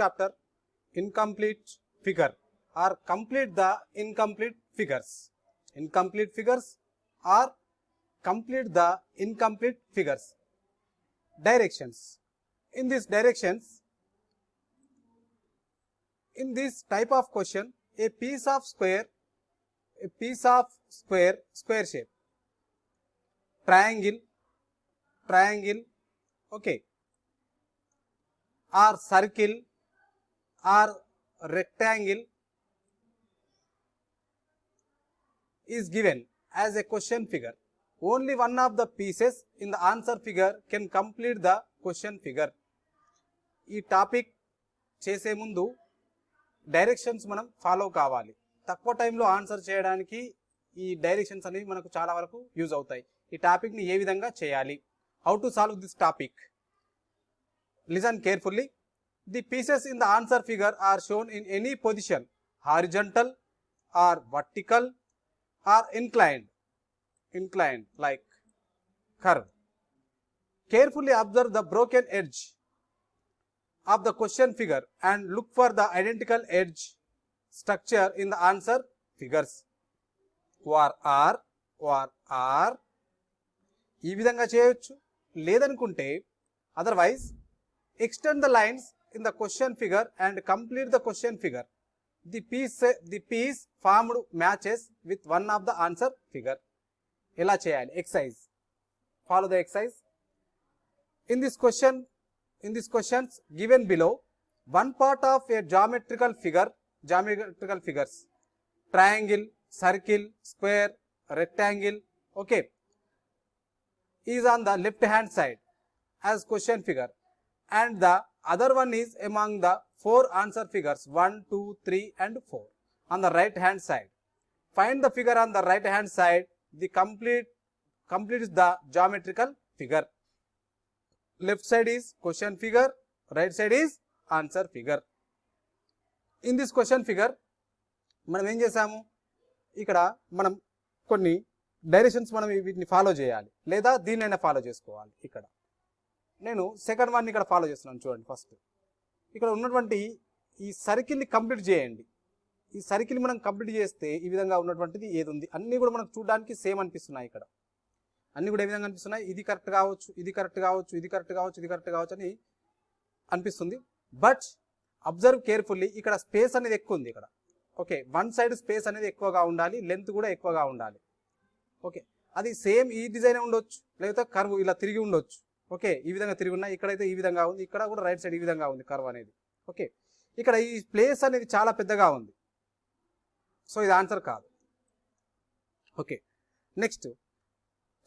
chapter incomplete figure or complete the incomplete figures. Incomplete figures or complete the incomplete figures. Directions. In these directions, in this type of question, a piece of square, a piece of square, square shape, triangle, triangle, okay, or circle, or rectangle is given as a question figure. Only one of the pieces in the answer figure can complete the question figure. ఈ topic చేసే ముందు directions మనం follow కావాలి తక్కువ టైంలో answer చేయడానికి ఈ directions అనేవి మనకు చాలా వరకు యూజ్ అవుతాయి ఈ టాపిక్ని ఏ విధంగా చేయాలి how to solve this topic listen carefully the pieces in the answer figure are shown in any position horizontal or vertical or inclined inclined like curve. Carefully observe the broken edge of the question figure and look for the identical edge structure in the answer figures. or are or are ఈ విధంగా చేయొచ్చు లేదనుకుంటే otherwise extend the lines in the question figure and complete the question figure the piece the piece formed matches with one of the answer figure ఎలా చేయాలి? Exercise follow the exercise in this question in this questions given below one part of a geometrical figure geometrical figures triangle circle square rectangle okay is on the left hand side as question figure and the other one is among the four answer figures one two three and four on the right hand side find the figure on the right hand side the complete completes the geometrical figure left side is question figure right side is answer figure in this question figure మనం ఏం చేసాము ఇక్కడ మనం కొన్ని directions మనం వీటిని follow చేయాలి లేదా దీన్నైనా ఫాలో చేసుకోవాలి ఇక్కడ నేను సెకండ్ వన్ ఇక్కడ ఫాలో చేస్తున్నాను చూడండి ఫస్ట్ ఇక్కడ ఉన్నటువంటి ఈ సర్కిల్ని కంప్లీట్ చేయండి. ఈ సర్కిల్ మనం కంప్లీట్ చేస్తే ఈ విధంగా ఉన్నటువంటిది ఏది ఉంది అన్నీ కూడా మనకు చూడడానికి సేమ్ అనిపిస్తున్నాయి ఇక్కడ. అన్నీ కూడా ఏ విధంగా అనిపిస్తున్నాయి? ఇది కరెక్ట్ కావచ్చు ఇది కరెక్ట్ కావచ్చు ఇది కరెక్ట్ కావచ్చు ఇది కరెక్ట్ కావచ్చు అని అనిపిస్తుంది. బట్ అబ్జర్వ్ కేర్ఫుల్లీ ఇక్కడ స్పేస్ అనేది ఎక్కువ ఉంది ఇక్కడ. ఓకే వన్ సైడ్ స్పేస్ అనేది ఎక్కువగా ఉండాలి లెంత్ కూడా ఎక్కువగా ఉండాలి. ఓకే అది సేమ్ ఈ డిజైన్ ఉండొచ్చు? లేకపోతే కర్వ్ ఇలా తిరిగి ఉండొచ్చు. ఓకే ఈ విధంగా తిరిగి ఉన్నాయి. ఇక్కడైతే ఈ విధంగా ఉంది. ఇక్కడ కూడా రైట్ సైడ్ ఈ విధంగా ఉంది కర్వ్ అనేది. ఓకే ఇక్కడ ఈ ప్లేస్ అనేది చాలా పెద్దగా ఉంది. సో ఇది ఆన్సర్ కాదు. ఓకే నెక్స్ట్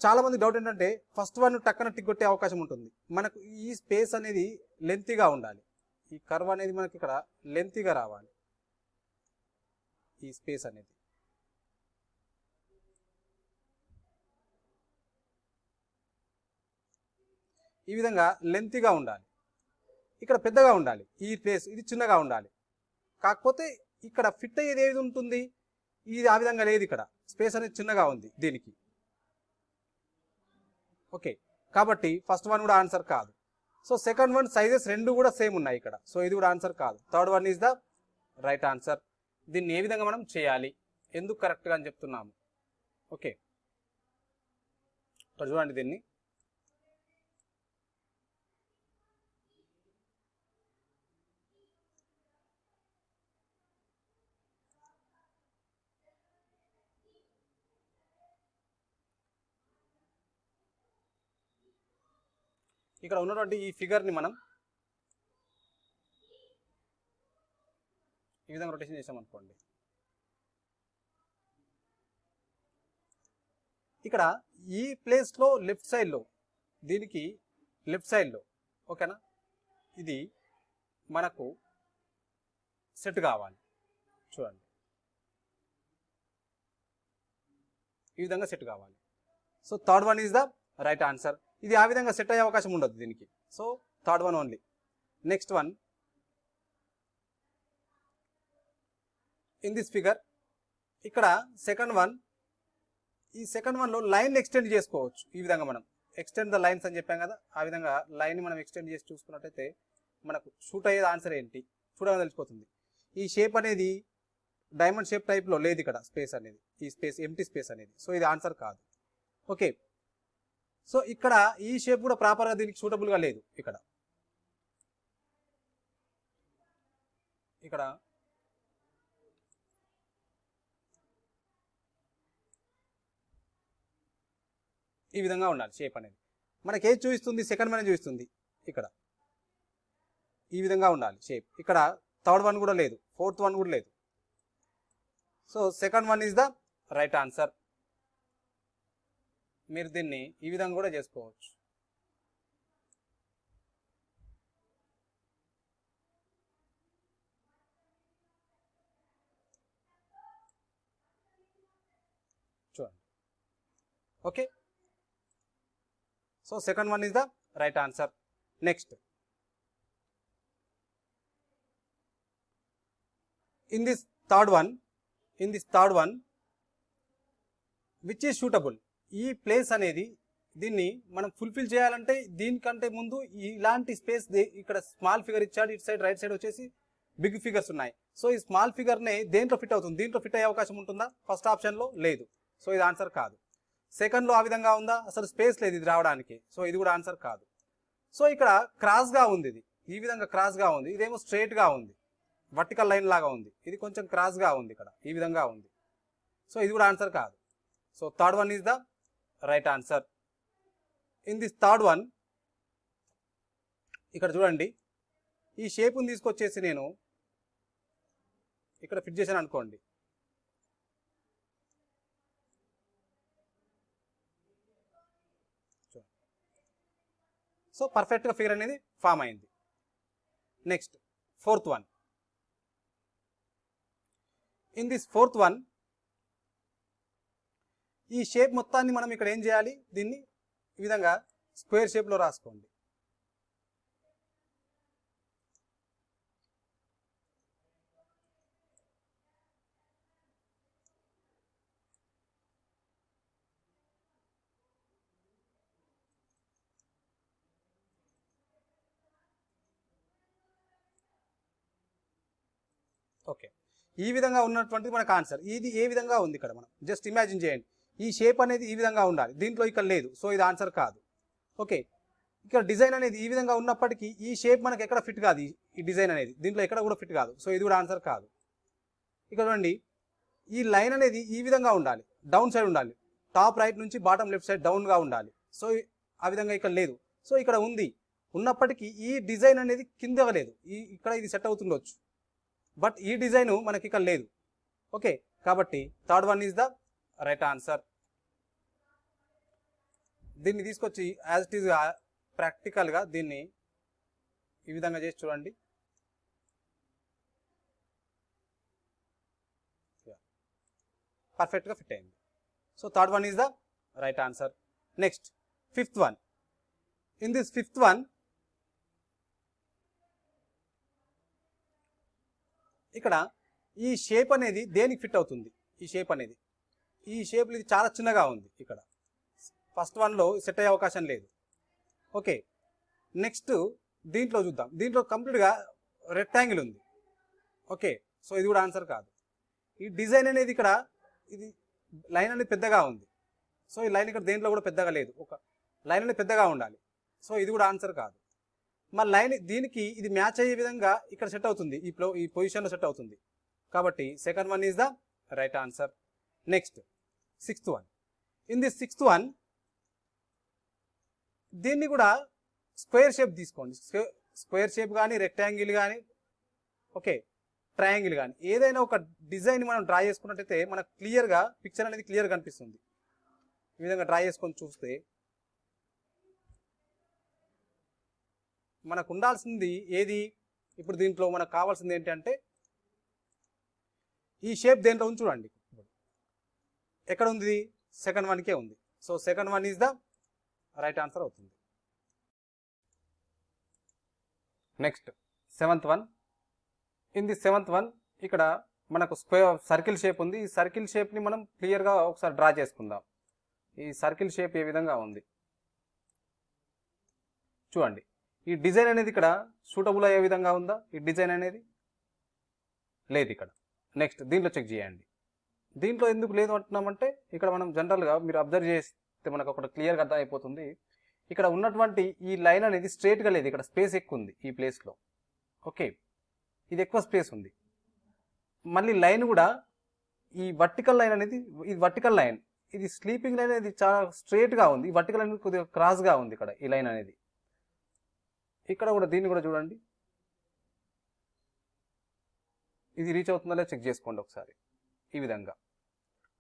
చాలా మంది డౌట్ ఏంటంటే ఫస్ట్ వన్ టక్కన టిక్ కొట్టే అవకాశం ఉంటుంది. మనకు ఈ స్పేస్ అనేది లెంతీగా ఉండాలి. ఈ కర్వ్ అనేది మనకి ఇక్కడ లెంతీగా రావాలి. ఈ స్పేస్ అనేది. ఈ విధంగా లెంతీగా ఉండాలి. ఇక్కడ పెద్దగా ఉండాలి. ఈ ప్లేస్ ఇది చిన్నగా ఉండాలి. కాకపోతే ఇక్కడ ఫిట్ అయ్యేది ఏది ఉంటుంది? ఇది ఆ విధంగా లేదు ఇక్కడ. స్పేస్ అనేది చిన్నగా ఉంది దీనికి. ఓకే. కాబట్టి ఫస్ట్ వన్ కూడా ఆన్సర్ కాదు. సో సెకండ్ వన్ సైజెస్ రెండు కూడా సేమ్ ఉన్నాయి ఇక్కడ. సో ఇది కూడా ఆన్సర్ కాదు. Third one is the right answer దీన్ని ఏ విధంగా మనం చేయాలి? ఎందుకు కరెక్ట్గా అని చెప్తున్నాము? ఓకే. చూడండి దీన్ని. ఇక్కడ ఉన్నటువంటి ఈ ఫిగర్ని మనం ఈ విధంగా రొటేషన్ చేసామనుకోండి ఇక్కడ ఈ ప్లేస్లో లెఫ్ట్ సైడ్లో దీనికి లెఫ్ట్ సైడ్లో ఓకేనా ఇది మనకు సెట్ కావాలి. చూడండి. ఈ విధంగా సెట్ కావాలి. So third one is the right answer ఇది ఆ విధంగా సెట్ అయ్యే అవకాశం ఉండదు దీనికి. So third one only next one in this figure ఇక్కడ సెకండ్ వన్ ఈ సెకండ్ వన్లో లైన్ ఎక్స్టెండ్ చేసుకోవచ్చు. ఈ విధంగా మనం. ఎక్స్టెండ్ ద లైన్స్ అని చెప్పాం కదా ఆ విధంగా లైన్ మనం ఎక్స్టెండ్ చేసి చూసుకున్నట్టయితే మనకు షూట్ అయ్యేది ఆన్సర్ ఏంటి? చూడగా తెలిసిపోతుంది. ఈ షేప్ అనేది డైమండ్ షేప్ టైప్లో లేదు ఇక్కడ స్పేస్ అనేది. ఈ స్పేస్ ఎంటీ స్పేస్ అనేది. సో ఇది ఆన్సర్ కాదు. ఓకే సో ఇక్కడ ఈ షేప్ కూడా ప్రాపర్గా దీనికి సూటబుల్గా లేదు ఇక్కడ. ఇక్కడ. ఈ విధంగా ఉండాలి షేప్ అనేది. మనకి ఏది చూపిస్తుంది? సెకండ్ వన్ చూపిస్తుంది. ఇక్కడ. ఈ విధంగా ఉండాలి షేప్ ఇక్కడ థర్డ్ వన్ కూడా లేదు. ఫోర్త్ వన్ కూడా లేదు. So second one is the right answer మీరు దీన్ని ఈ విధంగా కూడా చేసుకోవచ్చు. చూడండి. Okay. So second one is the right answer. Next. In this third one in this third one which is suitable ఈ ప్లేస్ అనేది దీన్ని మనం ఫుల్ఫిల్ చేయాలంటే దీనికంటే ముందు ఇలాంటి స్పేస్ ఇక్కడ స్మాల్ ఫిగర్ ఇచ్చాడు ఇటు సైడ్ రైట్ సైడ్ వచ్చేసి బిగ్ ఫిగర్స్ ఉన్నాయి. సో ఈ స్మాల్ ఫిగర్నే దేంట్లో ఫిట్ అవుతుంది? దీంట్లో ఫిట్ అయ్యే అవకాశం ఉంటుందా? ఫస్ట్ ఆప్షన్లో లేదు. సో ఇది ఆన్సర్ కాదు. సెకండ్లో ఆ విధంగా ఉందా? అసలు స్పేస్ లేదు ఇది రావడానికి. సో ఇది కూడా ఆన్సర్ కాదు. సో ఇక్కడ క్రాస్గా ఉంది ఇది. ఈ విధంగా క్రాస్గా ఉంది. ఇదేమో స్ట్రైట్గా ఉంది. వర్టికల్ లైన్ లాగా ఉంది. ఇది కొంచెం క్రాస్గా ఉంది ఇక్కడ. ఈ విధంగా ఉంది. సో ఇది కూడా ఆన్సర్ కాదు. So third one is the right answer. In this third one ఇక్కడ చూడండి. ఈ షేప్ని తీసుకొచ్చేసి నేను ఇక్కడ ఫిట్ చేశాను అనుకోండి. సో పర్ఫెక్ట్గా ఫిగర్ అనేది ఫామ్ అయింది. Next fourth one in this fourth one ఈ షేప్ మొత్తాన్ని మనం ఇక్కడ ఏం చేయాలి? దీన్ని ఈ విధంగా స్క్వేర్ షేప్లో రాసుకోండి. ఓకే ఈ విధంగా ఉన్నటువంటిది మనకు ఆన్సర్ ఇది ఏ విధంగా ఉంది ఇక్కడ మనం? జస్ట్ ఇమాజిన్ చేయండి. ఈ షేప్ అనేది ఈ విధంగా ఉండాలి. దీంట్లో ఇక్కడ లేదు. సో ఇది ఆన్సర్ కాదు. ఓకే ఇక్కడ డిజైన్ అనేది ఈ విధంగా ఉన్నప్పటికీ ఈ షేప్ మనకి ఎక్కడ ఫిట్ కాదు ఈ- డిజైన్ అనేది. దీంట్లో ఎక్కడ కూడా ఫిట్ కాదు. సో ఇది కూడా ఆన్సర్ కాదు. ఇక్కడ చూడండి. ఈ లైన్ అనేది ఈ విధంగా ఉండాలి. డౌన్ సైడ్ ఉండాలి. టాప్ రైట్ నుంచి బాటమ్ లెఫ్ట్ సైడ్ డౌన్గా ఉండాలి. సో ఆ విధంగా ఇక్కడ లేదు. సో ఇక్కడ ఉంది. ఉన్నప్పటికీ ఈ డిజైన్ అనేది కింద లేదు. ఈ ఇక్కడ ఇది సెట్ అవుతుండొచ్చు. బట్ ఈ డిజైన్ మనకి ఇక్కడ లేదు. ఓకే కాబట్టి third one is the right answer దీన్ని తీసుకొచ్చి యాజ్ ఇట్ ఈస్గా ప్రాక్టికల్గా దీన్ని ఈ విధంగా చేసి చూడండి. పర్ఫెక్ట్గా ఫిట్ అయింది. So third one is the right answer next fifth one in this fifth one ఇక్కడ ఈ షేప్ అనేది దేనికి ఫిట్ అవుతుంది? ఈ షేప్ అనేది. ఈ షేప్లు ఇది చాలా చిన్నగా ఉంది ఇక్కడ. ఫస్ట్ వన్లో సెట్ అయ్యే అవకాశం లేదు. ఓకే నెక్స్ట్ దీంట్లో చూద్దాం. దీంట్లో కంప్లీట్గా రెక్టాంగిల్ ఉంది. ఓకే సో ఇది కూడా ఆన్సర్ కాదు. ఈ డిజైన్ అనేది ఇక్కడ ఇది లైన్ అనేది పెద్దగా ఉంది. సో ఈ లైన్ ఇక్కడ దేంట్లో కూడా పెద్దగా లేదు. ఒక లైన్ అనేది పెద్దగా ఉండాలి. సో ఇది కూడా ఆన్సర్ కాదు. మరి లైన్ దీనికి ఇది మ్యాచ్ అయ్యే విధంగా ఇక్కడ సెట్ అవుతుంది. ఈ ప్లో ఈ పొజిషన్లో సెట్ అవుతుంది. కాబట్టి second one is the right answer next sixth one. In this sixth one దీన్ని కూడా స్క్వేర్ షేప్ తీసుకోండి. స్క్వేర్ షేప్ కానీ రెక్టాంగిల్ కానీ ఓకే ట్రయాంగిల్ కానీ ఏదైనా ఒక డిజైన్ మనం డ్రా చేసుకున్నట్టయితే మనకు క్లియర్గా పిక్చర్ అనేది క్లియర్ కనిపిస్తుంది. ఈ విధంగా డ్రా చేసుకొని చూస్తే మనకు ఉండాల్సింది ఏది? ఇప్పుడు దీంట్లో మనకు కావాల్సింది ఏంటంటే ఈ షేప్ దేంట్లో ఉంది చూడండి. ఎక్కడ ఉంది సెకండ్ వన్కే ఉంది. So second one is the right answer అవుతుంది. Next seventh one. In the seventh one ఇక్కడ మనకు స్క్వేర్ సర్కిల్ షేప్ ఉంది. ఈ సర్కిల్ షేప్ని మనం క్లియర్గా ఒకసారి డ్రా చేసుకుందాం. ఈ సర్కిల్ షేప్ ఏ విధంగా ఉంది? చూడండి. ఈ డిజైన్ అనేది ఇక్కడ సూటబుల్ అయ్యే విధంగా ఉందా? ఈ డిజైన్ అనేది లేదు ఇక్కడ. నెక్స్ట్ దీంట్లో చెక్ చేయండి. దీంట్లో ఎందుకు లేదు అంటున్నామంటే ఇక్కడ మనం జనరల్గా మీరు అబ్జర్వ్ చేస్తే మనకు ఒకటి క్లియర్గా అర్థం అయిపోతుంది ఇక్కడ ఉన్నటువంటి ఈ లైన్ అనేది స్ట్రేట్గా లేదు ఇక్కడ స్పేస్ ఎక్కువ ఉంది ఈ ప్లేస్లో. ఓకే. ఇది ఎక్కువ స్పేస్ ఉంది. మళ్ళీ లైన్ కూడా ఈ వర్టికల్ లైన్ అనేది ఇది వర్టికల్ లైన్. ఇది స్లీపింగ్ లైన్ అనేది చాలా స్ట్రేట్గా ఉంది. ఈ వర్టికల్ అనేది కొద్దిగా క్రాస్గా ఉంది ఇక్కడ ఈ లైన్ అనేది. ఇక్కడ కూడా దీన్ని కూడా చూడండి. ఇది రీచ్ అవుతుందో చెక్ చేసుకోండి ఒకసారి. ఈ విధంగా.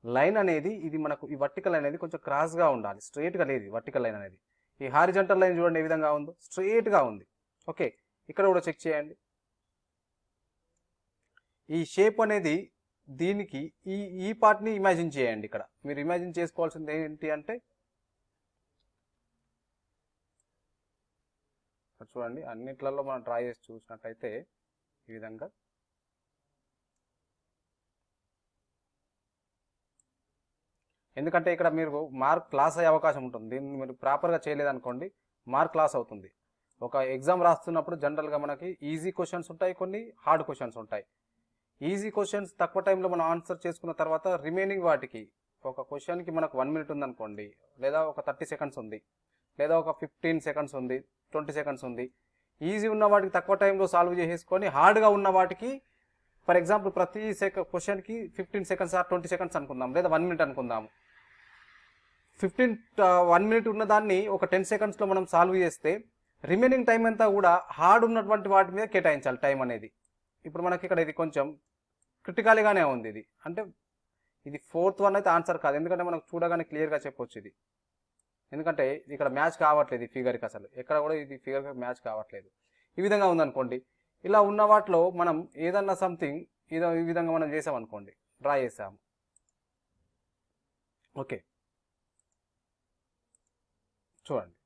లైన్ అనేది ఇది మనకు ఈ వర్టికల్ లైన్ అనేది కొంచెం క్రాస్గా ఉండాలి. స్ట్రెయిట్గా లేదు వర్టికల్ లైన్ అనేది. ఈ హారిజంటల్ లైన్ చూడండి ఏ విధంగా ఉందో. స్ట్రేట్గా ఉంది. ఓకే. ఇక్కడ కూడా చెక్ చేయండి. ఈ షేప్ అనేది దీనికి ఈ ఈ పార్ట్ని ఇమాజిన్ చేయండి ఇక్కడ. మీరు ఇమాజిన్ చేసుకోవాల్సింది ఏంటి అంటే చూడండి అన్నిట్లలో మనం ట్రై చేసి చూసినట్టయితే ఈ విధంగా ఎందుకంటే ఇక్కడ మీరు మార్క్ క్లాస్ అయ్యే అవకాశం ఉంటుంది. దీన్ని మీరు ప్రాపర్గా చేయలేదనుకోండి మార్క్ క్లాస్ అవుతుంది. ఒక ఎగ్జామ్ రాస్తున్నప్పుడు జనరల్గా మనకి ఈజీ క్వశ్చన్స్ ఉంటాయి కొన్ని హార్డ్ క్వశ్చన్స్ ఉంటాయి. ఈజీ క్వశ్చన్స్ తక్కువ టైంలో మనం ఆన్సర్ చేసుకున్న తర్వాత రిమైనింగ్ వాటికి ఒక క్వశ్చన్కి మనకు వన్ మినిట్ ఉందనుకోండి లేదా ఒక థర్టీ సెకండ్స్ ఉంది లేదా ఒక ఫిఫ్టీన్ సెకండ్స్ ఉంది ట్వంటీ సెకండ్స్ ఉంది. ఈజీ ఉన్న వాటికి తక్కువ టైంలో సాల్వ్ చేసేసుకొని హార్డ్గా ఉన్న వాటికి ఫర్ ఎగ్జాంపుల్ ప్రతి సెక క్వశ్చన్కి fifteen seconds or twenty seconds అనుకుందాం లేదా వన్ మినిట్ అనుకుందాం ఫిఫ్టీన్ వన్ మినిట్ ఉన్న దాన్ని ఒక టెన్ సెకండ్స్లో మనం సాల్వ్ చేస్తే రిమైనింగ్ టైం అంతా కూడా హార్డ్ ఉన్నటువంటి వాటి మీద కేటాయించాలి టైం అనేది. ఇప్పుడు మనకి ఇక్కడ ఇది కొంచెం క్రిటికల్గానే ఉంది ఇది. అంటే ఇది ఫోర్త్ వన్ అయితే ఆన్సర్ కాదు. ఎందుకంటే మనకు చూడగానే క్లియర్గా చెప్పొచ్చు ఇది. ఎందుకంటే ఇక్కడ మ్యాచ్ కావట్లేదు ఈ ఫిగర్కి అసలు. ఎక్కడ కూడా ఇది ఫిగర్కి మ్యాచ్ కావట్లేదు. ఈ విధంగా ఉందనుకోండి. ఇలా ఉన్న వాటిలో మనం ఏదన్నా సంథింగ్ ఏదో ఈ విధంగా మనం చేసామనుకోండి. డ్రా చేసాము. ఓకే. చూడండి.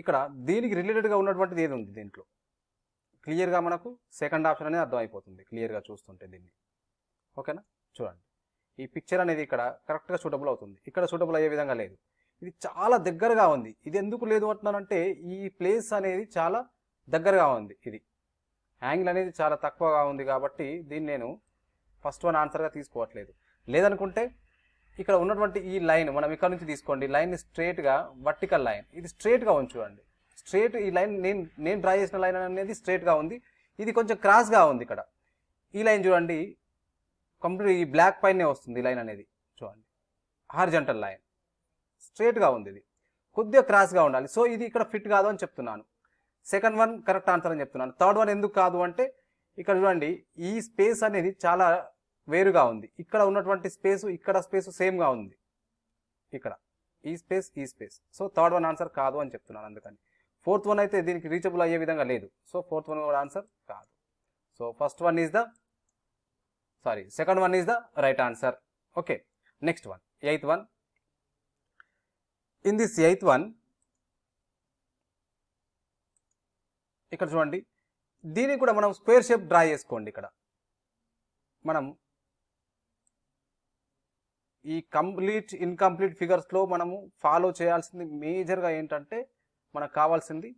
ఇక్కడ దీనికి రిలేటెడ్గా ఉన్నటువంటిది ఏది ఉంది దీంట్లో? క్లియర్గా మనకు సెకండ్ ఆప్షన్ అనేది అర్థమైపోతుంది క్లియర్గా చూస్తుంటే దీన్ని. ఓకేనా? చూడండి. ఈ పిక్చర్ అనేది ఇక్కడ కరెక్ట్గా సూటబుల్ అవుతుంది. ఇక్కడ సూటబుల్ అయ్యే విధంగా లేదు. ఇది చాలా దగ్గరగా ఉంది. ఇది ఎందుకు లేదు అంటున్నానంటే ఈ ప్లేస్ అనేది చాలా దగ్గరగా ఉంది ఇది. యాంగిల్ అనేది చాలా తక్కువగా ఉంది కాబట్టి దీన్ని నేను ఫస్ట్ వన్ ఆన్సర్గా తీసుకోవట్లేదు. లేదనుకుంటే ఇక్కడ ఉన్నటువంటి ఈ లైన్ మనం ఇక్కడ నుంచి తీసుకోండి. లైన్ స్ట్రేట్గా వర్టికల్ లైన్ ఇది స్ట్రేట్గా ఉంచుకోండి స్ట్రేట్ ఈ లైన్ నేను నేను డ్రా చేసిన లైన్ అనేది స్ట్రేట్గా ఉంది. ఇది కొంచెం క్రాస్గా ఉంది ఇక్కడ. ఈ లైన్ చూడండి. కంప్లీట్ ఈ బ్లాక్ పైనే వస్తుంది లైన్ అనేది చూడండి. హార్జంటల్ లైన్ స్ట్రేట్గా ఉంది ఇది. కొద్దిగా క్రాస్గా ఉండాలి. సో ఇది ఇక్కడ ఫిట్ కాదు అని చెప్తున్నాను. సెకండ్ వన్ కరెక్ట్ ఆన్సర్ అని చెప్తున్నాను. థర్డ్ వన్ ఎందుకు కాదు అంటే ఇక్కడ చూడండి. ఈ స్పేస్ అనేది చాలా వేరుగా ఉంది. ఇక్కడ ఉన్నటువంటి స్పేస్ ఇక్కడ స్పేస్ సేమ్గా ఉంది. ఇక్కడ. ఈ స్పేస్ ఈ space. So third one answer కాదు అని చెప్తున్నాను అందుకని. ఫోర్త్ వన్ అయితే దీనికి రీచబుల్ అయ్యే విధంగా లేదు. సో ఫోర్త్ వన్ కూడా ఆన్సర్ కాదు. So first one is the sorry second one is the right answer. Okay. Next one. Eighth one. In this eighth one ఇక్కడ చూడండి. దీనికి కూడా మనం స్క్వేర్ షేప్ డ్రా చేసుకోండి ఇక్కడ. మనం ఈ కంప్లీట్ ఇన్కంప్లీట్ ఫిగర్స్లో మనము ఫాలో చేయాల్సింది మేజర్గా ఏంటంటే మనకు కావాల్సింది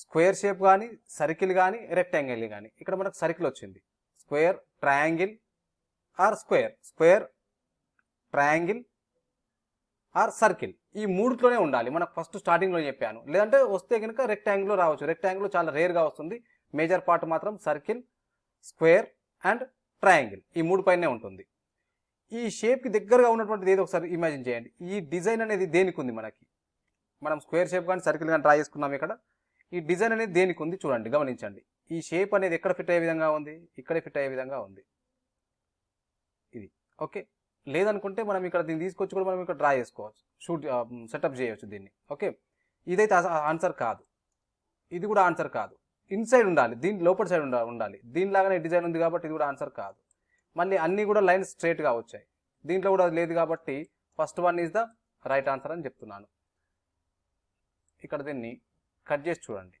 స్క్వేర్ షేప్ కానీ సర్కిల్ కానీ రెక్టాంగిల్ కానీ ఇక్కడ మనకు సర్కిల్ వచ్చింది. Square triangle or square square triangle or circle ఈ మూడులోనే ఉండాలి. మనకు ఫస్ట్ స్టార్టింగ్లో చెప్పాను. లేదంటే వస్తే కనుక రెక్టాంగిల్లో రావచ్చు. రెక్టాంగిల్ చాలా రేర్గా వస్తుంది. మేజర్ పార్ట్ మాత్రం సర్కిల్ స్క్వేర్ అండ్ ట్రయాంగిల్ ఈ మూడు పైనే ఉంటుంది. ఈ షేప్కి దగ్గరగా ఉన్నటువంటిది ఏదో ఒకసారి ఇమాజిన్ చేయండి. ఈ డిజైన్ అనేది దేనికి ఉంది మనకి? మనం స్క్వేర్ షేప్ కానీ సర్కిల్ కానీ ట్రై చేసుకున్నాం ఇక్కడ. ఈ డిజైన్ అనేది దేనికి ఉంది చూడండి గమనించండి. ఈ షేప్ అనేది ఎక్కడ ఫిట్ అయ్యే విధంగా ఉంది? ఇక్కడే ఫిట్ అయ్యే విధంగా ఉంది. ఇది. ఓకే? లేదనుకుంటే మనం ఇక్కడ దీన్ని తీసుకొచ్చి కూడా మనం ఇక్కడ డ్రా చేసుకోవచ్చు. షూట్ సెటప్ చేయవచ్చు దీన్ని. ఓకే? ఇదైతే ఆన్సర్ కాదు. ఇది కూడా ఆన్సర్ కాదు. ఇన్సైడ్ ఉండాలి. దీని లోపల సైడ్ ఉండాలి ఉండాలి. దీనిలాగానే డిజైన్ ఉంది కాబట్టి ఇది కూడా ఆన్సర్ కాదు. మళ్ళీ అన్నీ కూడా లైన్స్ స్ట్రేట్గా వచ్చాయి. దీంట్లో కూడా అది లేదు కాబట్టి first one is the right answer అని చెప్తున్నాను. ఇక్కడ దీన్ని కట్ చేసి చూడండి.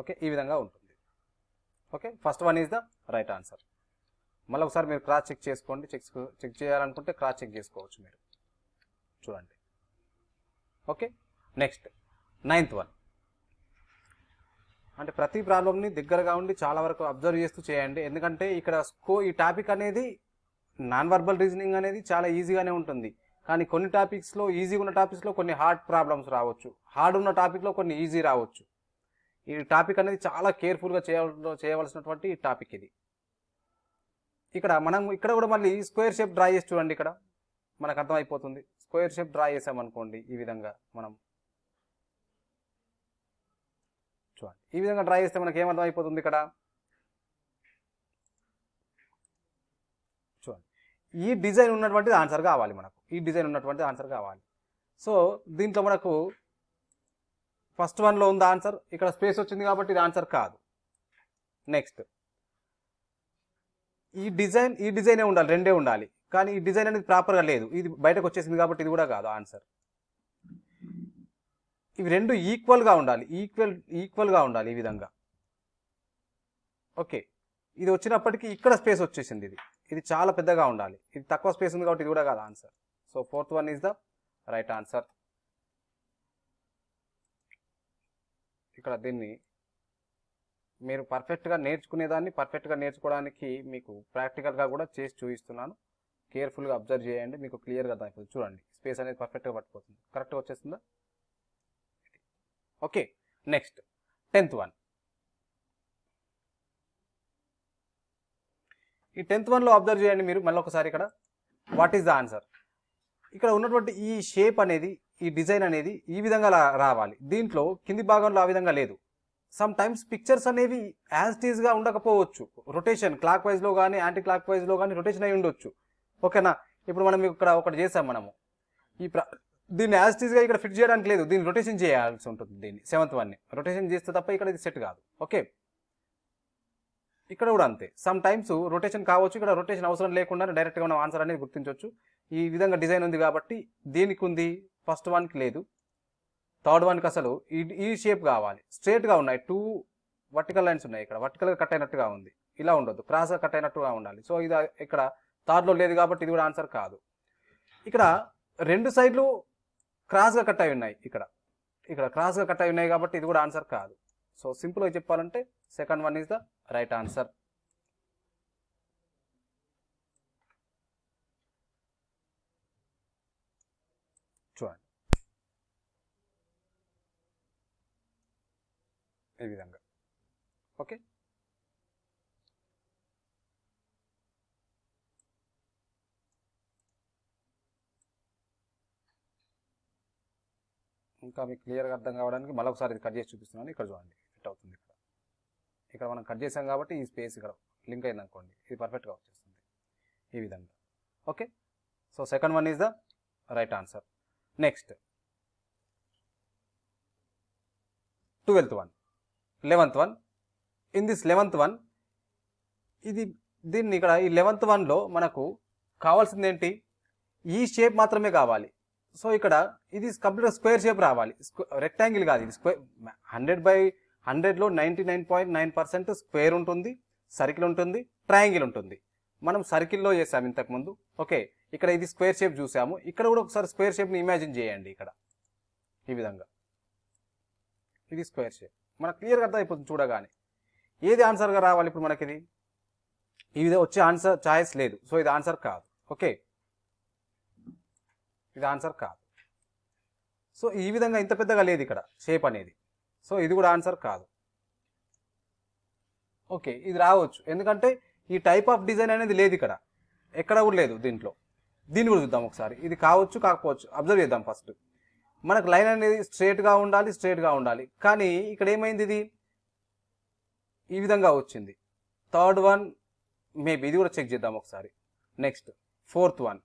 ఓకే ఈ విధంగా ఉంటుంది. Okay first one is the right answer. మళ్ళీ ఒకసారి మీరు క్రాస్ చెక్ చేసుకోండి. చెక్ చెక్ చేయాలనుకుంటే క్రాస్ చెక్ చేసుకోవచ్చు మీరు. చూడండి. ఓకే? నెక్స్ట్. Ninth one. అంటే ప్రతి ప్రాబ్లమ్ని దగ్గరగా ఉండి చాలా వరకు అబ్జర్వ్ చేస్తూ చేయండి. ఎందుకంటే ఇక్కడ స్కో ఈ టాపిక్ అనేది నాన్ వర్బల్ రీజనింగ్ అనేది చాలా ఈజీగానే ఉంటుంది. కానీ కొన్ని టాపిక్స్లో ఈజీగా ఉన్న టాపిక్స్లో కొన్ని హార్డ్ ప్రాబ్లమ్స్ రావచ్చు. హార్డ్ ఉన్న టాపిక్లో కొన్ని ఈజీ రావచ్చు. ఈ టాపిక్ అనేది చాలా కేర్ఫుల్గా చేయాల చేయవలసినటువంటి ఈ టాపిక్ ఇది. ఇక్కడ మనం ఇక్కడ కూడా మళ్ళీ స్క్వేర్ షేప్ డ్రా చేసి చూడండి ఇక్కడ. మనకు అర్థమైపోతుంది. స్క్వేర్ షేప్ డ్రా చేసామనుకోండి ఈ విధంగా మనం. చూడండి. ఈ విధంగా డ్రా చేస్తే మనకి ఏమర్థం అయిపోతుంది ఇక్కడ? చూడండి. ఈ డిజైన్ ఉన్నటువంటిది ఆన్సర్ కావాలి మనకు. ఈ డిజైన్ ఉన్నటువంటిది ఆన్సర్ కావాలి. సో దీంట్లో మనకు ఫస్ట్ వన్లో ఉంది ఆన్సర్? ఇక్కడ స్పేస్ వచ్చింది కాబట్టి ఇది ఆన్సర్ కాదు. నెక్స్ట్. ఈ డిజైన్ ఈ డిజైనే ఉండాలి రెండే ఉండాలి. కానీ ఈ డిజైన్ అనేది ప్రాపర్గా లేదు. ఇది బయటకు వచ్చేసింది కాబట్టి ఇది కూడా కాదు ఆన్సర్. ఇవి రెండు ఈక్వల్గా ఉండాలి. ఈక్వల్ ఈక్వల్గా ఉండాలి ఈ విధంగా. ఓకే. ఇది వచ్చినప్పటికీ ఇక్కడ స్పేస్ వచ్చేసింది ఇది. ఇది చాలా పెద్దగా ఉండాలి. ఇది తక్కువ స్పేస్ ఉంది కాబట్టి ఇది కూడా కాదు answer. So fourth one is the right answer ఇక్కడ దీన్ని మీరు పర్ఫెక్ట్గా నేర్చుకునేదాన్ని పర్ఫెక్ట్గా నేర్చుకోవడానికి మీకు ప్రాక్టికల్గా కూడా చేసి చూపిస్తున్నాను. కేర్ఫుల్గా అబ్జర్వ్ చేయండి మీకు క్లియర్గా అర్థమైపోతుంది చూడండి. స్పేస్ అనేది పర్ఫెక్ట్గా పట్టుకోతుంది కరెక్ట్గా వచ్చేస్తుందా? ఓకే నెక్స్ట్ టెన్త్ వన్ ఈ టెన్త్ వన్లో అబ్జర్వ్ చేయండి మీరు మళ్ళీ ఒకసారి ఇక్కడ. వాట్ ఈస్ ద ఆన్సర్ ఇక్కడ ఉన్నటువంటి ఈ షేప్ అనేది ఈ డిజైన్ అనేది ఈ విధంగా రావాలి. దీంట్లో కింది భాగంలో ఆ విధంగా లేదు. సమ్ టైమ్స్ పిక్చర్స్ అనేవి యాజ్ టీజ్గా ఉండకపోవచ్చు. రొటేషన్ క్లాక్ వైజ్లో కానీ యాంటీ క్లాక్ వైజ్లో కానీ రొటేషన్ అయి ఉండొచ్చు. ఓకేనా? ఇప్పుడు మనం ఇక్కడ ఒకటి చేసాం మనము. ఈ దీన్ని యాజ్ టీజ్గా ఇక్కడ ఫిట్ చేయడానికి లేదు. దీన్ని రొటేషన్ చేయాల్సి ఉంటుంది దీన్ని సెవెంత్ వన్ని రొటేషన్ చేస్తే తప్ప ఇక్కడ ఇది సెట్ కాదు. ఓకే? ఇక్కడ కూడా అంతే. సమ్ టైమ్స్ రొటేషన్ కావచ్చు ఇక్కడ రొటేషన్ అవసరం లేకుండా డైరెక్ట్గా మనం ఆన్సర్ అనేది గుర్తించవచ్చు ఈ విధంగా డిజైన్ ఉంది కాబట్టి దీనికి ఉంది ఫస్ట్ వన్కి లేదు. థర్డ్ వన్కి అసలు ఈ ఈ షేప్ కావాలి. స్ట్రేట్గా ఉన్నాయి. టూ వర్టికల్ లైన్స్ ఉన్నాయి ఇక్కడ. వర్టికల్గా కట్ అయినట్టుగా ఉంది. ఇలా ఉండొద్దు. క్రాస్గా కట్ అయినట్టుగా ఉండాలి. సో ఇది ఇక్కడ థర్డ్లో లేదు కాబట్టి ఇది కూడా ఆన్సర్ కాదు. ఇక్కడ రెండు సైడ్లు క్రాస్గా కట్ అయి ఉన్నాయి ఇక్కడ. ఇక్కడ క్రాస్గా కట్ అయి ఉన్నాయి కాబట్టి ఇది కూడా ఆన్సర్ కాదు. సో సింపుల్గా చెప్పాలంటే second one is the right answer చూడండి ఈ విధంగా. ఓకే? ఇంకా మీకు క్లియర్గా అర్థం కావడానికి మళ్ళీ ఒకసారి ఇది కట్ చేసి చూపిస్తున్నాను. ఇక్కడ చూడండి. ఫిట్ అవుతుంది ఇక్కడ. ఇక్కడ మనం కట్ చేసాం కాబట్టి ఈ స్పేస్ ఇక్కడ లింక్ అయింది అనుకోండి ఇది పర్ఫెక్ట్గా వచ్చేస్తుంది. ఈ విధంగా. Okay? So second one is the right answer. Next. Twelfth one. Eleventh one in this eleventh one ఇది దీన్ని ఇక్కడ ఈ లెవెంత్ వన్లో మనకు కావాల్సింది ఏంటి? ఈ షేప్ మాత్రమే కావాలి. సో ఇక్కడ ఇది కంప్లీట్గా స్క్వేర్ షేప్ రావాలి. రెక్టాంగిల్ కాదు ఇది స్క్వేర్ హండ్రెడ్ బై హండ్రెడ్లో ninety nine point nine percent square ఉంటుంది సర్కిల్ ఉంటుంది ట్రయాంగిల్ ఉంటుంది. మనం సర్కిల్లో చేసాము ఇంతకుముందు ఓకే ఇక్కడ ఇది స్క్వేర్ షేప్ చూసాము. ఇక్కడ కూడా ఒకసారి స్క్వేర్ షేప్ని ఇమాజిన్ చేయండి ఇక్కడ. ఈ విధంగా. ఇది స్క్వేర్ షేప్ మనకు క్లియర్గా అర్థమైపోతుంది అయిపోతుంది చూడగానే. ఏది ఆన్సర్గా రావాలి ఇప్పుడు మనకి ఇది ఇది వచ్చే ఆన్సర్ ఛాయిస్ లేదు. సో ఇది ఆన్సర్ కాదు. ఓకే? ఇది ఆన్సర్ కాదు. సో ఈ విధంగా ఇంత పెద్దగా లేదు ఇక్కడ షేప్ అనేది. సో ఇది కూడా ఆన్సర్ కాదు. ఓకే ఇది రావచ్చు. ఎందుకంటే ఈ టైప్ ఆఫ్ డిజైన్ అనేది లేదు ఇక్కడ. ఎక్కడ కూడా లేదు దీంట్లో. దీన్ని కూడా చూద్దాం ఒకసారి. ఇది కావచ్చు కాకపోవచ్చు. అబ్జర్వ్ చేద్దాం ఫస్ట్. మనకు లైన్ అనేది స్ట్రేట్గా ఉండాలి స్ట్రేట్గా ఉండాలి. కానీ ఇక్కడ ఏమైంది ఇది? ఈ విధంగా వచ్చింది. థర్డ్ వన్ మేబీ ఇది కూడా చెక్ చేద్దాం ఒకసారి. Next fourth one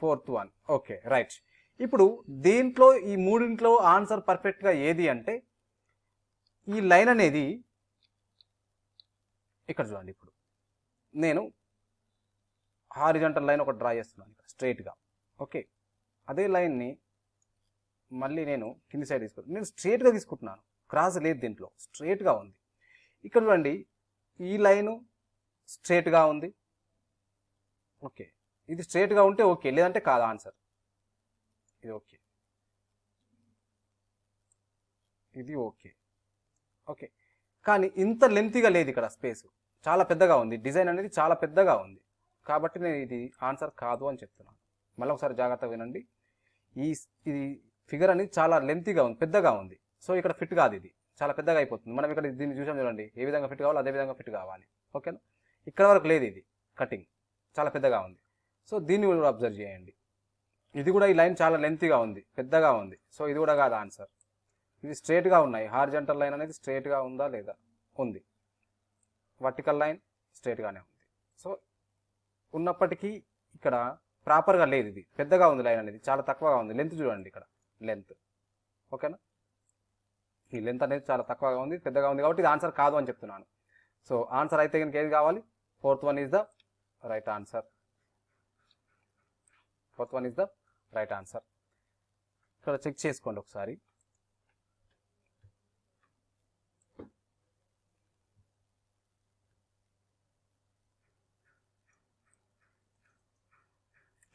fourth one okay right ఇప్పుడు దీంట్లో ఈ మూడింట్లో ఆన్సర్ పర్ఫెక్ట్గా ఏది అంటే ఈ లైన్ అనేది ఇక్కడ చూడండి ఇప్పుడు. నేను హారిజంటల్ లైన్ ఒకటి డ్రా చేస్తున్నాను ఇక్కడ స్ట్రైట్గా ఓకే అదే లైన్ని మళ్ళీ నేను కింది సైడ్ తీసుకుంటాను నేను స్ట్రేట్గా తీసుకుంటున్నాను. క్రాస్ లేదు దీంట్లో. స్ట్రేట్గా ఉంది. ఇక్కడ చూడండి ఈ లైను స్ట్రేట్గా ఉంది. ఓకే. ఇది స్ట్రేట్గా ఉంటే ఓకే. లేదంటే కాదు ఆన్సర్ ఇది ఓకే. ఇది ఓకే. ఓకే. కానీ ఇంత లెంతీగా లేదు ఇక్కడ స్పేస్ చాలా పెద్దగా ఉంది. డిజైన్ అనేది చాలా పెద్దగా ఉంది. కాబట్టి నేను ఇది ఆన్సర్ కాదు అని చెప్తున్నాను. మళ్ళీ ఒకసారి జాగ్రత్తగా వినండి. ఈ ఇది ఫిగర్ అనేది చాలా లెంతీగా ఉంది పెద్దగా ఉంది. సో ఇక్కడ ఫిట్ కాదు ఇది. చాలా పెద్దగా అయిపోతుంది. మనం ఇక్కడ దీన్ని చూసాం చూడండి. ఏ విధంగా ఫిట్ కావాలో అదే విధంగా ఫిట్ కావాలి. ఓకేనా? ఇక్కడ వరకు లేదు ఇది. కటింగ్. చాలా పెద్దగా ఉంది. సో దీన్ని కూడా అబ్జర్వ్ చేయండి. ఇది కూడా ఈ లైన్ చాలా లెంతీగా ఉంది. పెద్దగా ఉంది. సో ఇది కూడా కాదు ఆన్సర్ ఇది స్ట్రేట్గా ఉన్నాయి. హార్జెంటల్ లైన్ అనేది స్ట్రేట్గా ఉందా లేదా? ఉంది. వర్టికల్ లైన్ స్ట్రేట్గానే ఉంది. సో ఉన్నప్పటికీ ఇక్కడ ప్రాపర్గా లేదు ఇది. పెద్దగా ఉంది లైన్ అనేది. చాలా తక్కువగా ఉంది. లెంత్ చూడండి ఇక్కడ. లెంత్. ఓకేనా? ఈ లెంత్ అనేది చాలా తక్కువగా ఉంది పెద్దగా ఉంది కాబట్టి ఇది ఆన్సర్ కాదు అని చెప్తున్నాను. సో ఆన్సర్ అయితే కనుక ఏది కావాలి? Fourth one is the right answer. Fourth one is the right answer. ఇక్కడ చెక్ చేసుకోండి ఒకసారి.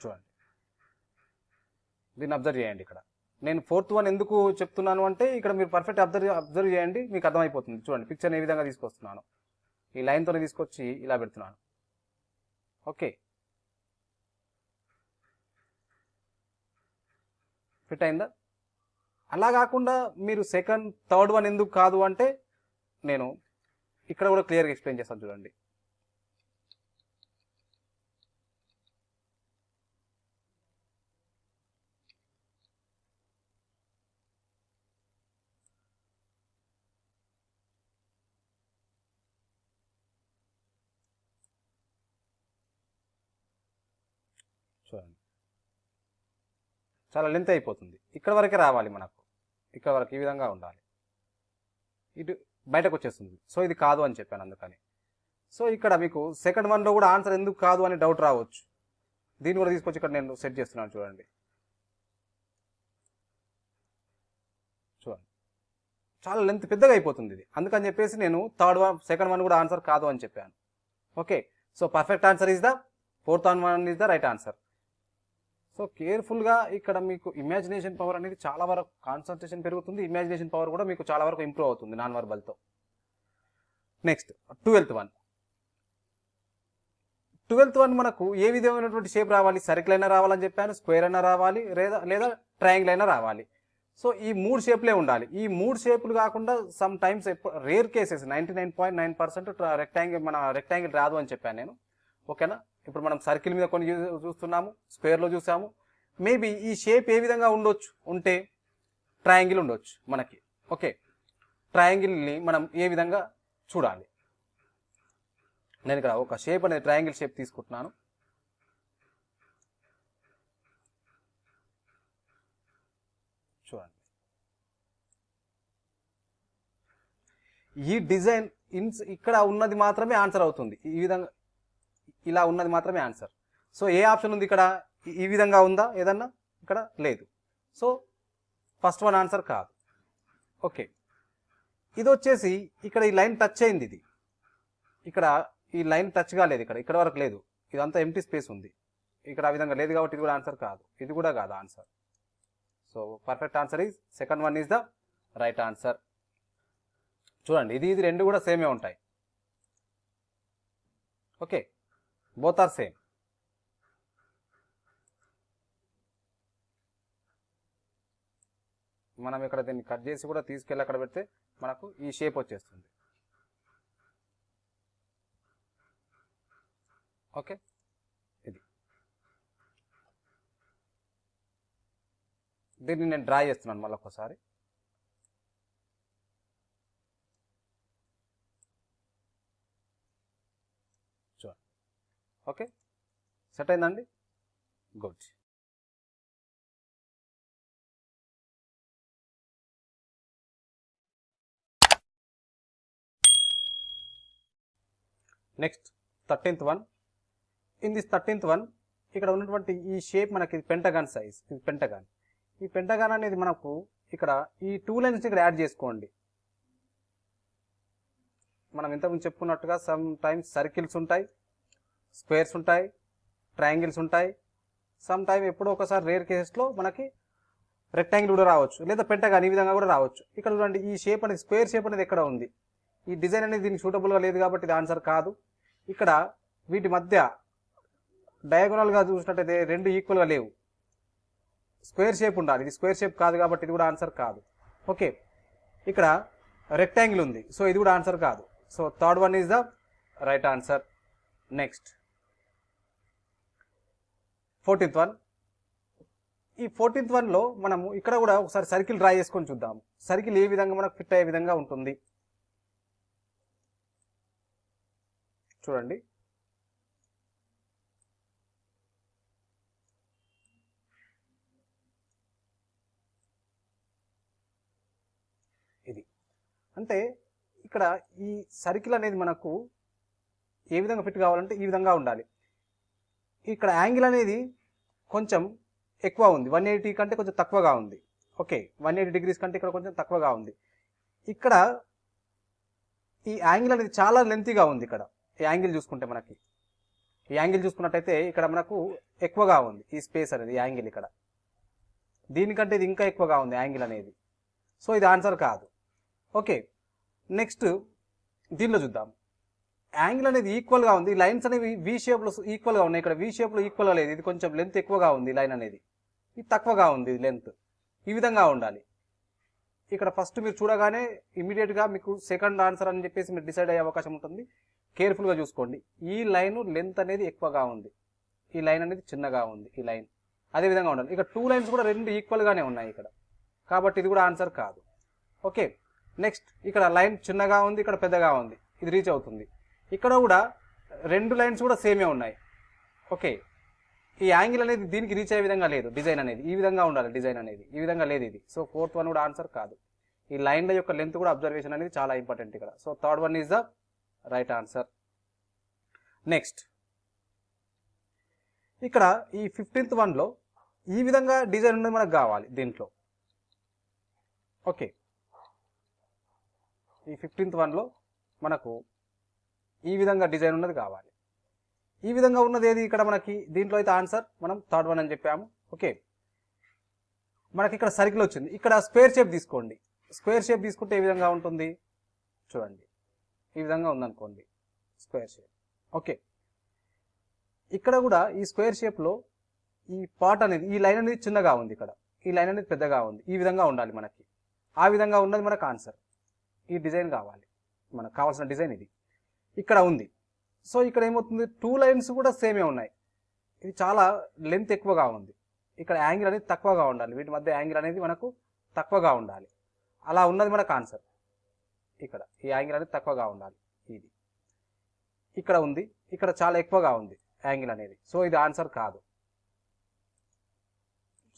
చూడండి. దీన్ని అబ్జర్వ్ చేయండి ఇక్కడ. నేను ఫోర్త్ వన్ ఎందుకు చెప్తున్నాను అంటే ఇక్కడ మీరు పర్ఫెక్ట్ అబ్జర్వ్ అబ్జర్వ్ చేయండి మీకు అర్థమైపోతుంది. చూడండి పిక్చర్ ఏ విధంగా తీసుకొస్తున్నాను. ఈ లైన్తో తీసుకొచ్చి ఇలా పెడుతున్నాను. ఓకే ఫిట్ అయిందా? అలా కాకుండా మీరు సెకండ్ థర్డ్ వన్ ఎందుకు కాదు అంటే నేను ఇక్కడ కూడా క్లియర్గా ఎక్స్ప్లెయిన్ చేస్తాను చూడండి. చాలా లెంత్ అయిపోతుంది. ఇక్కడ వరకే రావాలి మనకు. ఇక్కడ వరకు ఈ విధంగా ఉండాలి. ఇటు బయటకు వచ్చేస్తుంది. సో ఇది కాదు అని చెప్పాను అందుకని. సో ఇక్కడ మీకు సెకండ్ వన్లో కూడా ఆన్సర్ ఎందుకు కాదు అని డౌట్ రావచ్చు. దీన్ని కూడా తీసుకొచ్చి ఇక్కడ నేను సెట్ చేస్తున్నాను చూడండి. చూడండి. చాలా లెంత్ పెద్దగా అయిపోతుంది ఇది. అందుకని చెప్పేసి నేను థర్డ్ వన్ సెకండ్ వన్ కూడా ఆన్సర్ కాదు అని చెప్పాను. Okay so perfect answer is the fourth one is the right answer so కేర్ఫుల్గా ఇక్కడ మీకు ఇమాజినేషన్ పవర్ అనేది చాలా వరకు కాన్సన్ట్రేషన్ పెరుగుతుంది. ఇమాజినేషన్ పవర్ కూడా మీకు చాలా వరకు ఇంప్రూవ్ అవుతుంది non వర్బల్తో next twelfth one. Twelfth one మనకు ఏ విధమైనటువంటి షేప్ రావాలి? సర్కిల్ అయినా రావాలని చెప్పాను స్క్వేర్ అయినా రావాలి లేదా లేదా ట్రయాంగిల్ అయినా రావాలి. సో ఈ మూడు షేప్లే ఉండాలి. ఈ మూడు షేపులు కాకుండా sometimes rare cases ninety nine point nine percent rectangle మన రెక్టాంగిల్ రాదు అని చెప్పాను నేను. ఓకేనా? ఇప్పుడు మనం సర్కిల్ మీద కొన్ని చూ- చూస్తున్నాము స్క్వేర్లో చూసాము. మేబీ ఈ షేప్ ఏ విధంగా ఉండొచ్చు? ఉంటే ట్రయాంగిల్ ఉండొచ్చు మనకి. ఓకే ట్రయాంగిల్ని మనం ఏ విధంగా చూడాలి? నేను ఇక్కడ ఒక షేప్ అనేది ట్రయాంగిల్ షేప్ తీసుకుంటున్నాను. చూడండి. ఈ డిజైన్ ఇన్స్ ఇక్కడ ఉన్నది మాత్రమే ఆన్సర్ అవుతుంది. ఈ విధంగా ఇలా ఉన్నది మాత్రమే ఆన్సర్ సో ఏ ఆప్షన్ ఉంది ఇక్కడ? ఈ- విధంగా ఉందా? ఏదన్నా? ఇక్కడ లేదు. సో ఫస్ట్ వన్ ఆన్సర్ కాదు. ఓకే ఇది వచ్చేసి ఇక్కడ ఈ లైన్ టచ్ అయింది ఇది. ఇక్కడ ఈ లైన్ టచ్ కాలేదు ఇక్కడ. ఇక్కడ వరకు లేదు. ఇదంతా ఎంటీ స్పేస్ ఉంది. ఇక్కడ ఆ విధంగా లేదు కాబట్టి ఇది కూడా ఆన్సర్ కాదు. ఇది కూడా కాదు answer so perfect answer is second one is the right answer చూడండి ఇది ఇది రెండు కూడా సేమే ఉంటాయి. Okay both are same. మనం ఇక్కడ దీన్ని కట్ చేసి కూడా తీసుకెళ్ళి అక్కడ పెడితే మనకు ఈ షేప్ వచ్చేస్తుంది. ఓకే ఇది. దీన్ని నేను డ్రా చేస్తున్నాను మళ్ళీ ఒకసారి చూడండి ఓకే? సెట్ అయిందండి good. Next thirteenth one. In this thirteenth one ఇక్కడ ఉన్నటువంటి ఈ షేప్ మనకి పెంటగాన్ సైజ్. ఇది పెంటగాన్. ఈ పెంటగాన్ అనేది మనకు ఇక్కడ ఈ టూ లైన్స్ ఇక్కడ యాడ్ చేసుకోండి. మనం ఇంతకుముందు చెప్పుకున్నట్టుగా సమ్ టైమ్స్ సర్కిల్స్ ఉంటాయి. స్క్వేర్స్ ఉంటాయి ట్రయాంగిల్స్ ఉంటాయి. సమ్ టైమ్ ఎప్పుడో ఒకసారి రేర్ కేసెస్లో మనకి రెక్టాంగిల్ కూడా రావచ్చు లేదా పెంటగాన్ ఈ విధంగా కూడా రావచ్చు. ఇక్కడ చూడండి ఈ షేప్ అనేది స్క్వేర్ షేప్ అనేది ఎక్కడ ఉంది? ఈ డిజైన్ అనేది దీనికి సూటబుల్గా లేదు కాబట్టి ఇది ఆన్సర్ కాదు. ఇక్కడ వీటి మధ్య డయాగోనల్గా చూసినట్టయితే రెండు ఈక్వల్గా లేవు. స్క్వేర్ షేప్ ఉండాలి. ఇది స్క్వేర్ షేప్ కాదు కాబట్టి ఇది కూడా ఆన్సర్ కాదు. ఓకే ఇక్కడ రెక్టాంగిల్ ఉంది. సో ఇది కూడా ఆన్సర్ కాదు. So third one is the right answer next fourteenth one. ఈ ఫోర్టీన్త్ వన్లో మనము ఇక్కడ కూడా ఒకసారి సర్కిల్ డ్రా చేసుకొని చూద్దాం సర్కిల్ ఏ విధంగా మనకు ఫిట్ అయ్యే విధంగా ఉంటుంది? చూడండి. ఇది. అంటే ఇక్కడ ఈ సర్కిల్ అనేది మనకు ఏ విధంగా ఫిట్ కావాలంటే ఈ విధంగా ఉండాలి. ఇక్కడ యాంగిల్ అనేది కొంచెం ఎక్కువ ఉంది. వన్ ఎయిటీ కంటే కొంచెం తక్కువగా ఉంది. ఓకే వన్ ఎయిటీ డిగ్రీస్ కంటే ఇక్కడ కొంచెం తక్కువగా ఉంది. ఇక్కడ ఈ యాంగిల్ అనేది చాలా లెంతీగా ఉంది ఇక్కడ. ఈ యాంగిల్ చూసుకుంటే మనకి. ఈ యాంగిల్ చూసుకున్నట్టయితే ఇక్కడ మనకు ఎక్కువగా ఉంది ఈ స్పేస్ అనేది యాంగిల్ ఇక్కడ. దీనికంటే ఇది ఇంకా ఎక్కువగా ఉంది యాంగిల్ అనేది. సో ఇది ఆన్సర్ కాదు. ఓకే నెక్స్ట్ దీనిలో చూద్దాం. యాంగిల్ అనేది ఈక్వల్గా ఉంది. లైన్స్ అనేవి వి షేప్లో ఈక్వల్గా ఉన్నాయి. ఇక్కడ వి షేప్లో ఈక్వల్గా లేదు. ఇది కొంచెం లెంత్ ఎక్కువగా ఉంది లైన్ అనేది. ఇది తక్కువగా ఉంది లెంత్ ఈ విధంగా ఉండాలి. ఇక్కడ ఫస్ట్ మీరు చూడగానే ఇమీడియట్గా మీకు సెకండ్ ఆన్సర్ అని చెప్పేసి మీరు డిసైడ్ అయ్యే అవకాశం ఉంటుంది. కేర్ఫుల్గా చూసుకోండి. ఈ లైన్ లెంత్ అనేది ఎక్కువగా ఉంది. ఈ లైన్ అనేది చిన్నగా ఉంది. ఈ లైన్. అదే విధంగా ఉండాలి. ఇక్కడ టూ లైన్స్ కూడా రెండు ఈక్వల్గానే ఉన్నాయి ఇక్కడ. కాబట్టి ఇది కూడా ఆన్సర్ కాదు. ఓకే నెక్స్ట్ ఇక్కడ లైన్ చిన్నగా ఉంది ఇక్కడ పెద్దగా ఉంది. ఇది రీచ్ అవుతుంది. ఇక్కడ కూడా రెండు లైన్స్ కూడా సేమే ఉన్నాయి. ఓకే. ఈ యాంగిల్ అనేది దీనికి రీచ్ అయ్యే విధంగా లేదు డిజైన్ అనేది. ఈ విధంగా ఉండాలి డిజైన్ అనేది. ఈ విధంగా లేదు ఇది. సో ఫోర్త్ వన్ కూడా ఆన్సర్ కాదు. ఈ లైన్ల యొక్క లెంత్ కూడా అబ్జర్వేషన్ అనేది చాలా ఇంపార్టెంట్ ఇక్కడ. So third one is the right answer. Next. ఇక్కడ ఈ ఫిఫ్టీన్త్ వన్లో ఈ విధంగా డిజైన్ ఉన్నది మనకు కావాలి దీంట్లో. ఓకే. ఈ ఫిఫ్టీన్త్ వన్లో మనకు ఈ విధంగా డిజైన్ ఉన్నది కావాలి. ఈ విధంగా ఉన్నది ఏది? ఇక్కడ మనకి దీంట్లో అయితే ఆన్సర్ మనం థర్డ్ వన్ అని చెప్పాము. ఓకే. మనకి ఇక్కడ సర్కిల్ వచ్చింది. ఇక్కడ స్క్వేర్ షేప్ తీసుకోండి. స్క్వేర్ షేప్ తీసుకుంటే ఏ విధంగా ఉంటుంది? చూడండి. ఈ విధంగా ఉందనుకోండి. Square shape. ఓకే. ఇక్కడ కూడా ఈ స్క్వేర్ షేప్లో ఈ పార్ట్ అనేది ఈ లైన్ అనేది చిన్నగా ఉంది ఇక్కడ. ఈ లైన్ అనేది పెద్దగా ఉంది. ఈ విధంగా ఉండాలి మనకి. ఆ విధంగా ఉన్నది మనకు ఆన్సర్. ఈ డిజైన్ కావాలి. మనకు కావాల్సిన డిజైన్ ఇది. ఇక్కడ ఉంది. సో ఇక్కడ ఏమవుతుంది? టూ లైన్స్ కూడా సేమే ఉన్నాయి. ఇది చాలా లెంత్ ఎక్కువగా ఉంది. ఇక్కడ యాంగిల్ అనేది తక్కువగా ఉండాలి. వీటి మధ్య యాంగిల్ అనేది మనకు తక్కువగా ఉండాలి. అలా ఉన్నది మనకు ఆన్సర్ ఇక్కడ ఈ యాంగిల్ అనేది తక్కువగా ఉండాలి. ఇది. ఇక్కడ ఉంది. ఇక్కడ చాలా ఎక్కువగా ఉంది యాంగిల్ అనేది. సో ఇది ఆన్సర్ కాదు.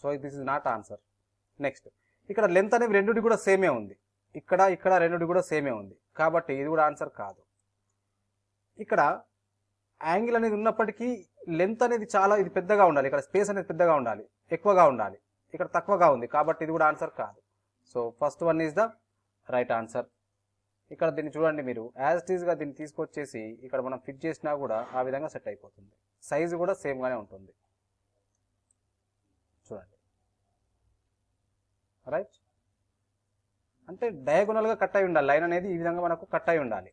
So this is not answer next ఇక్కడ లెంత్ అనేది రెండుటి కూడా సేమే ఉంది. ఇక్కడ ఇక్కడ రెండుటి కూడా సేమే ఉంది. కాబట్టి ఇది కూడా ఆన్సర్ కాదు. ఇక్కడ యాంగిల్ అనేది ఉన్నప్పటికీ లెంత్ అనేది చాలా ఇది పెద్దగా ఉండాలి. ఇక్కడ స్పేస్ అనేది పెద్దగా ఉండాలి. ఎక్కువగా ఉండాలి. ఇక్కడ తక్కువగా ఉంది. కాబట్టి ఇది కూడా ఆన్సర్ కాదు. So first one is the right answer. ఇక్కడ దీన్ని చూడండి మీరు. యాజ్ ఇట్ దీన్ని తీసుకొచ్చేసి ఇక్కడ మనం ఫిట్ చేసినా కూడా ఆ విధంగా సెట్ అయిపోతుంది. సైజు కూడా సేమ్గానే ఉంటుంది. చూడండి. రైట్ అంటే డయాగోనల్గా కట్ అయి ఉండాలి. లైన్ అనేది ఈ విధంగా మనకు కట్ అయి ఉండాలి.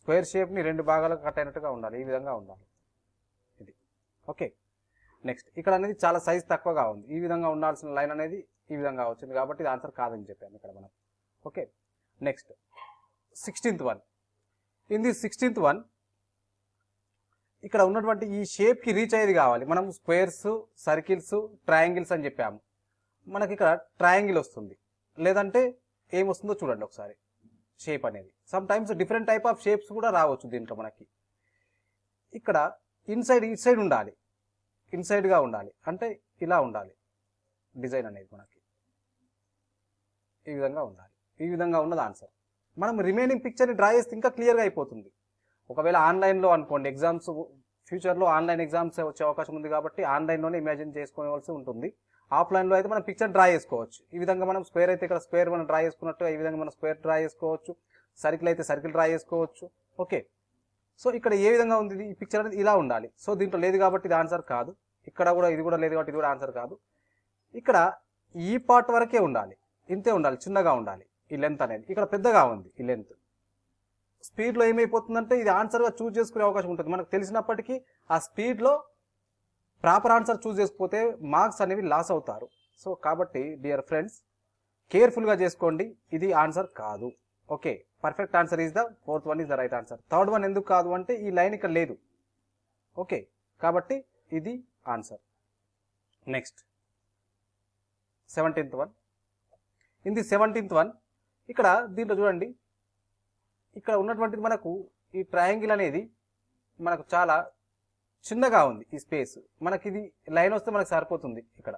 స్క్వేర్ షేప్ని రెండు భాగాలకు కట్ అయినట్టుగా ఉండాలి. ఈ విధంగా ఉండాలి. ఇది. ఓకే. నెక్స్ట్. ఇక్కడ అనేది చాలా సైజ్ తక్కువగా ఉంది. ఈ విధంగా ఉండాల్సిన లైన్ అనేది ఈ విధంగా వచ్చింది కాబట్టి ఇది ఆన్సర్ కాదని చెప్పాము ఇక్కడ మనం. Okay. Next. Sixteenth one. In the sixteenth one ఇక్కడ ఉన్నటువంటి ఈ షేప్కి రీచ్ అయ్యేది కావాలి. మనం స్క్వేర్స్ సర్కిల్స్ ట్రయాంగిల్స్ అని చెప్పాము. మనకి ఇక్కడ ట్రయాంగిల్ వస్తుంది. లేదంటే ఏమొస్తుందో చూడండి ఒకసారి. షేప్ అనేది. Sometimes different type of shapes కూడా రావచ్చు దీంట్లో మనకి. ఇక్కడ ఇన్సైడ్ ఇట్ సైడ్ ఉండాలి. ఇన్సైడ్గా ఉండాలి. అంటే ఇలా ఉండాలి. డిజైన్ అనేది మనకి. ఈ విధంగా ఉండాలి. ఈ విధంగా ఉన్నది ఆన్సర్ మనం రిమైనింగ్ పిక్చర్ని డ్రా చేస్తే ఇంకా క్లియర్గా అయిపోతుంది. ఒకవేళ ఆన్లైన్లో అనుకోండి ఎగ్జామ్స్ ఫ్యూచర్లో ఆన్లైన్ ఎగ్జామ్స్ వచ్చే అవకాశం ఉంది కాబట్టి ఆన్లైన్లోనే ఇమాజిన్ చేసుకోవాల్సి ఉంటుంది. ఆఫ్లైన్లో అయితే మనం పిక్చర్ డ్రా చేసుకోవచ్చు. ఈ విధంగా మనం స్క్వేర్ అయితే ఇక్కడ స్క్వేర్ మనం డ్రా చేసుకున్నట్టు ఈ విధంగా మనం స్క్వేర్ డ్రా చేసుకోవచ్చు. సర్కిల్ అయితే సర్కిల్ డ్రా చేసుకోవచ్చు. ఓకే సో ఇక్కడ ఏ విధంగా ఉంది ఈ పిక్చర్ అనేది ఇలా ఉండాలి. సో దీంట్లో లేదు కాబట్టి ఇది ఆన్సర్ కాదు. ఇక్కడ కూడా ఇది కూడా లేదు కాబట్టి ఇది కూడా ఆన్సర్ కాదు. ఇక్కడ ఈ పార్ట్ వరకే ఉండాలి. ఇంతే ఉండాలి. చిన్నగా ఉండాలి. ఈ లెంత్ అనేది. ఇక్కడ పెద్దగా ఉంది ఈ లెంత్ స్పీడ్లో ఏమైపోతుందంటే ఇది ఆన్సర్గా చూజ్ చేసుకునే అవకాశం ఉంటుంది. మనకు తెలిసినప్పటికీ ఆ స్పీడ్లో ప్రాపర్ ఆన్సర్ చూస్ చేసుకపోతే మార్క్స్ అనేవి లాస్ అవుతారు. సో కాబట్టి డియర్ ఫ్రెండ్స్ కేర్ఫుల్గా చేసుకోండి. ఇది ఆన్సర్ కాదు. Okay perfect answer is the fourth one is the right answer. Third one ఎందుకు కాదు అంటే ఈ లైన్ ఇక్కడ లేదు. ఓకే కాబట్టి ఇది answer. Next seventeenth one. In the seventeenth one ఇక్కడ దీంట్లో చూడండి. ఇక్కడ ఉన్నటువంటిది మనకు ఈ ట్రయాంగిల్ అనేది మనకు చాలా చిన్నగా ఉంది ఈ స్పేస్. మనకి ఇది లైన్ వస్తే మనకు సరిపోతుంది ఇక్కడ.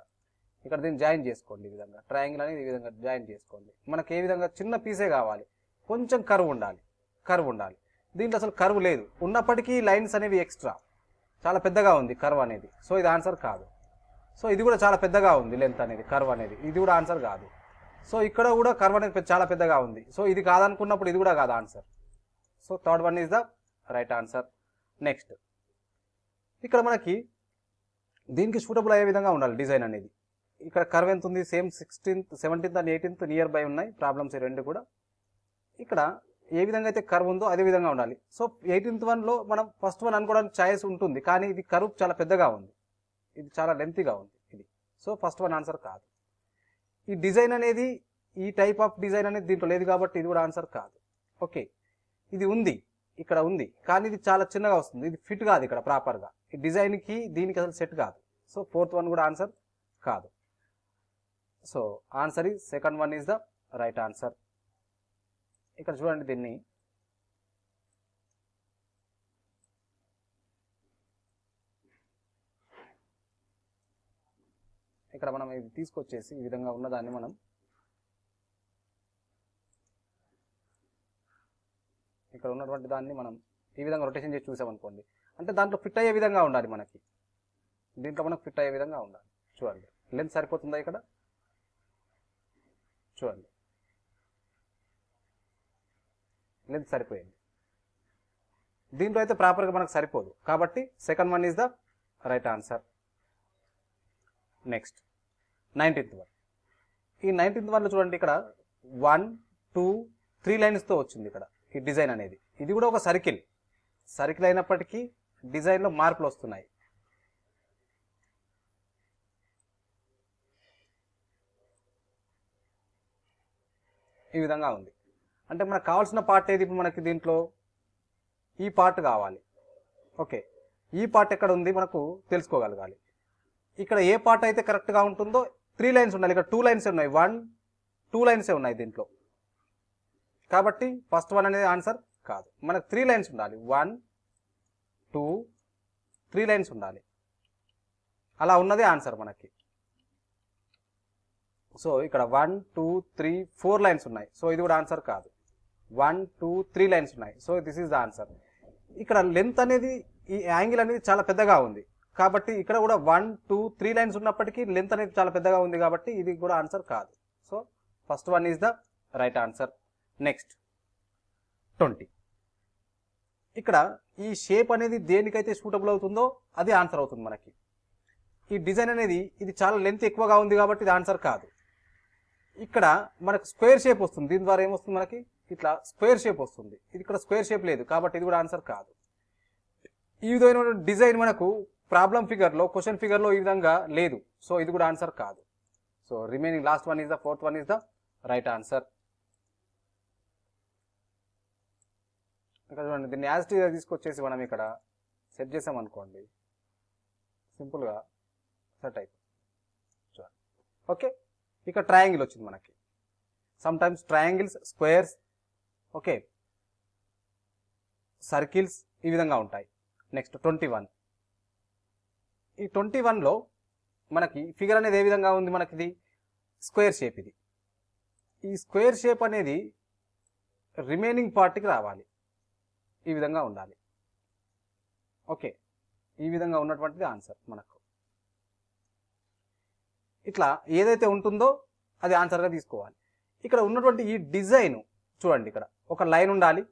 ఇక్కడ దీన్ని జాయిన్ చేసుకోండి ఈ విధంగా. ట్రయాంగిల్ అనేది ఈ విధంగా జాయిన్ చేసుకోండి. మనకి ఏ విధంగా చిన్న పీసే కావాలి. కొంచెం కర్వ్ ఉండాలి. కర్వ్ ఉండాలి. దీంట్లో అసలు కర్వ్ లేదు. ఉన్నప్పటికీ లైన్స్ అనేవి ఎక్స్ట్రా. చాలా పెద్దగా ఉంది కర్వ్ అనేది. సో ఇది ఆన్సర్ కాదు. సో ఇది కూడా చాలా పెద్దగా ఉంది లెంత్ అనేది కర్వ్ అనేది. ఇది కూడా ఆన్సర్ కాదు. సో ఇక్కడ కూడా కర్వ్ అనేది పెద్ద- చాలా పెద్దగా ఉంది. సో ఇది కాదనుకున్నప్పుడు ఇది కూడా కాదు answer. So third one is the right answer. Next. ఇక్కడ మనకి దీనికి సూటబుల్ అయ్యే విధంగా ఉండాలి డిజైన్ అనేది. ఇక్కడ కర్వ్ ఎంత ఉంది? Same sixteenth seventeenth and eighteenth nearby ఉన్నాయి. ప్రాబ్లమ్స్ రెండు కూడా. ఇక్కడ ఏ విధంగా అయితే కర్వ్ ఉందో అదే విధంగా ఉండాలి. సో ఎయిటీన్త్ వన్లో మనం ఫస్ట్ వన్ అనుకోవడానికి ఛాయిస్ ఉంటుంది. కానీ ఇది కర్వ్ చాలా పెద్దగా ఉంది. ఇది చాలా లెంతీగా ఉంది. ఇది. సో ఫస్ట్ వన్ ఆన్సర్ కాదు. ఈ డిజైన్ అనేది ఈ టైప్ ఆఫ్ డిజైన్ అనేది దీంట్లో లేదు కాబట్టి ఇది కూడా ఆన్సర్ కాదు. ఓకే ఇది ఉంది. ఇక్కడ ఉంది. కానీ ఇది చాలా చిన్నగా వస్తుంది. ఇది ఫిట్ కాదు ఇక్కడ ప్రాపర్గా డిజైన్కి దీనికి అసలు సెట్ కాదు. సో ఫోర్త్ వన్ కూడా ఆన్సర్ కాదు. సో ఆన్సర్ ఈ second one is the right answer ఇక్కడ చూడండి దీన్ని. ఇక్కడ మనం ఇది తీసుకొచ్చేసి ఈ విధంగా ఉన్నదాన్ని మనం ఇక్కడ ఉన్నటువంటి దాన్ని మనం ఈ విధంగా రొటేషన్ చేసి చూసామనుకోండి. అంటే దాంట్లో ఫిట్ అయ్యే విధంగా ఉండాలి మనకి. దీంట్లో మనకు ఫిట్ అయ్యే విధంగా ఉండాలి. చూడండి. లెంత్ సరిపోతుందా ఇక్కడ? చూడండి. లెంత్ సరిపోయింది. దీంట్లో అయితే ప్రాపర్గా మనకు సరిపోదు. కాబట్టి second one is the right answer next nineteenth one ఈ నైన్టీన్త్ వన్లో చూడండి ఇక్కడ వన్ టూ త్రీ లైన్స్తో వచ్చింది ఇక్కడ ఈ డిజైన్ అనేది. ఇది కూడా ఒక సర్కిల్. సర్కిల్ అయినప్పటికీ డిజైన్లో మార్పులు వస్తున్నాయి. ఈ విధంగా ఉంది. అంటే మనకు కావాల్సిన పార్ట్ ఏది? ఇప్పుడు మనకి దీంట్లో ఈ పార్ట్ కావాలి. ఓకే. ఈ పార్ట్ ఎక్కడ ఉంది? మనకు తెలుసుకోగలగాలి. ఇక్కడ ఏ పార్ట్ అయితే కరెక్ట్గా ఉంటుందో త్రీ లైన్స్ ఉండాలి. ఇక్కడ టూ లైన్స్ ఉన్నాయి. వన్ టూ లైన్సే ఉన్నాయి దీంట్లో? కాబట్టి ఫస్ట్ వన్ అనేది ఆన్సర్ కాదు. మనకు త్రీ లైన్స్ ఉండాలి. వన్ టూ త్రీ లైన్స్ ఉండాలి. అలా ఉన్నదే ఆన్సర్ మనకి. సో ఇక్కడ one two three four lines ఉన్నాయి. సో ఇది కూడా ఆన్సర్ కాదు. వన్ టూ త్రీ లైన్స్ ఉన్నాయి. So this is the answer. ఇక్కడ లెంత్ అనేది ఈ యాంగిల్ అనేది చాలా పెద్దగా ఉంది. కాబట్టి ఇక్కడ కూడా వన్ టూ త్రీ లైన్స్ ఉన్నప్పటికీ లెంత్ అనేది చాలా పెద్దగా ఉంది కాబట్టి ఇది కూడా ఆన్సర్ కాదు. So first one is the right answer. Next twenty. ఇక్కడ ఈ షేప్ అనేది దేనికైతే సూటబుల్ అవుతుందో అది ఆన్సర్ అవుతుంది మనకి. ఈ డిజైన్ అనేది ఇది చాలా లెంత్ ఎక్కువగా ఉంది కాబట్టి ఇది ఆన్సర్ కాదు. ఇక్కడ మనకు స్క్వేర్ షేప్ వస్తుంది. దీని ద్వారా ఏమొస్తుంది మనకి? ఇట్లా స్క్వేర్ షేప్ వస్తుంది. ఇది ఇక్కడ స్క్వేర్ షేప్ లేదు కాబట్టి ఇది కూడా ఆన్సర్ కాదు. ఈ విధమైన డిజైన్ మనకు ప్రాబ్లం ఫిగర్లో క్వశ్చన్ ఫిగర్లో ఈ విధంగా లేదు. సో ఇది కూడా ఆన్సర్ కాదు. So remaining last one is the fourth one is the right answer ఇక్కడ చూడండి దీన్ని యాజిటీగా తీసుకొచ్చేసి మనం ఇక్కడ సెట్ చేసాం అనుకోండి. సింపుల్గా సెట్ అయిపోతుంది చూడండి. ఓకే ఇక్కడ ట్రయాంగిల్ వచ్చింది మనకి. Sometimes triangles squares okay circles ఈ విధంగా ఉంటాయి. నెక్స్ట్ ట్వంటీ వన్ ఈ ట్వంటీ వన్లో మనకి ఫిగర్ అనేది ఏ విధంగా ఉంది మనకి ఇది స్క్వేర్ షేప్ ఇది. ఈ స్క్వేర్ షేప్ అనేది రిమైనింగ్ పార్ట్కి రావాలి. ఈ విధంగా ఉండాలి. ఓకే. ఈ విధంగా ఉన్నటువంటిది ఆన్సర్ మనకు. ఇట్లా ఏదైతే ఉంటుందో అది ఆన్సర్గా తీసుకోవాలి. ఇక్కడ ఉన్నటువంటి ఈ డిజైన్ చూడండి ఇక్కడ. ఒక లైన్ ఉండాలి.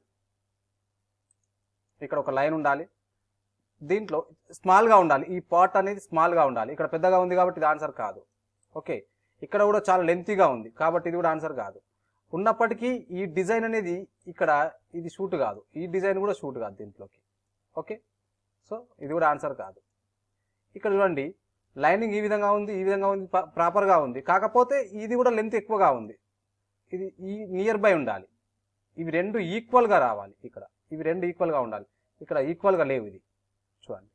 ఇక్కడ ఒక లైన్ ఉండాలి. దీంట్లో స్మాల్గా ఉండాలి. ఈ పార్ట్ అనేది స్మాల్గా ఉండాలి. ఇక్కడ పెద్దగా ఉంది కాబట్టి ఇది ఆన్సర్ కాదు. ఓకే. ఇక్కడ కూడా చాలా లెంతీగా ఉంది కాబట్టి ఇది కూడా ఆన్సర్ కాదు. ఉన్నప్పటికీ ఈ డిజైన్ అనేది ఇక్కడ ఇది షూట్ కాదు. ఈ డిజైన్ కూడా షూట్ కాదు దీంట్లోకి. ఓకే? సో ఇది కూడా ఆన్సర్ కాదు. ఇక్కడ చూడండి లైనింగ్ ఈ విధంగా ఉంది ఈ విధంగా ఉంది ప్రాపర్గా ఉంది. కాకపోతే ఇది కూడా లెంత్ ఎక్కువగా ఉంది. ఇది ఈ నియర్ బై ఉండాలి. ఇవి రెండు ఈక్వల్గా రావాలి ఇక్కడ. ఇవి రెండు ఈక్వల్గా ఉండాలి. ఇక్కడ ఈక్వల్గా లేవు ఇది. చూడండి.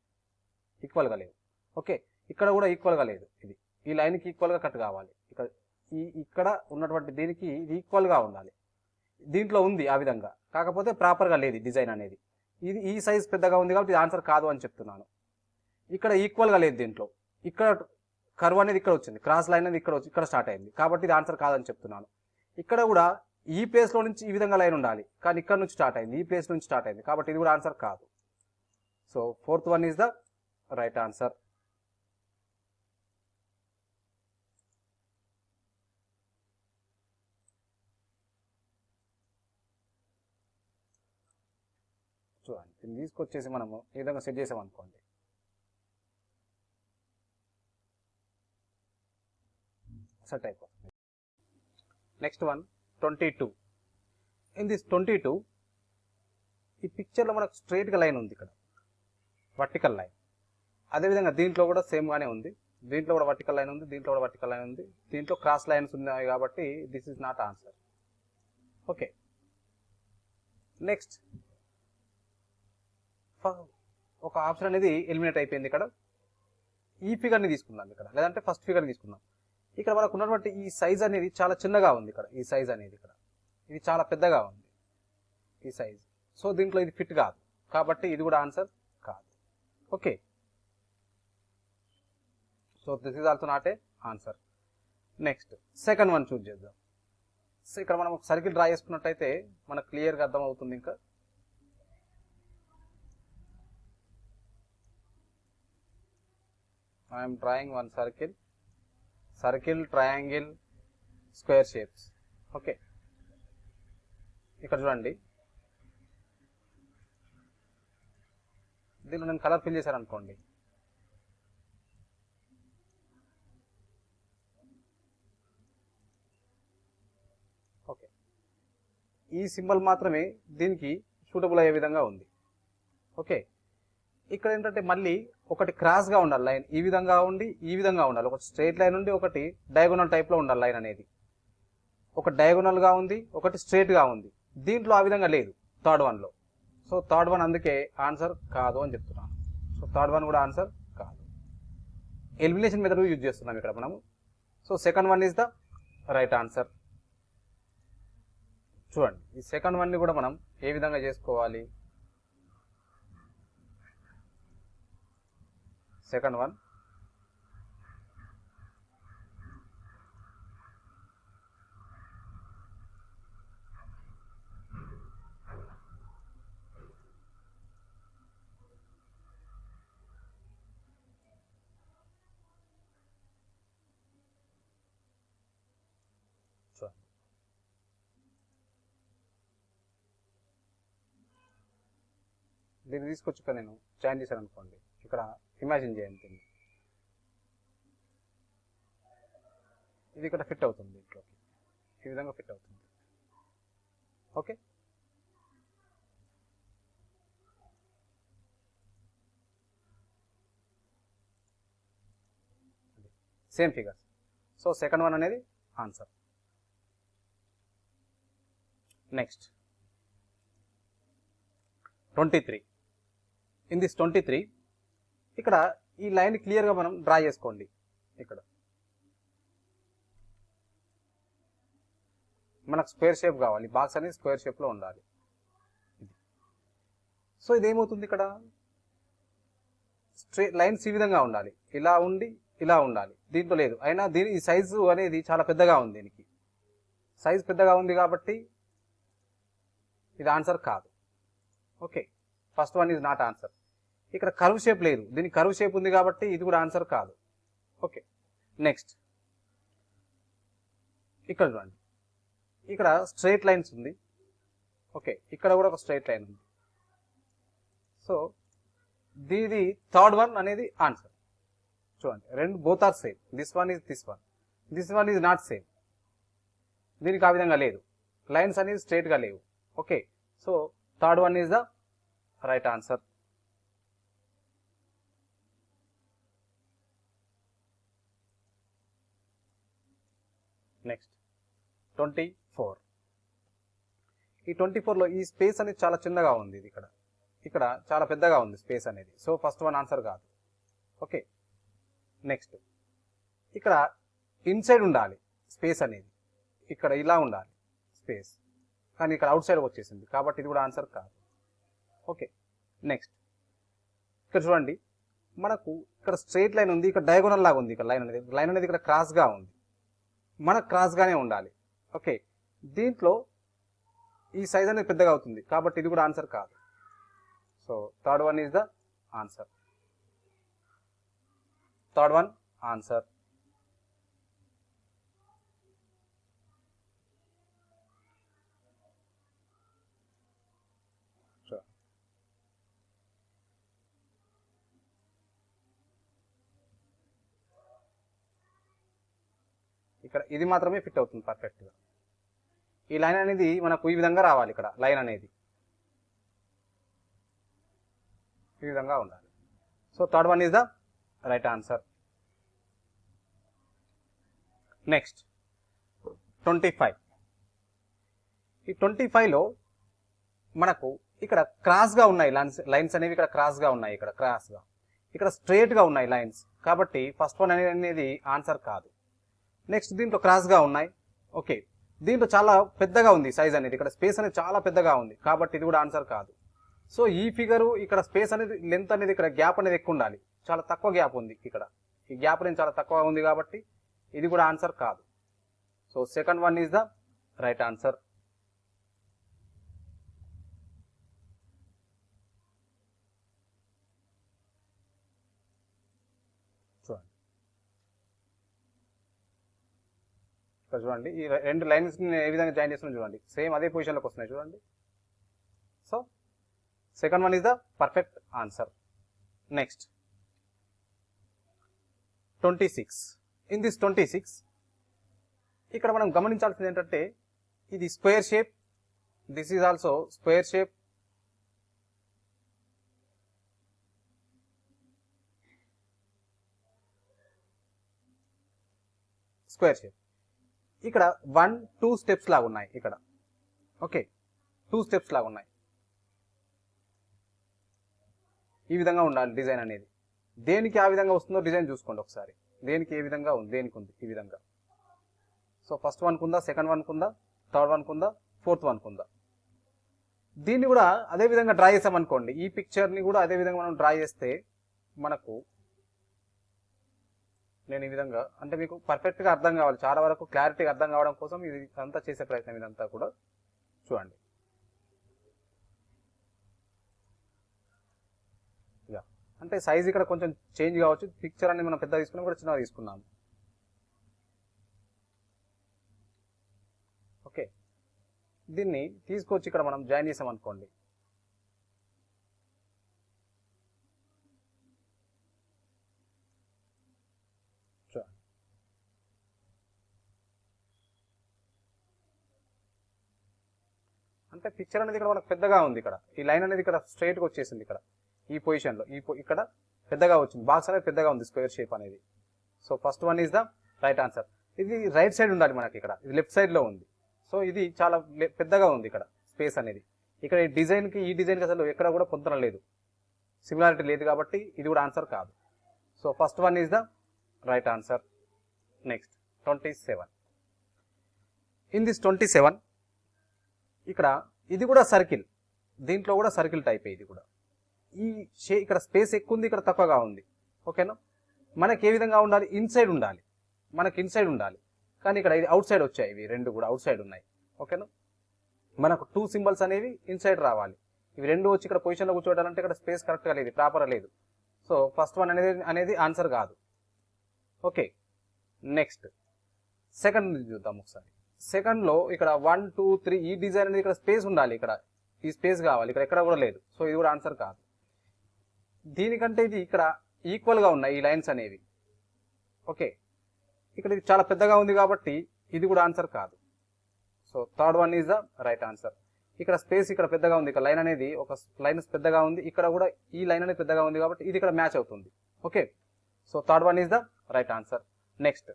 ఈక్వల్గా లేవు. ఓకే? ఇక్కడ కూడా ఈక్వల్గా లేదు ఇది. ఈ లైన్కి ఈక్వల్గా కట్ కావాలి. ఈ ఇక్కడ ఉన్నటువంటి దీనికి ఇది ఈక్వల్గా ఉండాలి. దీంట్లో ఉంది ఆ విధంగా. కాకపోతే ప్రాపర్గా లేదు డిజైన్ అనేది. ఇది ఈ సైజ్ పెద్దగా ఉంది కాబట్టి ఇది ఆన్సర్ కాదు అని చెప్తున్నాను. ఇక్కడ ఈక్వల్గా లేదు దీంట్లో. ఇక్కడ కర్వ్ అనేది ఇక్కడ వచ్చింది. క్రాస్ లైన్ అనేది ఇక్కడ వచ్చి ఇక్కడ స్టార్ట్ అయింది. కాబట్టి ఇది ఆన్సర్ కాదని చెప్తున్నాను. ఇక్కడ కూడా ఈ ప్లేస్లో నుంచి ఈ విధంగా లైన్ ఉండాలి. కానీ ఇక్కడ నుంచి స్టార్ట్ అయింది. ఈ ప్లేస్ నుంచి స్టార్ట్ అయింది. కాబట్టి ఇది కూడా ఆన్సర్ కాదు. So fourth one is the right answer చూడండి దీన్ని తీసుకొచ్చేసి మనము ఈ విధంగా సెట్ చేసామనుకోండి సెట్ అయిపోతుంది. Next one twenty two. In this twenty two ఈ పిక్చర్లో మనకు స్ట్రైట్గా లైన్ ఉంది ఇక్కడ. Vertical line. అదేవిధంగా దీంట్లో కూడా సేమ్గానే ఉంది. దీంట్లో కూడా వర్టికల్ లైన్ ఉంది దీంట్లో కూడా వర్టికల్ లైన్ ఉంది. దీంట్లో క్రాస్ లైన్స్ ఉన్నాయి కాబట్టి this is not answer. Okay. Next ఒక ఆప్షన్ అనేది ఎలిమినేట్ అయిపోయింది ఇక్కడ. ఈ ఫిగర్ని తీసుకుందాం ఇక్కడ. లేదంటే ఫస్ట్ ఫిగర్ తీసుకుందాం. ఇక్కడ మనకు ఉన్నటువంటి ఈ సైజ్ అనేది చాలా చిన్నగా ఉంది ఇక్కడ. ఈ సైజ్ అనేది ఇక్కడ. ఇది చాలా పెద్దగా ఉంది. ఈ సైజ్ సో దీంట్లో ఇది ఫిట్ కాదు. కాబట్టి ఇది కూడా ఆన్సర్ కాదు. Okay so this is also not a answer next second one choose చేద్దాం. సో ఇక్కడ మనం సర్కిల్ డ్రా చేసుకున్నట్టయితే మనకు క్లియర్గా అర్థమవుతుంది ఇంకా. I'm drawing one circle circle triangle, square shapes okay ఇక్కడ చూడండి. దీనిలో నేను కలర్ ఫిల్ చేశాను అనుకోండి ఓకే ఈ సింబల్ మాత్రమే దీనికి సూటబుల్ అయ్యే విధంగా ఉంది. ఓకే ఇక్కడ ఏంటంటే మళ్ళీ ఒకటి క్రాస్గా ఉండాలి లైన్. ఈ విధంగా ఉండి ఈ విధంగా ఉండాలి. ఒకటి స్ట్రైట్ లైన్ ఉండి ఒకటి డయాగోనల్ టైప్లో ఉండాలి లైన్ అనేది. ఒక డయాగోనల్గా ఉంది ఒకటి స్ట్రైట్గా ఉంది. దీంట్లో ఆ విధంగా లేదు థర్డ్ వన్లో సో థర్డ్ వన్ అందుకే ఆన్సర్ కాదు అని చెప్తున్నాను. సో థర్డ్ వన్ కూడా ఆన్సర్ కాదు. ఎలిమినేషన్ మెథడ్ యూజ్ చేస్తున్నాం ఇక్కడ మనము. So second one is the right answer చూడండి ఈ సెకండ్ వన్ని కూడా మనం ఏ విధంగా చేసుకోవాలి? Second one. దీన్ని తీసుకొచ్చి ఇక్కడ నేను జాయిన్ చేశాను అనుకోండి. ఇక్కడ ఇమాజిన్ చేయండి దీన్ని ఇది ఇక్కడ ఫిట్ అవుతుంది దీంట్లోకి ఈ విధంగా ఫిట్ అవుతుంది. Okay same figures so second one అనేది answer next twenty three in this twenty three ఇక్కడ ఈ లైన్ క్లియర్గా మనం డ్రా చేసుకోండి. ఇక్కడ. మనకు స్క్వేర్ షేప్ కావాలి. బాక్స్ అనేది స్క్వేర్ షేప్లో ఉండాలి. ఇది. సో ఇదేమవుతుంది ఇక్కడ? స్ట్రే లైన్స్ ఈ విధంగా ఉండాలి. ఇలా ఉండి ఇలా ఉండాలి. దీంట్లో లేదు. అయినా దీని ఈ సైజు అనేది చాలా పెద్దగా ఉంది దీనికి. సైజ్ పెద్దగా ఉంది కాబట్టి ఇది ఆన్సర్ కాదు. Okay. First one is not answer. ఇక్కడ కరువు షేప్ లేదు. దీనికి కరువు షేప్ ఉంది కాబట్టి ఇది కూడా ఆన్సర్ కాదు. ఓకే. నెక్స్ట్. ఇక్కడ చూడండి. ఇక్కడ స్ట్రైట్ లైన్స్ ఉంది. ఓకే. ఇక్కడ కూడా ఒక స్ట్రైట్ లైన్ ఉంది. సో దీది థర్డ్ వన్ అనేది ఆన్సర్. చూడండి. రెండు both are same. This one is this one. This one is not same. దీనికి ఆ విధంగా లేదు. లైన్స్ అనేది స్ట్రైట్గా లేవు. Okay. So third one is the right answer next twenty four. ఈ ట్వంటీ ఫోర్లో ఈ స్పేస్ అనేది చాలా చిన్నగా ఉంది ఇది ఇక్కడ. ఇక్కడ చాలా పెద్దగా ఉంది స్పేస్ అనేది. సో ఫస్ట్ వన్ ఆన్సర్ కాదు. ఓకే. నెక్స్ట్. ఇక్కడ ఇన్సైడ్ ఉండాలి స్పేస్ అనేది. ఇక్కడ ఇలా ఉండాలి స్పేస్. కానీ ఇక్కడ అవుట్ సైడ్ వచ్చేసింది. కాబట్టి ఇది కూడా ఆన్సర్ కాదు. ఓకే. నెక్స్ట్. ఇక్కడ చూడండి. మనకు ఇక్కడ స్ట్రైట్ లైన్ ఉంది. ఇక్కడ డయాగోనల్ లాగా ఉంది. ఇక్కడ లైన్ అనేది. లైన్ అనేది ఇక్కడ క్రాస్గా ఉంది. మనకు క్రాస్గానే ఉండాలి. ఓకే దీంట్లో ఈ సైజ్ అనేది పెద్దగా అవుతుంది. కాబట్టి ఇది కూడా ఆన్సర్ కాదు. So third one is the answer. Third one answer. ఇక్కడ ఇది మాత్రమే ఫిట్ అవుతుంది పర్ఫెక్ట్గా ఈ లైన్ అనేది మనకు ఈ విధంగా రావాలి ఇక్కడ లైన్ అనేది. ఈ విధంగా ఉండాలి. So third one is the right answer next twenty five ఈ ట్వంటీ ఫైవ్లో మనకు ఇక్కడ క్రాస్గా ఉన్నాయి లైన్స్ లైన్స్ అనేవి ఇక్కడ క్రాస్గా ఉన్నాయి ఇక్కడ క్రాస్గా ఇక్కడ స్ట్రేట్గా ఉన్నాయి లైన్స్ కాబట్టి ఫస్ట్ వన్ అనేది ఆన్సర్ కాదు. నెక్స్ట్ దీంట్లో క్రాస్గా ఉన్నాయి. ఓకే దీంట్లో చాలా పెద్దగా ఉంది సైజ్ అనేది. ఇక్కడ స్పేస్ అనేది చాలా పెద్దగా ఉంది. కాబట్టి ఇది కూడా ఆన్సర్ కాదు. సో ఈ ఫిగరు ఇక్కడ స్పేస్ అనేది లెంత్ అనేది ఇక్కడ గ్యాప్ అనేది ఎక్కువ ఉండాలి. చాలా తక్కువ గ్యాప్ ఉంది ఇక్కడ. ఈ గ్యాప్ అనేది చాలా తక్కువ ఉంది కాబట్టి ఇది కూడా ఆన్సర్ కాదు. So second one is the right answer చూడండి ఇక్కడ చూడండి. ఈ రెండు లైన్స్ ఏ విధంగా జాయిన్ చేస్తున్నా చూడండి. సేమ్ అదే పొజిషన్లోకి వస్తున్నాయి చూడండి. So second one is the perfect answer next twenty six in this twenty six ఇక్కడ మనం గమనించాల్సింది ఏంటంటే ఇది square shape this is also square shape square shape ఇక్కడ వన్ టూ స్టెప్స్ లాగా ఉన్నాయి ఇక్కడ. ఓకే టూ స్టెప్స్ లాగా ఉన్నాయి. ఈ విధంగా ఉండాలి డిజైన్ అనేది. దేనికి ఆ విధంగా వస్తుందో డిజైన్ చూసుకోండి ఒకసారి. దేనికి ఏ విధంగా ఉంది? దేనికి ఉంది? ఈ విధంగా. సో ఫస్ట్ వన్ కుందా సెకండ్ వన్ కుందా థర్డ్ వన్ కుందా ఫోర్త్ వన్ కుందా. దీన్ని కూడా అదే విధంగా డ్రా చేసామనుకోండి. ఈ పిక్చర్ని కూడా అదే విధంగా మనం డ్రా చేస్తే మనకు నేను ఈ విధంగా అంటే మీకు పర్ఫెక్ట్గా అర్థం కావాలి. చాలా వరకు క్లారిటీగా అర్థం కావడం కోసం ఇది అంతా చేసే ప్రయత్నం ఇదంతా కూడా చూడండి. అంటే సైజ్ ఇక్కడ కొంచెం చేంజ్ కావచ్చు. పిక్చర్ అనేది మనం పెద్ద తీసుకున్నాం కూడా చిన్నగా తీసుకున్నాము. ఓకే. దీన్ని తీసుకొచ్చి ఇక్కడ మనం జాయిన్ చేసాం అనుకోండి చూడండి అంటే పిక్చర్ అనేది ఇక్కడ మనకు పెద్దగా ఉంది ఇక్కడ. ఈ లైన్ అనేది ఇక్కడ స్ట్రైట్గా వచ్చేసింది ఇక్కడ. ఈ పొజిషన్లో ఈ ఇక్కడ పెద్దగా వచ్చింది. బాక్స్ అనేది పెద్దగా ఉంది స్క్వేర్ షేప్ అనేది. So first one is the right answer ఇది రైట్ సైడ్ ఉండాలి మనకి ఇక్కడ. ఇది లెఫ్ట్ సైడ్లో ఉంది. సో ఇది చాలా పెద్దగా ఉంది ఇక్కడ స్పేస్ అనేది. ఇక్కడ ఈ డిజైన్కి ఈ డిజైన్కి అసలు ఎక్కడ కూడా పొందడం లేదు. సిమిలారిటీ లేదు కాబట్టి ఇది కూడా ఆన్సర్ కాదు. So first one is the right answer next twenty seven in this twenty seven ఇక్కడ ఇది కూడా సర్కిల్. దీంట్లో కూడా సర్కిల్ టైప్ ఇది కూడా. ఈ షే ఇక్కడ స్పేస్ ఎక్కువ ఉంది ఇక్కడ తక్కువగా ఉంది. ఓకేనా? మనకి ఏ విధంగా ఉండాలి? ఇన్సైడ్ ఉండాలి. మనకి ఇన్సైడ్ ఉండాలి. కానీ ఇక్కడ ఇది అవుట్ సైడ్ వచ్చాయి ఇవి రెండు కూడా అవుట్ సైడ్ ఉన్నాయి. ఓకేనా? మనకు టూ సింబల్స్ అనేవి ఇన్సైడ్ రావాలి. ఇవి రెండు వచ్చి ఇక్కడ పొజిషన్లో కూర్చోవడాలంటే ఇక్కడ స్పేస్ కరెక్ట్గా లేదు ప్రాపర్ లేదు. సో ఫస్ట్ వన్ అనేది అనేది ఆన్సర్ కాదు. ఓకే. నెక్స్ట్ సెకండ్ చూద్దాం ఒకసారి. సెకండ్లో ఇక్కడ వన్ టూ త్రీ ఈ డిజైన్ అనేది ఇక్కడ స్పేస్ ఉండాలి ఇక్కడ. ఈ స్పేస్ కావాలి. ఇక్కడ ఎక్కడ కూడా లేదు. సో ఇది కూడా ఆన్సర్ కాదు. దీనికంటే ఇది ఇక్కడ ఈక్వల్గా ఉన్నాయి ఈ లైన్స్ అనేవి. ఓకే ఇక్కడ ఇది చాలా పెద్దగా ఉంది కాబట్టి ఇది కూడా ఆన్సర్ కాదు. So third one is the right answer ఇక్కడ స్పేస్ ఇక్కడ పెద్దగా ఉంది. ఇక్కడ లైన్ అనేది ఒక లైన్ పెద్దగా ఉంది. ఇక్కడ కూడా ఈ లైన్ అనేది పెద్దగా ఉంది కాబట్టి ఇది ఇక్కడ మ్యాచ్ అవుతుంది. Okay so third one is the right answer next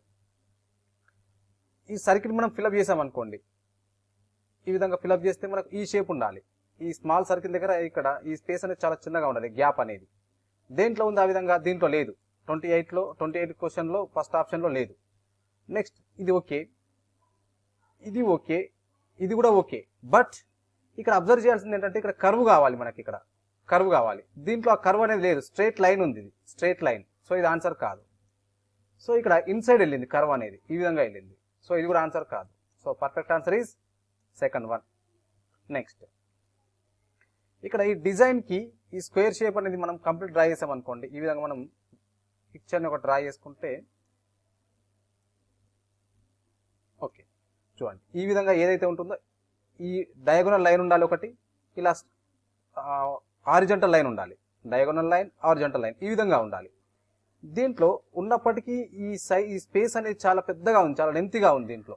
ఈ సర్కిల్ మనం ఫిలప్ చేసామనుకోండి ఈ విధంగా ఫిలప్ చేస్తే మనకు ఈ షేప్ ఉండాలి. ఈ స్మాల్ సర్కిల్ దగ్గర ఇక్కడ ఈ స్పేస్ అనేది చాలా చిన్నగా ఉండాలి గ్యాప్ అనేది. దేంట్లో ఉంది ఆ విధంగా? దీంట్లో లేదు. ట్వంటీ ఎయిట్లో ట్వంటీ ఎయిట్ క్వశ్చన్లో ఫస్ట్ ఆప్షన్లో లేదు. నెక్స్ట్ ఇది ఓకే. ఇది ఓకే. ఇది కూడా ఓకే. బట్ ఇక్కడ అబ్జర్వ్ చేయాల్సింది ఏంటంటే ఇక్కడ కర్వ్ కావాలి మనకి ఇక్కడ. కర్వ్ కావాలి. దీంట్లో ఆ కర్వ్ అనేది లేదు. స్ట్రైట్ లైన్ ఉంది ఇది. Straight line. సో ఇది ఆన్సర్ కాదు. సో ఇక్కడ ఇన్సైడ్ వెళ్ళింది కర్వ్ అనేది. ఈ విధంగా వెళ్ళింది. సో ఇది కూడా ఆన్సర్ కాదు. So perfect answer is second one next ఇక్కడ ఈ డిజైన్కి ఈ స్క్వేర్ షేప్ అనేది మనం కంప్లీట్ డ్రా చేసాం అనుకోండి. ఈ విధంగా మనం పిక్చర్ని ఒక డ్రా చేసుకుంటే ఓకే చూడండి. ఈ విధంగా ఏదైతే ఉంటుందో ఈ డయాగోనల్ లైన్ ఉండాలి ఒకటి ఇలా ఆరిజంటల్ లైన్ ఉండాలి. డయాగోనల్ లైన్ ఆరిజంటల్ లైన్ ఈ విధంగా ఉండాలి. దీంట్లో ఉన్నప్పటికీ ఈ సై ఈ స్పేస్ అనేది చాలా పెద్దగా ఉంది చాలా లెంతిగా ఉంది దీంట్లో.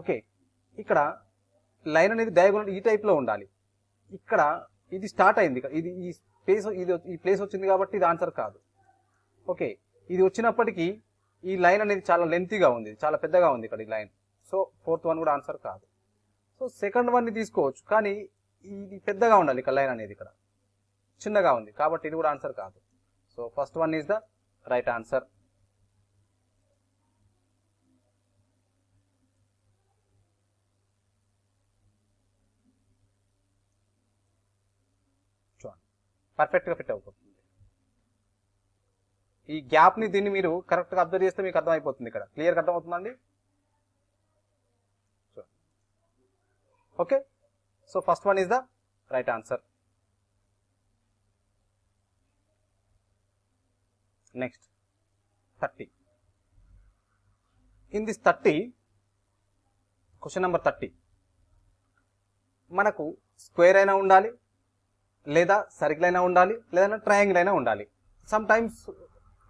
ఓకే. ఇక్కడ లైన్ అనేది డయాగోనల్ ఈ టైప్లో ఉండాలి. ఇక్కడ ఇది స్టార్ట్ అయింది ఇది ఈ స్పేస్ ఇది ఈ ప్లేస్ వచ్చింది కాబట్టి ఇది ఆన్సర్ కాదు. ఓకే. ఇది వచ్చినప్పటికీ ఈ లైన్ అనేది చాలా లెంతీగా ఉంది చాలా పెద్దగా ఉంది ఇక్కడ ఈ లైన్. సో ఫోర్త్ వన్ కూడా ఆన్సర్ కాదు. సో సెకండ్ వన్ని తీసుకోవచ్చు కానీ ఇది పెద్దగా ఉండాలి ఇక్కడ లైన్ అనేది ఇక్కడ. చిన్నగా ఉంది కాబట్టి ఇది కూడా ఆన్సర్ కాదు. So first one is the right answer పర్ఫెక్ట్గా ఫిట్ అయిపోతుంది. ఈ గ్యాప్ని దీన్ని మీరు కరెక్ట్గా అబ్జర్వ్ చేస్తే మీకు అర్థమైపోతుంది ఇక్కడ. క్లియర్గా అర్థమవుతుందండి? Okay so first one is the right answer next thirty. In this thirty question number thirty మనకు స్క్వేర్ అయినా ఉండాలి లేదా సర్కిల్ అయినా ఉండాలి లేదా ట్రయాంగిల్ అయినా ఉండాలి. సమ్ టైమ్స్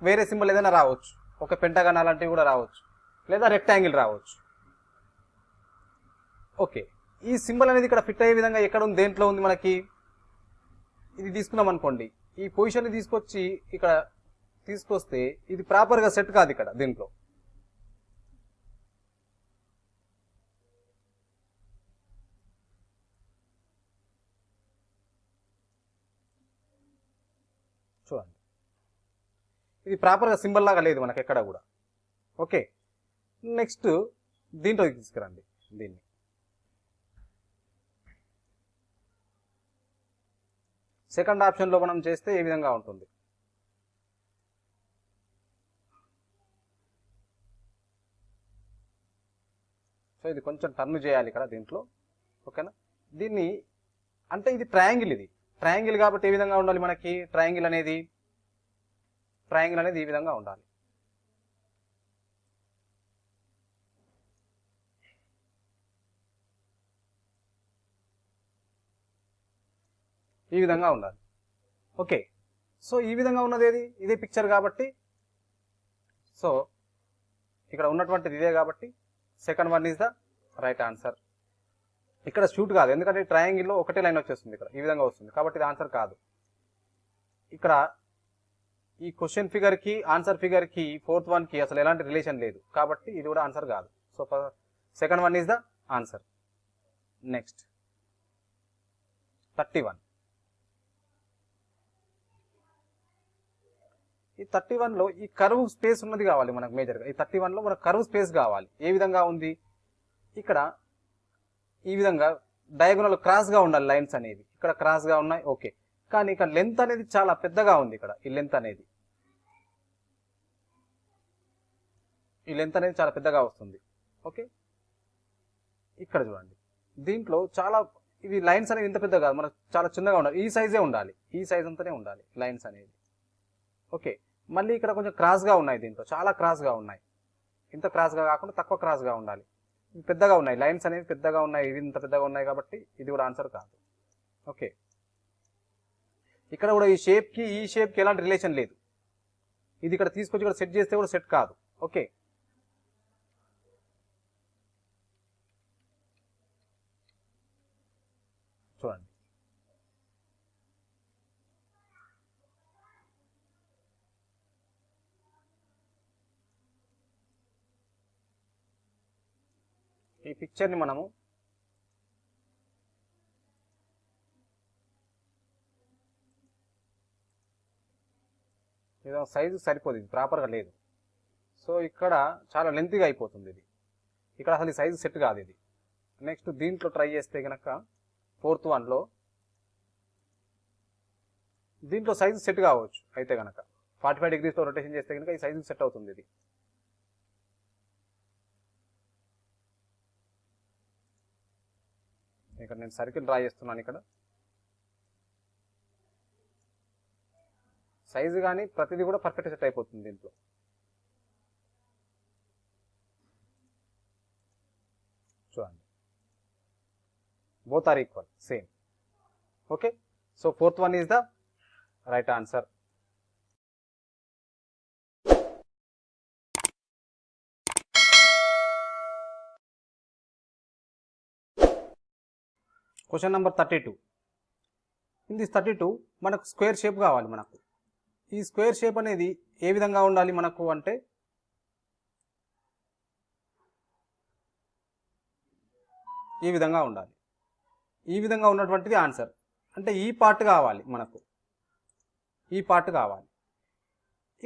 వేరే సింబల్ ఏదైనా రావచ్చు. ఒక పెంటగాన్ అలాంటివి కూడా రావచ్చు. లేదా రెక్టాంగిల్ రావచ్చు. ఓకే ఈ సింబల్ అనేది ఇక్కడ ఫిట్ అయ్యే విధంగా ఎక్కడ ఉంది దేంట్లో ఉంది మనకి? ఇది తీసుకున్నాం అనుకోండి. ఈ పొజిషన్ని తీసుకొచ్చి ఇక్కడ తీసుకొస్తే ఇది ప్రాపర్గా సెట్ కాదు ఇక్కడ దీంట్లో. చూడండి. ఇది ప్రాపర్గా సింబల్ లాగా లేదు మనకి ఎక్కడ కూడా. ఓకే. నెక్స్ట్ దీంట్లో తీసుకురండి. దీన్ని. సెకండ్ ఆప్షన్లో మనం చేస్తే ఏ విధంగా ఉంటుంది? సో ఇది కొంచెం టర్న్ చేయాలి ఇక్కడ దీంట్లో. ఓకేనా? దీన్ని అంటే ఇది ట్రయాంగిల్ ఇది. ట్రయాంగిల్ కాబట్టి ఏ విధంగా ఉండాలి మనకి? ట్రయాంగిల్ అనేది ట్రయాంగిల్ అనేది ఈ విధంగా ఉండాలి. ఈ విధంగా ఉండాలి. ఓకే. సో ఈ విధంగా ఉన్నది ఏది? ఇదే పిక్చర్ కాబట్టి. సో ఇక్కడ ఉన్నటువంటిది ఇదే కాబట్టి. Second one is the right answer. ఇక్కడ షూట్ కాదు. ఎందుకంటే ట్రయాంగిల్లో ఒకటే లైన్ వచ్చేస్తుంది ఇక్కడ. ఈ విధంగా వస్తుంది. కాబట్టి ఇది ఆన్సర్ కాదు. ఇక్కడ ఈ క్వశ్చన్ ఫిగర్కి ఆన్సర్ ఫిగర్కి ఫోర్త్ వన్కి అసలు ఎలాంటి రిలేషన్ లేదు. కాబట్టి ఇది కూడా ఆన్సర్ కాదు. So second one is the answer. Next. Thirty one. ఈ థర్టీ వన్లో ఈ కరువు స్పేస్ ఉన్నది కావాలి మనకు మేజర్గా ఈ థర్టీ వన్లో మనకు కరువు స్పేస్ కావాలి. ఏ విధంగా ఉంది? ఇక్కడ ఈ విధంగా డయాగోనల్ క్రాస్గా ఉండాలి లైన్స్ అనేది. ఇక్కడ క్రాస్గా ఉన్నాయి ఓకే కానీ ఇక్కడ లెంత్ అనేది చాలా పెద్దగా ఉంది ఇక్కడ ఈ లెంత్ అనేది. ఈ లెంత్ అనేది చాలా పెద్దగా వస్తుంది ఓకే ఇక్కడ చూడండి. దీంట్లో చాలా ఇవి లైన్స్ అనేవి ఇంత పెద్దగా కాదు మనకు చాలా చిన్నగా ఉండాలి. ఈ సైజే ఉండాలి. ఈ సైజ్ అంతానే ఉండాలి లైన్స్ అనేది ఓకే మళ్ళీ ఇక్కడ కొంచెం క్రాస్గా ఉన్నాయి దీంట్లో చాలా క్రాస్గా ఉన్నాయి. ఇంత క్రాస్గా కాకుండా తక్కువ క్రాస్గా ఉండాలి. పెద్దగా ఉన్నాయి లైన్స్ అనేవి పెద్దగా ఉన్నాయి ఇవి ఇంత పెద్దగా ఉన్నాయి కాబట్టి ఇది కూడా ఆన్సర్ కాదు. ఓకే. ఇక్కడ కూడా ఈ షేప్కి ఈ షేప్కి ఎలాంటి రిలేషన్ లేదు. ఇది ఇక్కడ తీసుకొచ్చి ఇక్కడ సెట్ చేస్తే కూడా సెట్ కాదు. ఓకే చూడండి ఈ పిక్చర్ని మనము ఏదో సైజు సరిపోదు ఇది ప్రాపర్గా లేదు. సో ఇక్కడ చాలా లెంతీగా అయిపోతుంది ఇది. ఇక్కడ అసలు ఈ సైజు సెట్ కాదు ఇది. నెక్స్ట్ దీంట్లో ట్రై చేస్తే కనుక ఫోర్త్ వన్లో దీంట్లో సైజు సెట్ కావచ్చు అయితే కనుక ఫార్టీ ఫైవ్ డిగ్రీస్తో రొటేషన్ చేస్తే కనుక ఈ సైజు సెట్ అవుతుంది ఇది. ఇక్కడ నేను సర్కిల్ డ్రా చేస్తున్నాను ఇక్కడ. సైజు కానీ ప్రతిదీ కూడా పర్ఫెక్ట్ సెట్ అయిపోతుంది దీంట్లో. చూడండి. Both are equal same okay so fourth one is the right answer question number thirty two in this thirty two మనకు స్క్వేర్ షేప్ కావాలి మనకు. ఈ స్క్వేర్ షేప్ అనేది ఏ విధంగా ఉండాలి మనకు అంటే ఈ విధంగా ఉండాలి. ఈ విధంగా ఉన్నటువంటిది ఆన్సర్ అంటే ఈ పార్ట్ కావాలి మనకు. ఈ పార్ట్ కావాలి.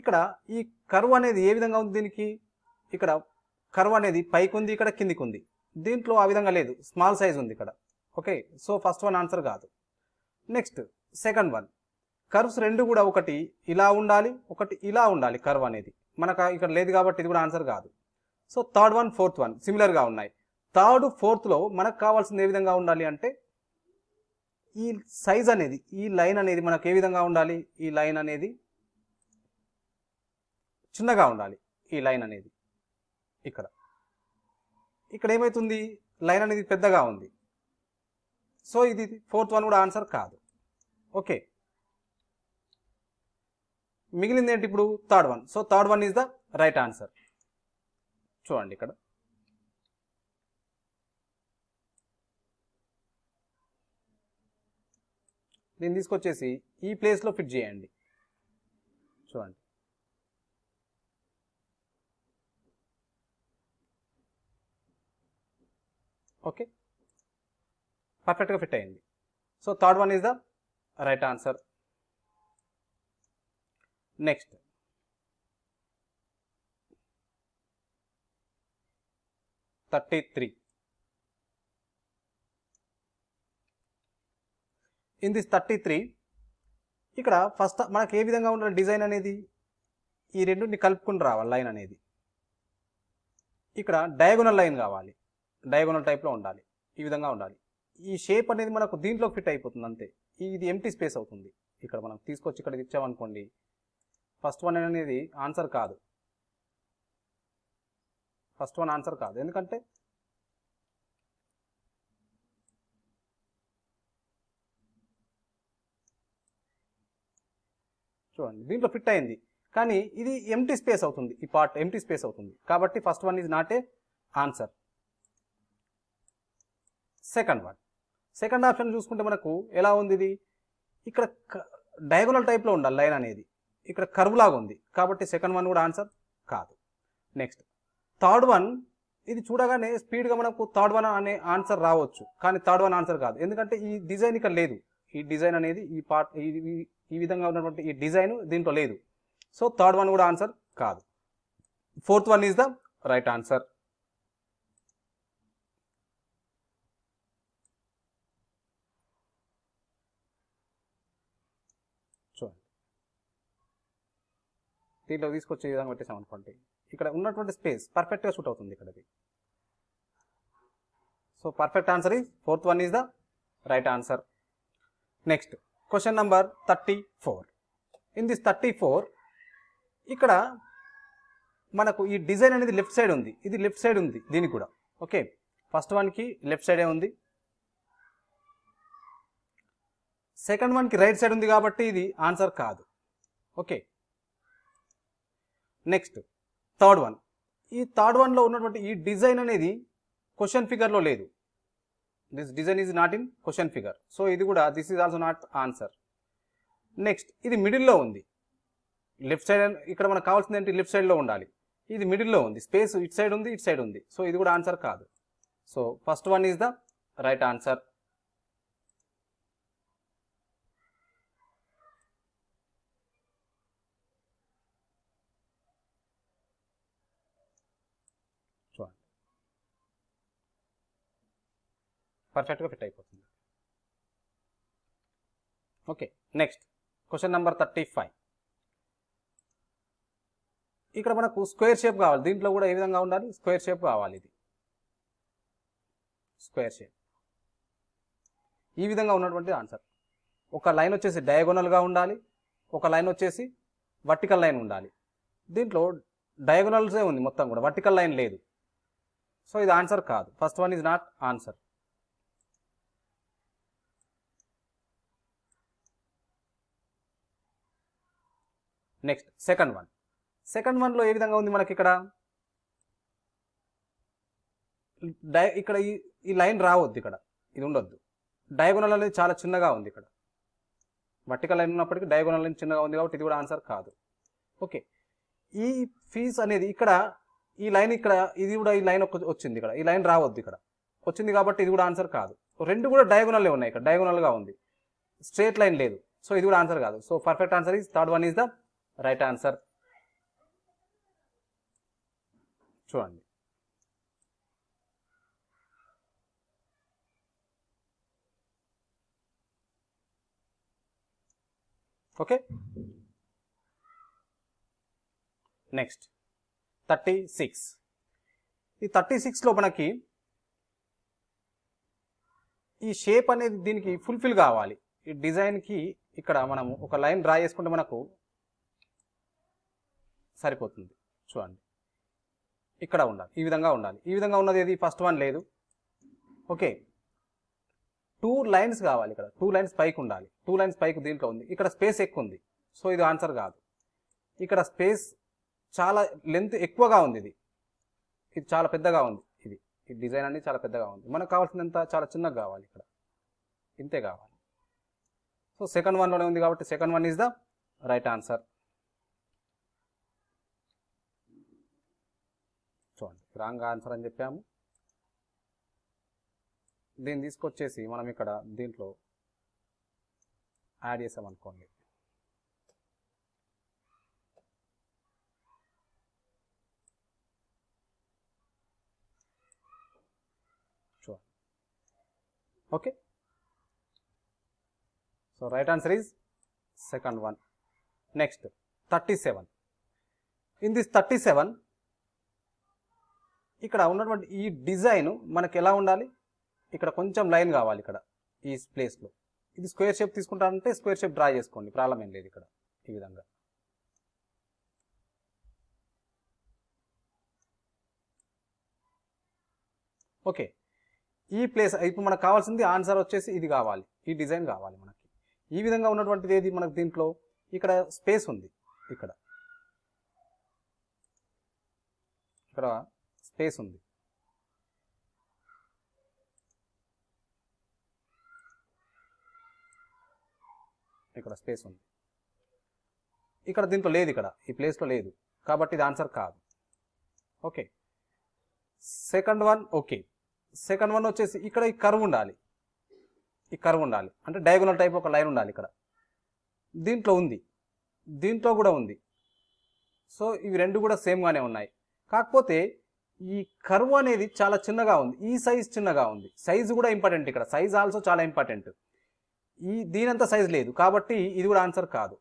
ఇక్కడ ఈ కరువు అనేది ఏ విధంగా ఉంది దీనికి? ఇక్కడ కరువు అనేది పైకి ఉంది ఇక్కడ కిందికి ఉంది దీంట్లో ఆ విధంగా లేదు. స్మాల్ సైజ్ ఉంది ఇక్కడ. Okay so first one answer కాదు. నెక్స్ట్ సెకండ్ వన్ కర్వ్స్ రెండు కూడా ఒకటి ఇలా ఉండాలి ఒకటి ఇలా ఉండాలి కర్వ్ అనేది. మనకు ఇక్కడ లేదు కాబట్టి ఇది కూడా ఆన్సర్ కాదు. So third one fourth one సిమిలర్గా ఉన్నాయి. థర్డ్ ఫోర్త్లో మనకు కావాల్సింది ఏ విధంగా ఉండాలి అంటే ఈ సైజ్ అనేది ఈ లైన్ అనేది మనకు ఏ విధంగా ఉండాలి? ఈ లైన్ అనేది చిన్నగా ఉండాలి ఈ లైన్ అనేది. ఇక్కడ. ఇక్కడ ఏమవుతుంది లైన్ అనేది పెద్దగా ఉంది. సో ఇది ఫోర్త్ వన్ కూడా ఆన్సర్ కాదు. ఓకే. మిగిలింది ఏంటి ఇప్పుడు? Third one. So third one is the right answer. చూడండి ఇక్కడ. దీన్ని తీసుకొచ్చేసి ఈ ప్లేస్లో ఫిట్ చేయండి. చూడండి. ఓకే. పర్ఫెక్ట్గా ఫిట్ అయింది. So third one is the right answer. Next. Thirty three. In this thirty three ఇక్కడ ఫస్ట్ మనకి ఏ విధంగా ఉండాలి డిజైన్ అనేది? ఈ రెండుని కలుపుకుని రావాలి లైన్ అనేది. ఇక్కడ డయాగోనల్ లైన్ కావాలి. డయాగోనల్ టైప్లో ఉండాలి. ఈ విధంగా ఉండాలి. ఈ షేప్ అనేది మనకు దీంట్లో ఫిట్ అయిపోతుంది అంతే. ఇది ఎంటీ స్పేస్ అవుతుంది. ఇక్కడ మనం తీసుకొచ్చి ఇక్కడ ఇచ్చామనుకోండి ఫస్ట్ వన్ అనేది ఆన్సర్ కాదు. ఫస్ట్ వన్ ఆన్సర్ కాదు. ఎందుకంటే చూడండి దీంట్లో ఫిట్ అయింది. కానీ ఇది ఎంటీ స్పేస్ అవుతుంది. ఈ పార్ట్ ఎంటీ స్పేస్ అవుతుంది. కాబట్టి first one is not a answer second one second option చూసుకుంటే మనకు ఎలా ఉంది ఇది? ఇక్కడ డయాగోనల్ టైప్లో ఉండాలి లైన్ అనేది. ఇక్కడ కర్వ్ లాగా ఉంది. కాబట్టి సెకండ్ వన్ కూడా ఆన్సర్ కాదు. నెక్స్ట్. థర్డ్ వన్ ఇది చూడగానే స్పీడ్గా మనకు థర్డ్ వన్ అనే ఆన్సర్ రావచ్చు. కానీ థర్డ్ వన్ ఆన్సర్ కాదు. ఎందుకంటే ఈ డిజైన్ ఇక్కడ లేదు. ఈ డిజైన్ అనేది ఈ పార్ట్ ఈ- ఈ విధంగా ఉన్నటువంటి ఈ డిజైన్ దీంట్లో లేదు. సో థర్డ్ వన్ కూడా ఆన్సర్ కాదు. Fourth one is the right answer చూడండి దీంట్లో తీసుకొచ్చే విధంగా పెట్టేసాం అనుకోండి. ఇక్కడ ఉన్నటువంటి స్పేస్ పర్ఫెక్ట్గా షూట్ అవుతుంది ఇక్కడది. So perfect answer is fourth one is the right answer next question number thirty four in this thirty four ఇక్కడ మనకు ఈ డిజైన్ అనేది లెఫ్ట్ సైడ్ ఉంది. ఇది లెఫ్ట్ సైడ్ ఉంది దీనికి కూడా. ఓకే ఫస్ట్ వన్కి లెఫ్ట్ సైడే ఉంది. సెకండ్ వన్కి రైట్ సైడ్ ఉంది కాబట్టి ఇది ఆన్సర్ కాదు. ఓకే నెక్స్ట్ థర్డ్ వన్ ఈ థర్డ్ వన్లో ఉన్నటువంటి ఈ డిజైన్ అనేది క్వశ్చన్ ఫిగర్లో లేదు. This design is not in question figure so ఇది కూడా this is also not answer next ఇది మిడిల్లో ఉంది. లెఫ్ట్ సైడ్ ఇక్కడ మనకు కావాల్సింది ఏంటి? లెఫ్ట్ సైడ్లో ఉండాలి. ఇది మిడిల్లో ఉంది. స్పేస్ ఇట్ సైడ్ ఉంది ఇట్ సైడ్ ఉంది. సో ఇది కూడా ఆన్సర్ కాదు. So first one is the right answer చూడండి పర్ఫెక్ట్గా ఫిట్ అయిపోతుంది. Okay next question number thirty five. ఇక్కడ మనకు స్క్వేర్ షేప్ కావాలి. దీంట్లో కూడా ఏ విధంగా ఉండాలి? స్క్వేర్ షేప్ కావాలి ఇది. Square shape. ఈ విధంగా ఉన్నటువంటి ఆన్సర్. ఒక లైన్ వచ్చేసి డయాగోనల్గా ఉండాలి. ఒక లైన్ వచ్చేసి వర్టికల్ లైన్ ఉండాలి. దీంట్లో డయాగోనల్సే ఉంది మొత్తం కూడా. వర్టికల్ లైన్ లేదు. సో ఇది ఆన్సర్ కాదు. First one is not answer. Next second one second వన్లో ఏ విధంగా ఉంది మనకి ఇక్కడ? డై ఇక్కడ ఈ ఈ లైన్ రావద్దు ఇక్కడ. ఇది ఉండొద్దు. డయాగోనల్ అనేది చాలా చిన్నగా ఉంది ఇక్కడ. వర్టికల్ లైన్ ఉన్నప్పటికీ డయాగోనల్ లైన్ చిన్నగా ఉంది కాబట్టి ఇది కూడా ఆన్సర్ కాదు. ఓకే ఈ ఫీజ్ అనేది ఇక్కడ ఈ లైన్ ఇక్కడ ఇది కూడా ఈ లైన్ వచ్చింది ఇక్కడ. ఈ లైన్ రావద్దు ఇక్కడ. వచ్చింది కాబట్టి ఇది కూడా ఆన్సర్ కాదు. రెండు కూడా డయాగోనల్లే ఉన్నాయి ఇక్కడ. డయాగోనల్గా ఉంది. స్ట్రేట్ లైన్ లేదు. సో ఇది కూడా ఆన్సర్ కాదు. So perfect answer is third one is the right answer చూడండి. ఓకే నెక్స్ట్ థర్టీ సిక్స్ ఈ థర్టీ సిక్స్లో మనకి ఈ షేప్ అనేది దీనికి ఫుల్ఫిల్ కావాలి. ఈ డిజైన్కి ఇక్కడ మనం ఒక లైన్ డ్రా చేసుకుంటే మనకు సరిపోతుంది. చూడండి. ఇక్కడ ఉండాలి. ఈ విధంగా ఉండాలి. ఈ విధంగా ఉన్నది ఏది? ఫస్ట్ వన్ లేదు. ఓకే. టూ లైన్స్ కావాలి ఇక్కడ. టూ లైన్స్ పైకి ఉండాలి. టూ లైన్స్ పైకి దీంట్లో ఉంది. ఇక్కడ స్పేస్ ఎక్కువ ఉంది. సో ఇది ఆన్సర్ కాదు. ఇక్కడ స్పేస్ చాలా లెంత్ ఎక్కువగా ఉంది ఇది. ఇది చాలా పెద్దగా ఉంది. ఇది. ఈ డిజైన్ అనేది చాలా పెద్దగా ఉంది. మనకు కావాల్సినంత చాలా చిన్నగా కావాలి ఇక్కడ. ఇంతే కావాలి. సో సెకండ్ వన్లోనే ఉంది కాబట్టి second one is the right answer చూడండి. రాంగ్ ఆన్సర్ అని చెప్పాము. దీన్ని తీసుకొచ్చేసి మనం ఇక్కడ దీంట్లో యాడ్ చేసామనుకోండి చూడండి. Okay. So right answer is second one. Next thirty seven. In this thirty seven ఇక్కడ ఉన్నటువంటి ఈ డిజైన్ మనకి ఎలా ఉండాలి? ఇక్కడ కొంచెం లైన్ కావాలి ఇక్కడ ఈ ప్లేస్లో ఇది స్క్వేర్ షేప్ తీసుకుంటారంటే స్క్వేర్ షేప్ డ్రా చేసుకోండి ప్రాబ్లం ఏం లేదు ఇక్కడ ఈ విధంగా. ఓకే ఈ ప్లేస్ ఇప్పుడు మనకు కావాల్సింది ఆన్సర్ వచ్చేసి ఇది కావాలి ఈ డిజైన్ కావాలి మనకి. ఈ విధంగా ఉన్నటువంటిది ఏది మనకు దీంట్లో? ఇక్కడ స్పేస్ ఉంది ఇక్కడ. ఇక్కడ స్పేస్ ఉంది. ఇక్కడ స్పేస్ ఉంది. ఇక్కడ దీంట్లో లేదు ఇక్కడ. ఈ ప్లేస్లో లేదు. కాబట్టి ఇది ఆన్సర్ కాదు. Okay second one okay second one వచ్చేసి ఇక్కడ ఈ కర్వ్ ఉండాలి. ఈ కర్వ్ ఉండాలి. అంటే డయాగోనల్ టైప్ ఒక లైన్ ఉండాలి ఇక్కడ. దీంట్లో ఉంది. దీంట్లో కూడా ఉంది. సో ఇవి రెండు కూడా సేమ్గానే ఉన్నాయి. కాకపోతే ఈ కర్వ్ అనేది చాలా చిన్నగా ఉంది. ఈ సైజ్ చిన్నగా ఉంది. సైజు కూడా ఇంపార్టెంట్ ఇక్కడ. సైజ్ ఆల్సో చాలా ఇంపార్టెంట్. ఈ దీనంత సైజ్ లేదు. కాబట్టి ఇది కూడా ఆన్సర్ కాదు.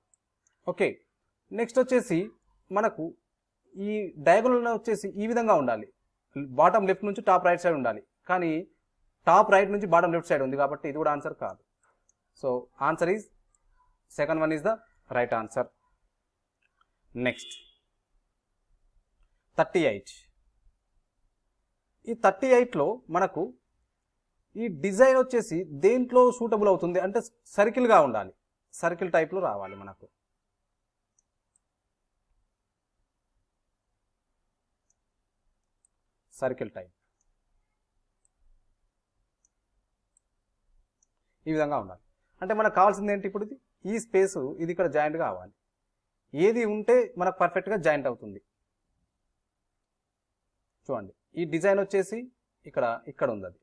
ఓకే. నెక్స్ట్ వచ్చేసి మనకు ఈ డయాగోనల్ వచ్చేసి ఈ విధంగా ఉండాలి. బాటమ్ లెఫ్ట్ నుంచి టాప్ రైట్ సైడ్ ఉండాలి. కానీ టాప్ రైట్ నుంచి బాటమ్ లెఫ్ట్ సైడ్ ఉంది కాబట్టి ఇది కూడా ఆన్సర్ కాదు. So answer is second one is the right answer. Next. Thirty eight. ఈ థర్టీ ఎయిట్లో మనకు ఈ డిజైన్ వచ్చేసి దేంట్లో సూటబుల్ అవుతుంది? అంటే సర్కిల్గా ఉండాలి. సర్కిల్ టైప్లో రావాలి మనకు. సర్కిల్ టైప్ ఈ విధంగా ఉండాలి. అంటే మనకు కావాల్సింది ఏంటి ఇప్పుడు ఇది? ఈ స్పేస్ ఇది ఇక్కడ జాయింట్ కావాలి ఏది ఉంటే మనకు పర్ఫెక్ట్గా జాయింట్ అవుతుంది. చూడండి. ఈ డిజైన్ వచ్చేసి ఇక్కడ ఇక్కడ ఉంది అది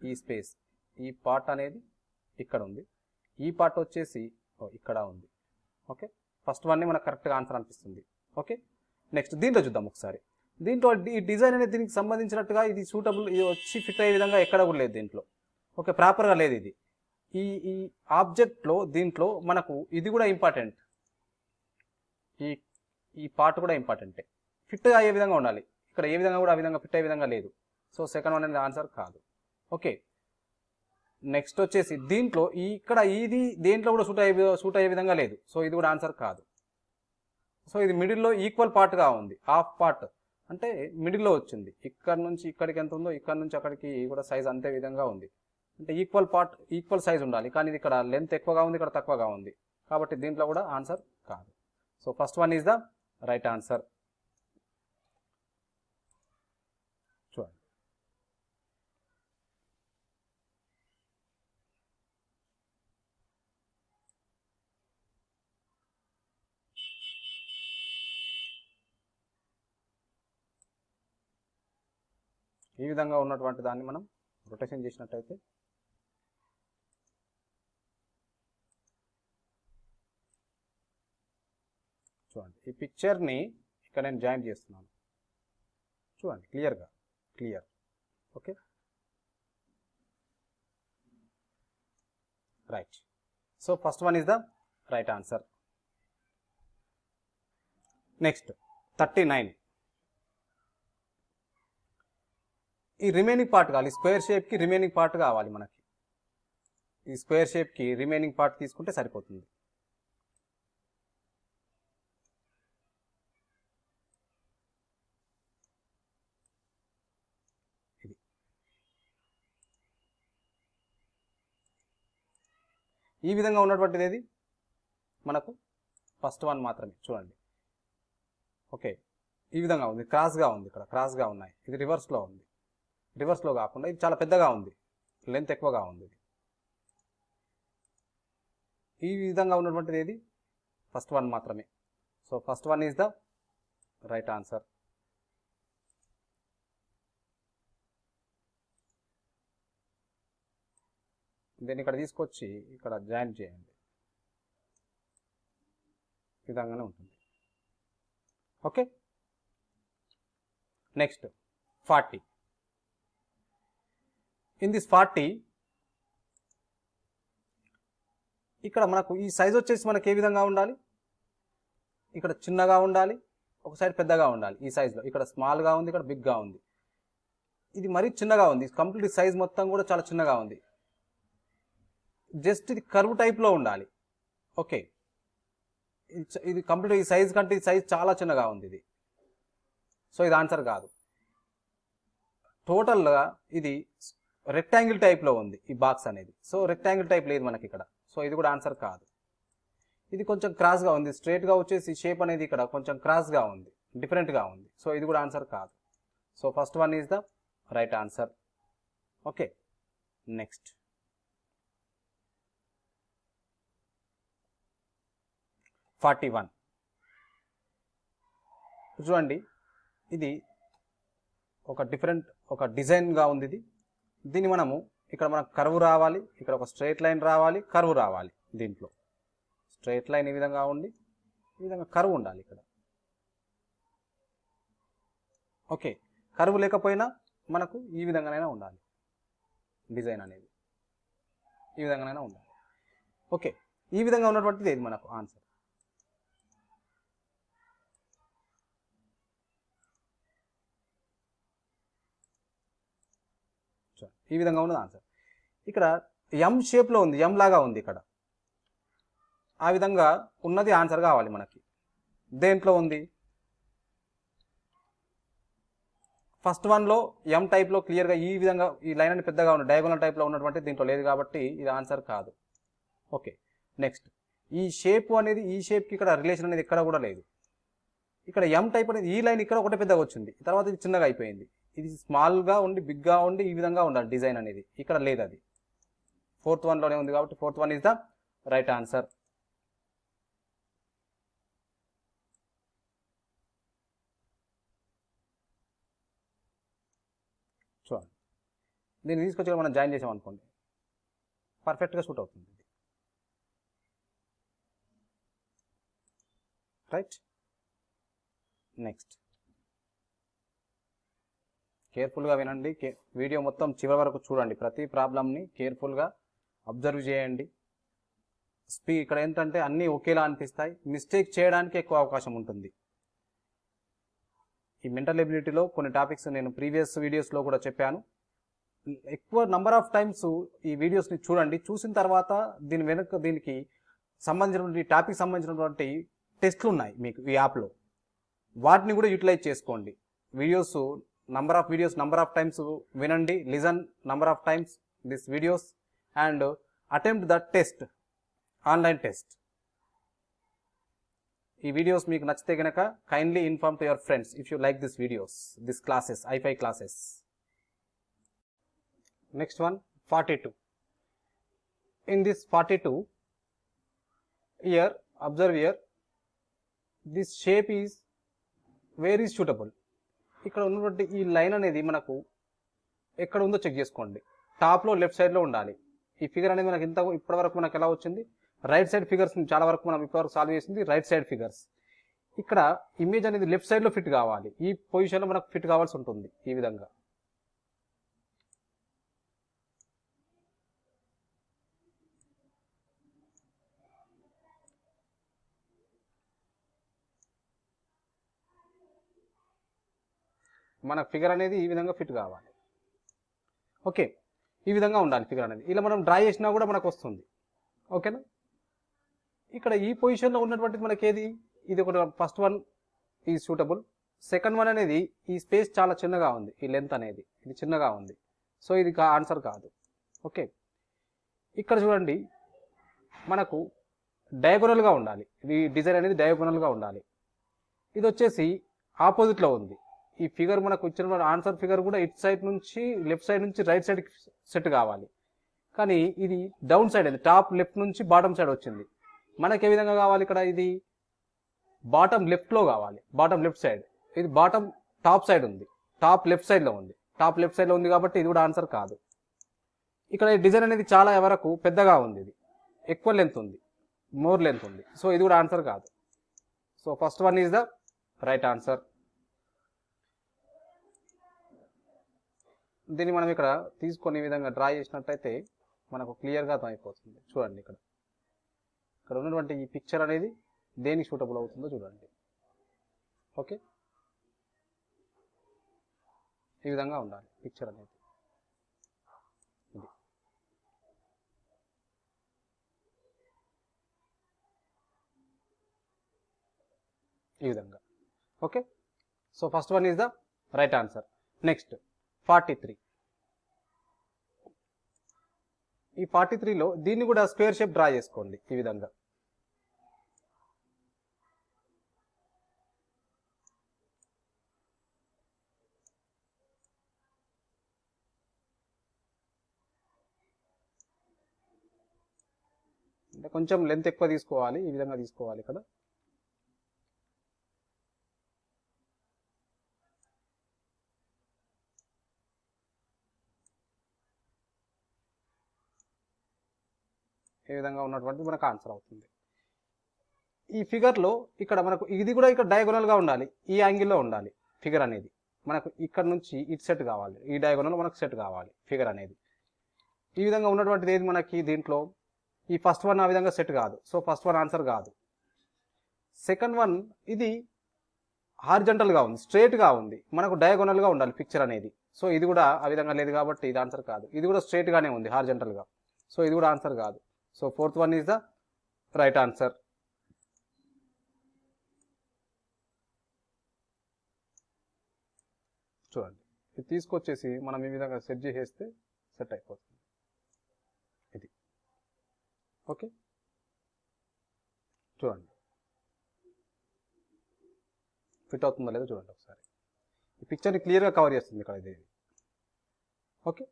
ఈ స్పేస్ ఈ పార్ట్ అనేది ఇక్కడ ఉంది. ఈ పార్ట్ వచ్చేసి ఇక్కడ ఉంది. ఓకే? ఫస్ట్ వన్ మనకు కరెక్ట్గా ఆన్సర్ అనిపిస్తుంది. ఓకే? నెక్స్ట్ దీంట్లో చూద్దాం ఒకసారి. దీంట్లో ఈ డిజైన్ అనేది దీనికి సంబంధించినట్టుగా ఇది సూటబుల్ ఇది వచ్చి ఫిట్ అయ్యే విధంగా ఎక్కడ కూడా లేదు దీంట్లో. ఓకే? ప్రాపర్గా లేదు ఇది. ఈ ఈ ఆబ్జెక్ట్లో దీంట్లో మనకు ఇది కూడా ఇంపార్టెంట్. ఈ ఈ పార్ట్ కూడా ఇంపార్టెంటే. ఫిట్ అయ్యే విధంగా ఉండాలి. ఇక్కడ ఏ విధంగా కూడా ఆ విధంగా ఫిట్ అయ్యే విధంగా లేదు. సో సెకండ్ వన్ అనేది ఆన్సర్ కాదు. ఓకే నెక్స్ట్ వచ్చేసి దీంట్లో ఈ ఇక్కడ ఇది దేంట్లో కూడా సూట్ అయ్యే సూట్ అయ్యే విధంగా లేదు. సో ఇది కూడా ఆన్సర్ కాదు. సో ఇది మిడిల్లో ఈక్వల్ పార్ట్గా ఉంది. హాఫ్ పార్ట్ అంటే మిడిల్లో వచ్చింది. ఇక్కడ నుంచి ఇక్కడికి ఎంత ఉందో ఇక్కడ నుంచి అక్కడికి కూడా సైజ్ అంతే విధంగా ఉంది. అంటే ఈక్వల్ పార్ట్ ఈక్వల్ సైజ్ ఉండాలి. కానీ ఇది ఇక్కడ లెంత్ ఎక్కువగా ఉంది ఇక్కడ తక్కువగా ఉంది. కాబట్టి దీంట్లో కూడా ఆన్సర్ కాదు. So first one is the right answer చూడండి ఈ విధంగా ఉన్నటువంటి దాన్ని మనం రొటేషన్ చేసినట్టయితే చూడండి. ఈ పిక్చర్ని ఇక్కడ నేను జాయిన్ చేస్తున్నాను. చూడండి క్లియర్గా clear okay right so first one is the right answer next thirty nine ఈ రిమైనింగ్ పార్ట్ కావాలి. స్క్వేర్ షేప్కి రిమైనింగ్ పార్ట్ కావాలి మనకి. ఈ స్క్వేర్ షేప్కి రిమైనింగ్ పార్ట్ తీసుకుంటే సరిపోతుంది. ఇది. ఈ విధంగా ఉన్నటువంటిది ఏది? మనకు ఫస్ట్ వన్ మాత్రమే. చూడండి. ఓకే. ఈ విధంగా ఉంది. క్రాస్గా ఉంది ఇక్కడ. క్రాస్గా ఉన్నాయి. ఇది రివర్స్లో ఉంది. రివర్స్లో కాకుండా ఇది చాలా పెద్దగా ఉంది. లెంత్ ఎక్కువగా ఉంది ఇది. ఈ విధంగా ఉన్నటువంటిది ఏది? ఫస్ట్ వన్ మాత్రమే. So first one is the right answer. దీన్ని ఇక్కడ తీసుకొచ్చి ఇక్కడ జాయిన్ చేయండి. ఈ విధంగానే ఉంటుంది. Okay? Next forty in this forty ఇక్కడ మనకు ఈ సైజ్ వచ్చేసి మనకి ఏ విధంగా ఉండాలి? ఇక్కడ చిన్నగా ఉండాలి ఒక సైడ్ పెద్దగా ఉండాలి ఈ సైజులో ఇక్కడ స్మాల్గా ఉంది ఇక్కడ బిగ్గా ఉంది. ఇది మరీ చిన్నగా ఉంది. కంప్లీట్ సైజ్ మొత్తం కూడా చాలా చిన్నగా ఉంది. జస్ట్ ఇది కర్వ్ టైప్లో ఉండాలి. ఓకే ఇది ఇది కంప్లీట్ ఈ సైజ్ కంటే ఈ సైజ్ చాలా చిన్నగా ఉంది ఇది. సో ఇది ఆన్సర్ కాదు. టోటల్గా ఇది రెక్టాంగిల్ టైప్లో ఉంది ఈ బాక్స్ అనేది. సో రెక్టాంగిల్ టైప్ లేదు మనకి ఇక్కడ. సో ఇది కూడా ఆన్సర్ కాదు. ఇది కొంచెం క్రాస్గా ఉంది. స్ట్రేట్గా వచ్చేసి షేప్ అనేది ఇక్కడ కొంచెం క్రాస్గా ఉంది. డిఫరెంట్గా ఉంది. సో ఇది కూడా ఆన్సర్ కాదు. So first one is the right answer okay next forty one చూడండి ఇది ఒక డిఫరెంట్ ఒక డిజైన్గా ఉంది ఇది. దీన్ని మనము ఇక్కడ మనకు కరువు రావాలి ఇక్కడ ఒక స్ట్రైట్ లైన్ రావాలి కరువు రావాలి దీంట్లో. స్ట్రైట్ లైన్ ఈ విధంగా ఉండి ఈ విధంగా కరువు ఉండాలి ఇక్కడ. ఓకే కరువు లేకపోయినా మనకు ఈ విధంగానైనా ఉండాలి. డిజైన్ అనేది. ఈ విధంగానైనా ఉండాలి. ఓకే ఈ విధంగా ఉన్నటువంటిది ఇది మనకు? ఆన్సర్ చూడండి, ఈ విధంగా ఉన్నది ఆన్సర్ ఇక్కడ ఎం షేప్లో ఉంది ఎం లాగా ఉంది ఇక్కడ. ఆ విధంగా ఉన్నది ఆన్సర్ కావాలి మనకి. దేంట్లో ఉంది? ఫస్ట్ వన్లో ఎం టైప్లో క్లియర్గా ఈ విధంగా ఈ లైన్ అని పెద్దగా ఉన్న డయాగోనల్ టైప్లో ఉన్నటువంటి దీంట్లో లేదు కాబట్టి ఇది ఆన్సర్ కాదు. ఓకే నెక్స్ట్ ఈ షేప్ అనేది ఈ షేప్కి ఇక్కడ రిలేషన్ అనేది ఇక్కడ కూడా లేదు. ఇక్కడ ఎం టైప్ అనేది ఈ లైన్ ఇక్కడ ఒకటే పెద్దగా వచ్చింది. తర్వాత ఇది చిన్నగా అయిపోయింది. ఇది స్మాల్గా ఉండి బిగ్గా ఉండి ఈ విధంగా ఉండాలి డిజైన్ అనేది. ఇక్కడ లేదు అది. ఫోర్త్ వన్లోనే ఉంది కాబట్టి fourth one is the right answer చూడండి. దీన్ని తీసుకొచ్చి మనం జాయిన్ చేసాం అనుకోండి. పర్ఫెక్ట్గా సూట్ అవుతుంది రైట్ నెక్స్ట్ కేర్ఫుల్గా వినండి. కే వీడియో మొత్తం చివరి వరకు చూడండి. ప్రతి ప్రాబ్లమ్ని కేర్ఫుల్గా అబ్జర్వ్ చేయండి. స్పీ ఇక్కడ ఏంటంటే అన్నీ ఒకేలా అనిపిస్తాయి. మిస్టేక్ చేయడానికి ఎక్కువ అవకాశం ఉంటుంది. ఈ మెంటల్ ఎబిలిటీలో కొన్ని టాపిక్స్ నేను ప్రీవియస్ వీడియోస్లో కూడా చెప్పాను. ఎక్కువ నంబర్ ఆఫ్ టైమ్స్ ఈ వీడియోస్ని చూడండి. చూసిన తర్వాత దీని వెనక దీనికి సంబంధించినటువంటి టాపిక్ సంబంధించినటువంటి టెస్ట్లు ఉన్నాయి మీకు ఈ యాప్లో. వాటిని కూడా యూటిలైజ్ చేసుకోండి. Videos number of videos number of times వినండి listen number of times this videos and attempt the test online test ఈ వీడియోస్ మీకు నచ్చితే కనుక kindly inform to your friends if you like this videos this classes ఐఫై classes next one forty two in this forty two here observe here this shape is where is suitable ఇక్కడ ఉన్నటువంటి ఈ line అనేది మనకు ఎక్కడ ఉందో check చేసుకోండి. టాప్లో left సైడ్లో ఉండాలి. ఈ ఫిగర్ అనేది మనకి ఇంత ఇప్పటివరకు మనకు ఎలా వచ్చింది? రైట్ సైడ్ ఫిగర్స్ చాలా వరకు మనం ఇప్పటివరకు సాల్వ్ చేసింది రైట్ సైడ్ ఫిగర్స్ ఇక్కడ ఇమేజ్ అనేది లెఫ్ట్ సైడ్లో ఫిట్ కావాలి. ఈ పొజిషన్లో మనకు ఫిట్ కావాల్సి ఉంటుంది ఈ విధంగా. మన ఫిగర్ అనేది ఈ విధంగా ఫిట్ కావాలి. ఓకే. ఈ విధంగా ఉండాలి ఫిగర్ అనేది. ఇలా మనం డ్రా చేసినా కూడా మనకు వస్తుంది. ఓకేనా? ఇక్కడ ఈ పొజిషన్లో ఉన్నటువంటిది మనకి ఏది ఇది ఒకటి ఫస్ట్ వన్ ఈ సూటబుల్. సెకండ్ వన్ అనేది ఈ స్పేస్ చాలా చిన్నగా ఉంది. ఈ లెంత్ అనేది. ఇది చిన్నగా ఉంది. సో ఇది ఆన్సర్ కాదు. ఓకే. ఇక్కడ చూడండి. మనకు డయాగోనల్గా ఉండాలి. ఇది డిజైన్ అనేది డయాగోనల్గా ఉండాలి. ఇది వచ్చేసి ఆపోజిట్లో ఉంది. ఈ ఫిగర్ మనకు ఇచ్చిన ఆన్సర్ ఫిగర్ కూడా ఇట్ సైడ్ నుంచి లెఫ్ట్ సైడ్ నుంచి రైట్ సైడ్ సెట్ కావాలి. కానీ ఇది డౌన్ సైడ్ అయింది టాప్ లెఫ్ట్ నుంచి బాటమ్ సైడ్ వచ్చింది. మనకి ఏ విధంగా కావాలి ఇక్కడ? ఇది బాటమ్ లెఫ్ట్లో కావాలి. Bottom left side. ఇది బాటమ్ టాప్ సైడ్ ఉంది. టాప్ లెఫ్ట్ సైడ్లో ఉంది. టాప్ లెఫ్ట్ సైడ్లో ఉంది కాబట్టి ఇది కూడా ఆన్సర్ కాదు. ఇక్కడ ఈ డిజైన్ అనేది చాలా వరకు పెద్దగా ఉంది ఇది. ఎక్కువ లెంత్ ఉంది. మోర్ లెంత్ ఉంది. సో ఇది కూడా ఆన్సర్ కాదు. So first one is the right answer. దీన్ని మనం ఇక్కడ తీసుకొని విధంగా డ్రా చేసినట్టయితే మనకు క్లియర్గా అర్థమైపోతుంది. చూడండి ఇక్కడ. ఇక్కడ ఉన్నటువంటి ఈ పిక్చర్ అనేది దేనికి సూటబుల్ అవుతుందో చూడండి. ఓకే ఈ విధంగా ఉండాలి పిక్చర్ అనేది. ఇది. ఈ విధంగా. Okay so first one is the right answer next forty three ఈ ఫార్టీ త్రీలో దీన్ని కూడా స్క్వేర్ షేప్ డ్రా చేసుకోండి ఈ విధంగా. అంటే కొంచెం లెంత్ ఎక్కువ తీసుకోవాలి ఈ విధంగా తీసుకోవాలి ఇక్కడ. విధంగా ఉన్నటువంటి మనకు ఆన్సర్ అవుతుంది. ఈ ఫిగర్లో ఇక్కడ మనకు ఇది కూడా ఇక్కడ డయాగోనల్గా ఉండాలి. ఈ యాంగిల్లో ఉండాలి ఫిగర్ అనేది. మనకు ఇక్కడ నుంచి ఇటు సెట్ కావాలి. ఈ డయాగోనల్ మనకు సెట్ కావాలి ఫిగర్ అనేది. ఈ విధంగా ఉన్నటువంటిది ఏది మనకి దీంట్లో? ఈ ఫస్ట్ వన్ ఆ విధంగా సెట్ కాదు. సో ఫస్ట్ వన్ ఆన్సర్ కాదు. సెకండ్ వన్ ఇది హార్జెంటల్గా ఉంది స్ట్రేట్గా ఉంది. మనకు డయాగోనల్గా ఉండాలి పిక్చర్ అనేది. సో ఇది కూడా ఆ విధంగా లేదు కాబట్టి ఇది ఆన్సర్ కాదు. ఇది కూడా స్ట్రేట్గానే ఉంది హార్జెంటల్గా సో ఇది కూడా ఆన్సర్ కాదు. So fourth one is the right answer చూడండి. ఇది తీసుకొచ్చేసి మనం ఈ విధంగా సెట్ చేసేస్తే సెట్ అయిపోతుంది. ఇది. ఓకే? చూడండి. ఫిట్ అవుతుందా లేదో చూడండి ఒకసారి. ఈ పిక్చర్ని క్లియర్గా కవర్ చేస్తుంది ఇక్కడ ఇది okay?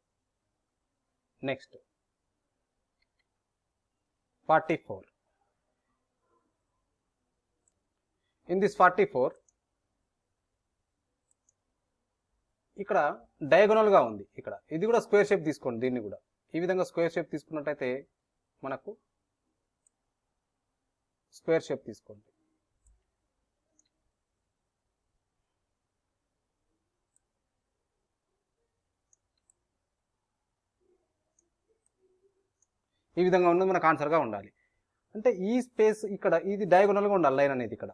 Next forty four. In this forty four ఇక్కడ డయాగోనల్గా ఉంది ఇక్కడ. ఇది కూడా స్క్వేర్ షేప్ తీసుకోండి దీన్ని కూడా. ఈ విధంగా స్క్వేర్ షేప్ తీసుకున్నట్టయితే మనకు స్క్వేర్ షేప్ తీసుకోండి. ఈ విధంగా ఉన్నది మనకు ఆన్సర్గా ఉండాలి. అంటే ఈ స్పేస్ ఇక్కడ ఇది డయాగోనల్గా ఉండాలి లైన్ అనేది ఇక్కడ.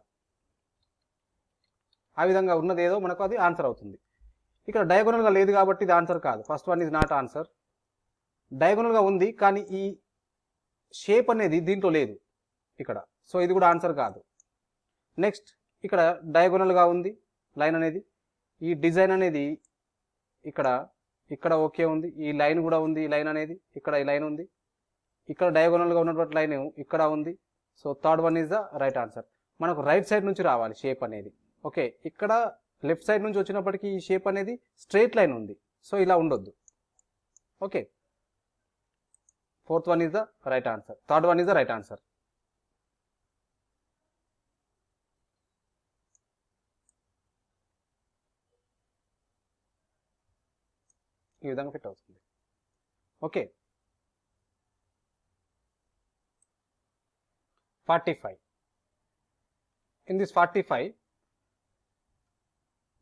ఆ విధంగా ఉన్నది ఏదో మనకు అది ఆన్సర్ అవుతుంది. ఇక్కడ డయాగోనల్గా లేదు కాబట్టి ఇది ఆన్సర్ కాదు. First one is not answer డయాగోనల్గా ఉంది కానీ ఈ షేప్ అనేది దీంట్లో లేదు ఇక్కడ. సో ఇది కూడా ఆన్సర్ కాదు. నెక్స్ట్ ఇక్కడ డయాగోనల్గా ఉంది లైన్ అనేది. ఈ డిజైన్ అనేది ఇక్కడ ఇక్కడ ఓకే ఉంది. ఈ లైన్ కూడా ఉంది ఈ లైన్ అనేది. ఇక్కడ ఈ లైన్ ఉంది. ఇక్కడ డయాగోనల్గా ఉన్నటువంటి లైన్ ఇక్కడ ఉంది. So third one is the right answer మనకు రైట్ సైడ్ నుంచి రావాలి షేప్ అనేది. ఓకే ఇక్కడ లెఫ్ట్ సైడ్ నుంచి వచ్చినప్పటికీ ఈ షేప్ అనేది స్ట్రైట్ లైన్ ఉంది. సో ఇలా ఉండొద్దు. Okay fourth one is the right answer third one is the right answer ఈ విధంగా ఫిట్ అవుతుంది. Okay forty five in this forty five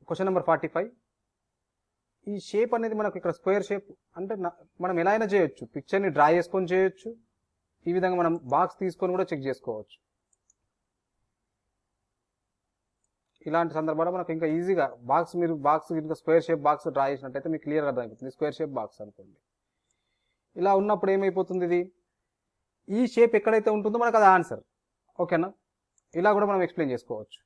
question number forty five ఈ షేప్ అనేది మనకు ఇక్కడ స్క్వేర్ షేప్ అంటే మనం ఎలా అయినా చేయొచ్చు. పిక్చర్ని డ్రా చేసుకొని చేయొచ్చు. ఈ విధంగా మనం బాక్స్ తీసుకొని కూడా చెక్ చేసుకోవచ్చు. ఇలాంటి సందర్భాల్లో మనకు ఇంకా ఈజీగా బాక్స్ మీరు బాక్స్ ఇంకా స్క్వేర్ షేప్ బాక్స్ డ్రా చేసినట్టయితే మీకు క్లియర్గా అర్థమైపోతుంది. స్క్వేర్ షేప్ బాక్స్ అనుకోండి. ఇలా ఉన్నప్పుడు ఏమైపోతుంది ఇది? ఈ షేప్ ఎక్కడైతే ఉంటుందో మనకు అది ఆన్సర్ ఓకేనా? ఇలా కూడా మనం ఎక్స్ప్లెయిన్ చేసుకోవచ్చు.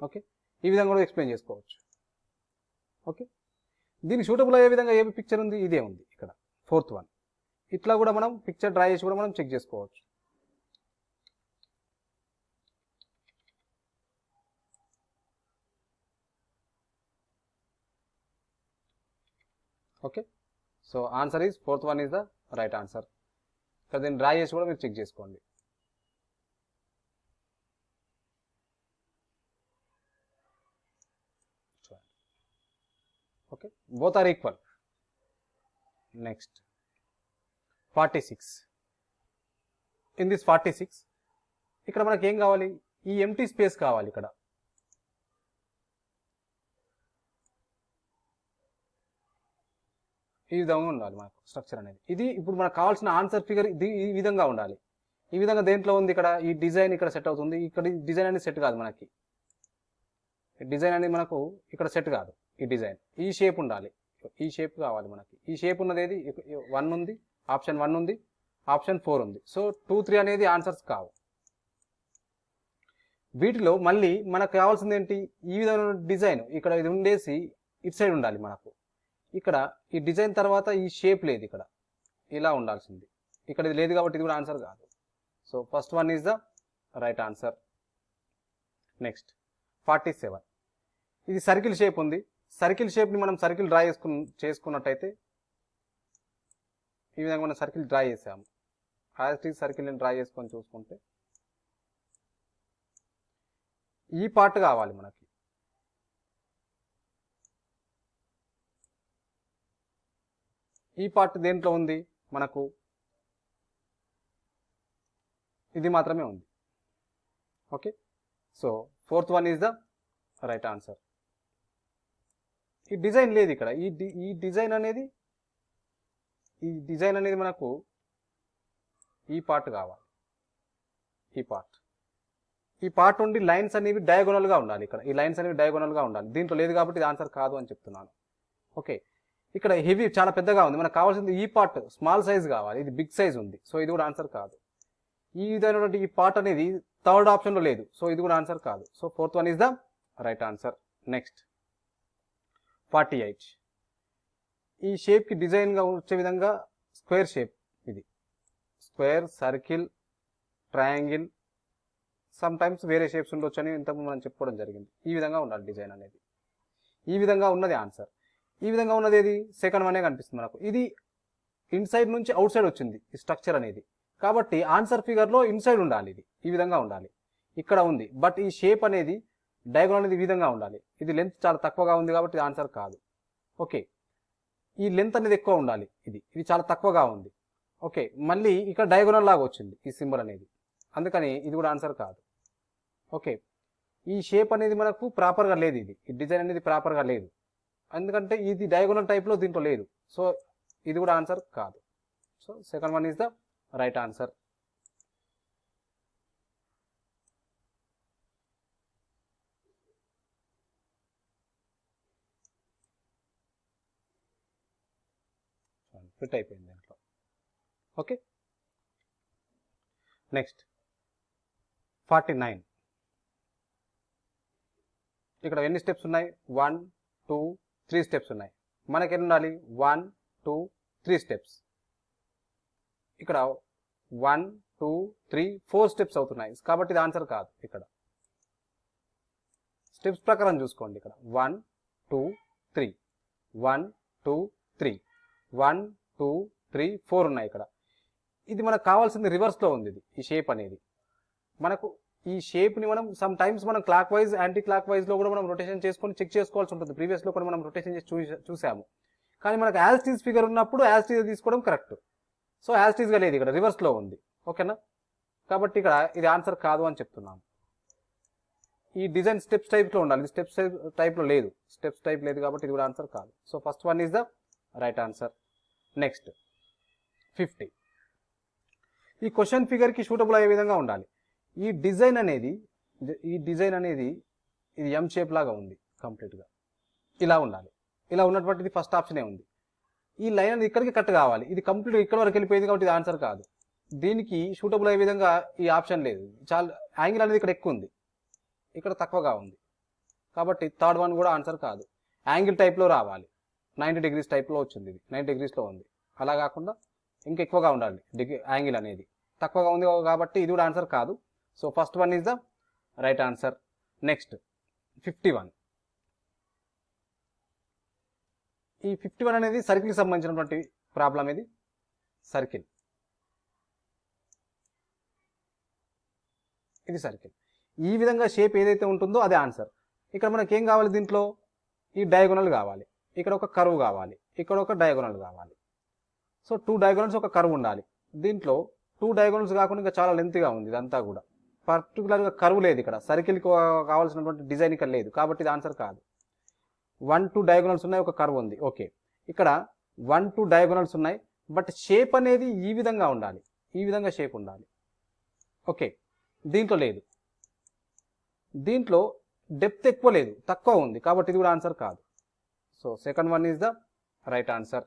ఓకే? ఈ విధంగా కూడా ఎక్స్ప్లెయిన్ చేసుకోవచ్చు. ఓకే? దీనికి సూటబుల్ అయ్యే విధంగా ఏ పిక్చర్ ఉంది? ఇదే ఉంది ఇక్కడ. Fourth one. ఇట్లా కూడా మనం పిక్చర్ డ్రా చేసి కూడా మనం చెక్ చేసుకోవచ్చు. Okay so answer is fourth one is the right answer ఇక్కడ దీన్ని డ్రా చేసి కూడా మీరు చెక్ చేసుకోండి. Okay both are equal next forty six in this forty six ఇక్కడ మనకి ఏం కావాలి? ఈ ఎంటీ స్పేస్ కావాలి ఇక్కడ. ఈ విధంగా ఉండాలి మనకు స్ట్రక్చర్ అనేది. ఇది ఇప్పుడు మనకు కావాల్సిన ఆన్సర్ ఫిగర్ ఇది ఈ విధంగా ఉండాలి. ఈ విధంగా దేంట్లో ఉంది ఇక్కడ? ఈ డిజైన్ ఇక్కడ సెట్ అవుతుంది. ఇక్కడ డిజైన్ అనేది సెట్ కాదు మనకి. డిజైన్ అనేది మనకు ఇక్కడ సెట్ కాదు ఈ డిజైన్ ఈ షేప్ ఉండాలి. ఈ షేప్ కావాలి మనకి. ఈ షేప్ ఉన్నది ఏది? వన్ ఉంది ఆప్షన్ వన్ ఉంది ఆప్షన్ ఫోర్ ఉంది. సో టూ త్రీ అనేది ఆన్సర్స్ కావు. వీటిలో మళ్ళీ మనకు కావాల్సింది ఏంటి? ఈ విధమైన డిజైన్ ఇక్కడ ఇది ఉండేసి ఇటు సైడ్ ఉండాలి మనకు. ఇక్కడ ఈ డిజైన్ తర్వాత ఈ షేప్ లేదు ఇక్కడ. ఇలా ఉండాల్సింది. ఇక్కడ ఇది లేదు కాబట్టి ఇది కూడా ఆన్సర్ కాదు. So first one is the right answer. Next forty seven. ఇది సర్కిల్ షేప్ ఉంది. సర్కిల్ షేప్ని మనం సర్కిల్ డ్రా చేసుకు చేసుకున్నట్టయితే ఈ విధంగా మనం సర్కిల్ డ్రా చేసాము. యాజ్ సర్కిల్ని డ్రా చేసుకొని చూసుకుంటే ఈ పార్ట్ కావాలి మనకి. ఈ పార్ట్ దేంట్లో ఉంది? మనకు ఇది మాత్రమే ఉంది. Okay? So fourth one is the right answer. ఈ డిజైన్ లేదు ఇక్కడ. ఈ డి- ఈ డిజైన్ అనేది ఈ డిజైన్ అనేది మనకు ఈ పార్ట్ కావాలి. ఈ పార్ట్. ఈ పార్ట్ ఉండి లైన్స్ అనేవి డయాగోనల్గా ఉండాలి ఇక్కడ. ఈ లైన్స్ అనేవి డయాగోనల్గా ఉండాలి. దీంట్లో లేదు కాబట్టి ఇది ఆన్సర్ కాదు అని చెప్తున్నాను. ఓకే? ఇక్కడ హెవీ చాలా పెద్దగా ఉంది. మనకు కావాల్సింది ఈ పార్ట్ స్మాల్ సైజ్ కావాలి. ఇది బిగ్ సైజ్ ఉంది. సో ఇది కూడా ఆన్సర్ కాదు. ఈ విధమైనటువంటి ఈ పార్ట్ అనేది థర్డ్ ఆప్షన్లో లేదు. సో ఇది కూడా ఆన్సర్ కాదు. So fourth one is the right answer. Next. Forty eight. ఈ షేప్కి డిజైన్గా వచ్చే విధంగా స్క్వేర్ షేప్ ఇది. Square circle triangle some times వేరే షేప్స్ ఉండొచ్చు అని ఇంతకు మనం చెప్పుకోవడం జరిగింది. ఈ విధంగా ఉండాలి డిజైన్ అనేది. ఈ విధంగా ఉన్నది ఆన్సర్. ఈ విధంగా ఉన్నది ఏది? సెకండ్ వనే కనిపిస్తుంది మనకు. ఇది ఇన్సైడ్ నుంచి అవుట్ సైడ్ వచ్చింది ఈ స్ట్రక్చర్ అనేది. కాబట్టి ఆన్సర్ ఫిగర్లో ఇన్సైడ్ ఉండాలి ఇది. ఈ విధంగా ఉండాలి. ఇక్కడ ఉంది. బట్ ఈ షేప్ అనేది డయాగ్రమ్ అనేది ఈ విధంగా ఉండాలి. ఇది లెంత్ చాలా తక్కువగా ఉంది కాబట్టి ఆన్సర్ కాదు. ఓకే ఈ లెంత్ అనేది ఎక్కువ ఉండాలి ఇది. ఇది చాలా తక్కువగా ఉంది. ఓకే మళ్ళీ ఇక్కడ డయాగోనల్ లాగా వచ్చింది ఈ సింబల్ అనేది. అందుకని ఇది కూడా ఆన్సర్ కాదు. ఓకే ఈ షేప్ అనేది మనకు ప్రాపర్గా లేదు ఇది. ఈ డిజైన్ అనేది ప్రాపర్గా లేదు. ఎందుకంటే ఇది డయాగోనల్ టైప్లో దీంట్లో లేదు. సో ఇది కూడా ఆన్సర్ కాదు. So second one is the right answer fit అయిపోయింది దీంట్లో. ఓకే నెక్స్ట్ ఫార్టీ నైన్ ఇక్కడ ఎన్ని స్టెప్స్ ఉన్నాయి? వన్ టూ త్రీ స్టెప్స్ ఉన్నాయి. మనకి ఎన్ని ఉండాలి వన్ టూ త్రీ స్టెప్స్. ఇక్కడ one two three four steps అవుతున్నాయి. కాబట్టి ఇది ఆన్సర్ కాదు ఇక్కడ. స్టెప్స్ ప్రకారం చూసుకోండి ఇక్కడ. One two three. One two three. One two three four ఉన్నాయి ఇక్కడ. ఇది మనకు కావాల్సింది రివర్స్లో ఉంది ఇది. ఈ షేప్ అనేది. మనకు ఈ షేప్ని మనం సమ్ టైమ్స్ మనం క్లాక్ వైజ్ యాంటీ క్లాక్ వైజ్లో కూడా మనం రొటేషన్ చేసుకొని చెక్ చేసుకోవాల్సి ఉంటుంది. ప్రీవియస్లో కూడా మనం రొటేషన్ చేసి చూసాము. కానీ మనకు యాజ్టీజ్ ఫిగర్ ఉన్నప్పుడు యాజ్టీజ్ తీసుకోవడం కరెక్ట్ సో యాజ్టీజ్గా లేదు ఇక్కడ రివర్స్లో ఉంది. ఓకేనా కాబట్టి ఇక్కడ ఇది ఆన్సర్ కాదు అని చెప్తున్నాను. ఈ డిజైన్ స్టెప్స్ టైప్లో ఉండాలి. ఇది స్టెప్స్ టైప్లో లేదు. స్టెప్స్ టైప్ లేదు కాబట్టి ఇది కూడా ఆన్సర్ కాదు. So first one is the right answer next fifty ఈ క్వశ్చన్ ఫిగర్కి షూటబుల్ అయ్యే విధంగా ఉండాలి. ఈ డిజైన్ అనేది ఈ డిజైన్ అనేది ఇది ఎం షేప్ లాగా ఉంది కంప్లీట్గా ఇలా ఉండాలి. ఇలా ఉన్నటువంటిది ఫస్ట్ ఆప్షనే ఉంది. ఈ లైన్ అనేది ఇక్కడికి కట్ కావాలి. ఇది కంప్లీట్ ఇక్కడ వరకు వెళ్ళిపోయింది కాబట్టి ఇది ఆన్సర్ కాదు. దీనికి షూటబుల్ అయ్యే విధంగా ఈ ఆప్షన్ లేదు. చాలా యాంగిల్ అనేది ఇక్కడ ఎక్కువ ఉంది. ఇక్కడ తక్కువగా ఉంది. కాబట్టి థర్డ్ వన్ కూడా ఆన్సర్ కాదు. యాంగిల్ టైప్లో రావాలి. నైంటీ డిగ్రీస్ టైప్లో వచ్చింది ఇది. నైంటీ డిగ్రీస్లో ఉంది. అలా కాకుండా ఇంకా ఎక్కువగా ఉండాలి. డిగ్రీ యాంగిల్ అనేది. తక్కువగా ఉంది కాబట్టి ఇది కూడా ఆన్సర్ కాదు. So first one is the right answer next fifty one ఈ ఫిఫ్టీ వన్ అనేది సర్కిల్కి సంబంధించినటువంటి ప్రాబ్లం ఇది. సర్కిల్ ఇది సర్కిల్ ఈ విధంగా షేప్ ఏదైతే ఉంటుందో అదే ఆన్సర్ ఇక్కడ మనకి ఏం కావాలి దీంట్లో? ఈ డయాగోనల్ కావాలి. ఇక్కడ ఒక కరువు కావాలి. ఇక్కడ ఒక డయాగోనల్ కావాలి. సో టూ డయాగోనల్స్ ఒక కరువు ఉండాలి. దీంట్లో టూ డయాగోనల్స్ కాకుండా ఇంకా చాలా లెంత్గా ఉంది ఇదంతా కూడా. పర్టికులర్గా కరువు లేదు ఇక్కడ. సర్కిల్కి కావాల్సినటువంటి డిజైన్ ఇక్కడ లేదు. కాబట్టి ఇది ఆన్సర్ కాదు. వన్ టూ డయాగోనల్స్ ఉన్నాయి ఒక కర్వ్ ఉంది. ఓకే ఇక్కడ వన్ టూ డయాగోనల్స్ ఉన్నాయి బట్ షేప్ అనేది ఈ విధంగా ఉండాలి. ఈ విధంగా షేప్ ఉండాలి. ఓకే దీంట్లో లేదు. దీంట్లో డెప్త్ ఎక్కువ లేదు. తక్కువ ఉంది. కాబట్టి ఇది కూడా ఆన్సర్ కాదు. So second one is the right answer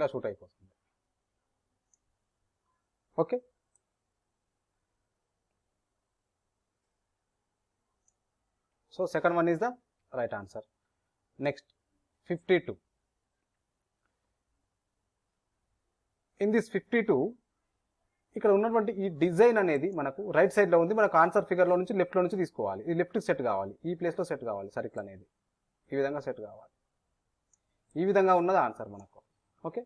ఇలా షూట్ అయిపోతుంది. Okay? So second one is the right answer. Next fifty two. In this fifty two ఇక్కడ ఉన్నటువంటి ఈ డిజైన్ అనేది మనకు రైట్ సైడ్లో ఉంది. మనకు ఆన్సర్ ఫిగర్లో నుంచి లెఫ్ట్లో నుంచి తీసుకోవాలి. ఇది లెఫ్ట్ సెట్ కావాలి. ఈ ప్లేస్లో సెట్ కావాలి సర్కిల్ అనేది. ఈ విధంగా సెట్ కావాలి. ఈ విధంగా ఉన్నది ఆన్సర్ మనకు. ఓకే?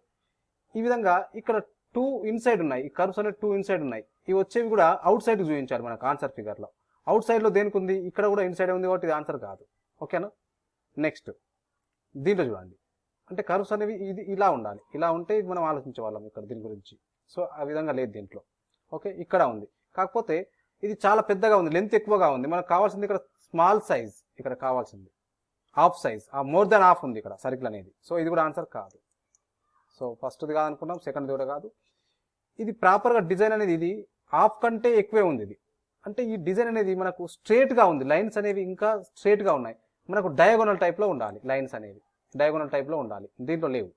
ఈ విధంగా ఇక్కడ టూ ఇన్సైడ్ ఉన్నాయి. ఈ కర్వ్స్ అనేవి టూ ఇన్సైడ్ ఉన్నాయి. ఇవి వచ్చేవి కూడా అవుట్ సైడ్ చూపించాలి మనకు ఆన్సర్ ఫిగర్లో అవుట్ సైడ్లో దేనికి ఉంది? ఇక్కడ కూడా ఇన్సైడ్ ఉంది కాబట్టి ఇది ఆన్సర్ కాదు. ఓకేనా నెక్స్ట్ దీంట్లో చూడండి. అంటే కర్వ్స్ అనేవి ఇది ఇలా ఉండాలి. ఇలా ఉంటే మనం ఆలోచించే వాళ్ళం ఇక్కడ దీని గురించి. సో ఆ విధంగా లేదు దీంట్లో. ఓకే ఇక్కడ ఉంది. కాకపోతే ఇది చాలా పెద్దగా ఉంది. లెంత్ ఎక్కువగా ఉంది. మనకు కావాల్సింది ఇక్కడ స్మాల్ సైజ్ ఇక్కడ కావాల్సింది. హాఫ్ సైజ్ ఆ మోర్ దాన్ హాఫ్ ఉంది ఇక్కడ సర్కిల్ అనేది. సో ఇది కూడా ఆన్సర్ కాదు. సో ఫస్ట్ది కాదనుకున్నాం సెకండ్ది కూడా కాదు. ఇది ప్రాపర్గా డిజైన్ అనేది ఇది హాఫ్ కంటే ఎక్కువే ఉంది ఇది. అంటే ఈ డిజైన్ అనేది మనకు స్ట్రేట్గా ఉంది. లైన్స్ అనేవి ఇంకా స్ట్రేట్గా ఉన్నాయి. మనకు డయాగోనల్ టైప్లో ఉండాలి లైన్స్ అనేవి. డయాగోనల్ టైప్లో ఉండాలి. దీంట్లో లేవు.